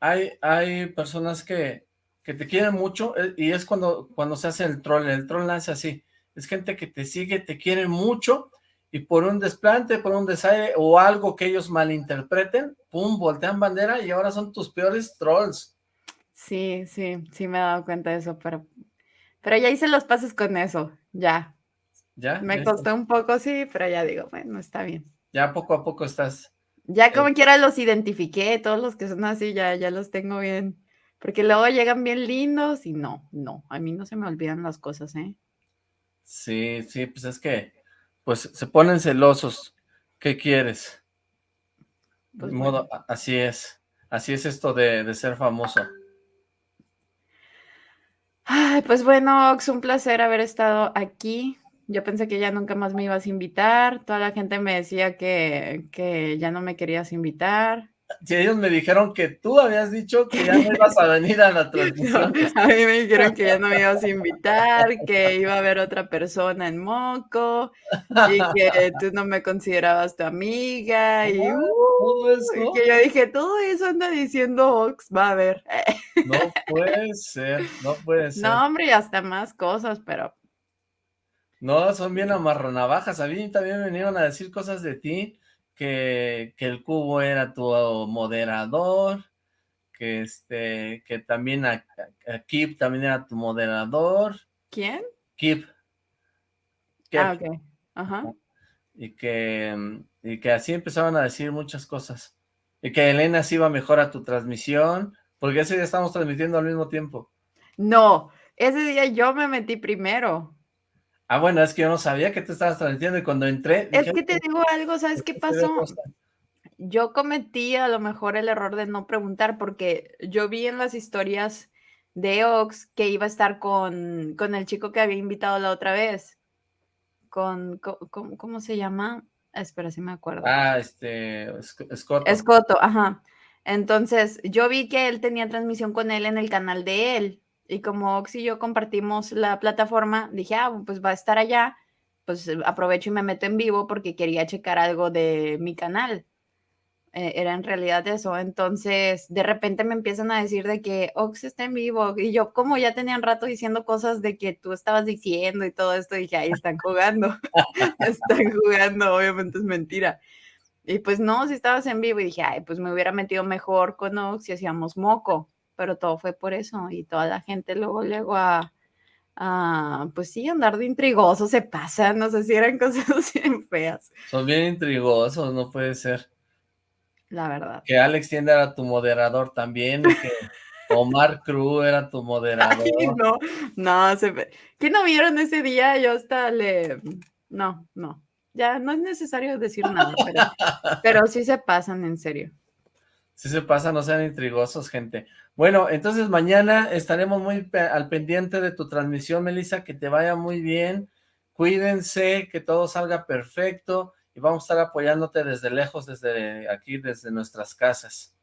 hay, hay personas que, que te quieren mucho eh, y es cuando, cuando se hace el troll. El troll nace así. Es gente que te sigue, te quiere mucho y por un desplante, por un desaire o algo que ellos malinterpreten, pum, voltean bandera y ahora son tus peores trolls. Sí, sí, sí me he dado cuenta de eso, pero, pero ya hice los pases con eso, ya. ¿Ya? Me costó un poco, sí, pero ya digo, bueno, está bien. Ya poco a poco estás. Ya como eh, quiera los identifiqué, todos los que son así, ya, ya los tengo bien. Porque luego llegan bien lindos y no, no, a mí no se me olvidan las cosas, ¿eh? Sí, sí, pues es que pues se ponen celosos. ¿Qué quieres? Pues modo, así es. Así es esto de, ser famoso. Ay, pues bueno, Ox, un placer haber estado aquí. Yo pensé que ya nunca más me ibas a invitar. Toda la gente me decía que, que ya no me querías invitar si ellos me dijeron que tú habías dicho que ya no ibas a venir a la transmisión. a mí me dijeron que ya no me ibas a invitar, que iba a haber otra persona en Moco y que tú no me considerabas tu amiga y, uh, que yo dije, todo eso anda diciendo Ox, va a ver. No puede ser, no puede ser. No, hombre, y hasta más cosas, pero... No, son bien amarronavajas. A mí también me vinieron a decir cosas de ti que, el cubo era tu moderador, que este, que también a, Kip también era tu moderador. ¿Quién? Kip. Ah, ok. Ajá. Y que, y que así empezaron a decir muchas cosas. Y que Elena sí iba mejor a tu transmisión, porque ese día estamos transmitiendo al mismo tiempo. No, ese día yo me metí primero. Ah, bueno, es que yo no sabía que te estabas transmitiendo y cuando entré... Es que te digo algo, ¿sabes qué pasó? Yo cometí a lo mejor el error de no preguntar porque yo vi en las historias de Ox que iba a estar con, con el chico que había invitado la otra vez. Con, ¿cómo, se llama? Espera, si me acuerdo. Ah, este, Escoto. Escoto, ajá. Entonces, yo vi que él tenía transmisión con él en el canal de él. Y como Ox y yo compartimos la plataforma, dije, ah, pues va a estar allá, pues eh, aprovecho y me meto en vivo porque quería checar algo de mi canal. Eh, era en realidad eso. Entonces, de repente me empiezan a decir de que Ox está en vivo. Y yo, como ya tenían rato diciendo cosas de que tú estabas diciendo y todo esto, dije, ahí están jugando. están jugando, obviamente es mentira. Y pues no, si estabas en vivo y dije, ay, pues me hubiera metido mejor con Ox si hacíamos moco pero todo fue por eso y toda la gente luego luego a, pues sí, andar de intrigoso se pasa, no sé si eran cosas bien feas. Son bien intrigosos, no puede ser. La verdad. Que Alex Tienda era tu moderador también, que Omar Cruz era tu moderador. no, no, se... ¿qué no vieron ese día? Yo hasta le... No, no, ya no es necesario decir nada, pero, pero sí se pasan, en serio. Sí se pasan, no sean intrigosos, gente. Bueno, entonces mañana estaremos muy al pendiente de tu transmisión, Melissa, que te vaya muy bien, cuídense, que todo salga perfecto y vamos a estar apoyándote desde lejos, desde aquí, desde nuestras casas.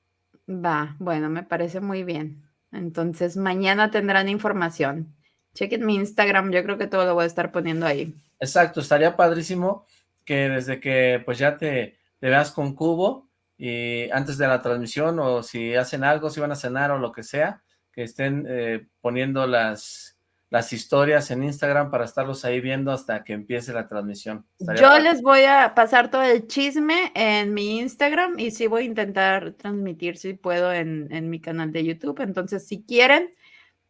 Va, bueno, me parece muy bien. Entonces mañana tendrán información. Chequen mi Instagram, yo creo que todo lo voy a estar poniendo ahí. Exacto, estaría padrísimo que desde que pues ya te, te veas con Cubo, y antes de la transmisión o si hacen algo, si van a cenar o lo que sea, que estén eh, poniendo las, las historias en Instagram para estarlos ahí viendo hasta que empiece la transmisión. Yo les voy a pasar todo el chisme en mi Instagram y sí voy a intentar transmitir si puedo en, en mi canal de YouTube. Entonces, si quieren,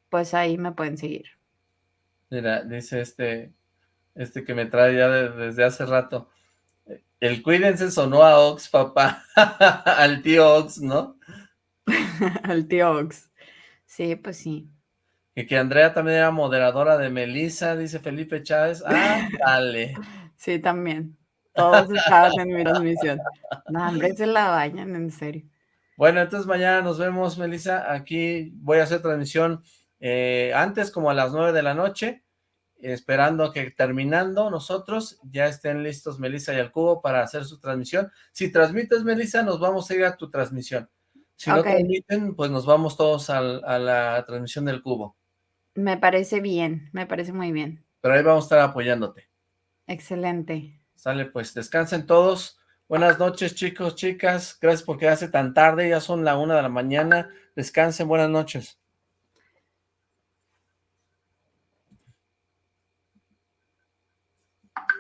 pues ahí me pueden seguir. Mira, dice este, este que me trae ya desde hace rato. El cuídense sonó a Ox, papá. Al tío Ox, ¿no? Al tío Ox. Sí, pues sí. Y que Andrea también era moderadora de Melissa, dice Felipe Chávez. Ah, dale. Sí, también. Todos estaban en mi transmisión. No, hombre, se la bañan, en serio. Bueno, entonces mañana nos vemos, Melissa. Aquí voy a hacer transmisión eh, antes, como a las nueve de la noche esperando que terminando nosotros ya estén listos Melissa y el Cubo para hacer su transmisión. Si transmites, Melissa, nos vamos a ir a tu transmisión. Si no transmiten, pues nos vamos todos a la transmisión del Cubo. Me parece bien, me parece muy bien. Pero ahí vamos a estar apoyándote. Excelente. Sale, pues descansen todos. Buenas noches, chicos, chicas. Gracias por quedarse tan tarde. Ya son la una de la mañana. Descansen, buenas noches.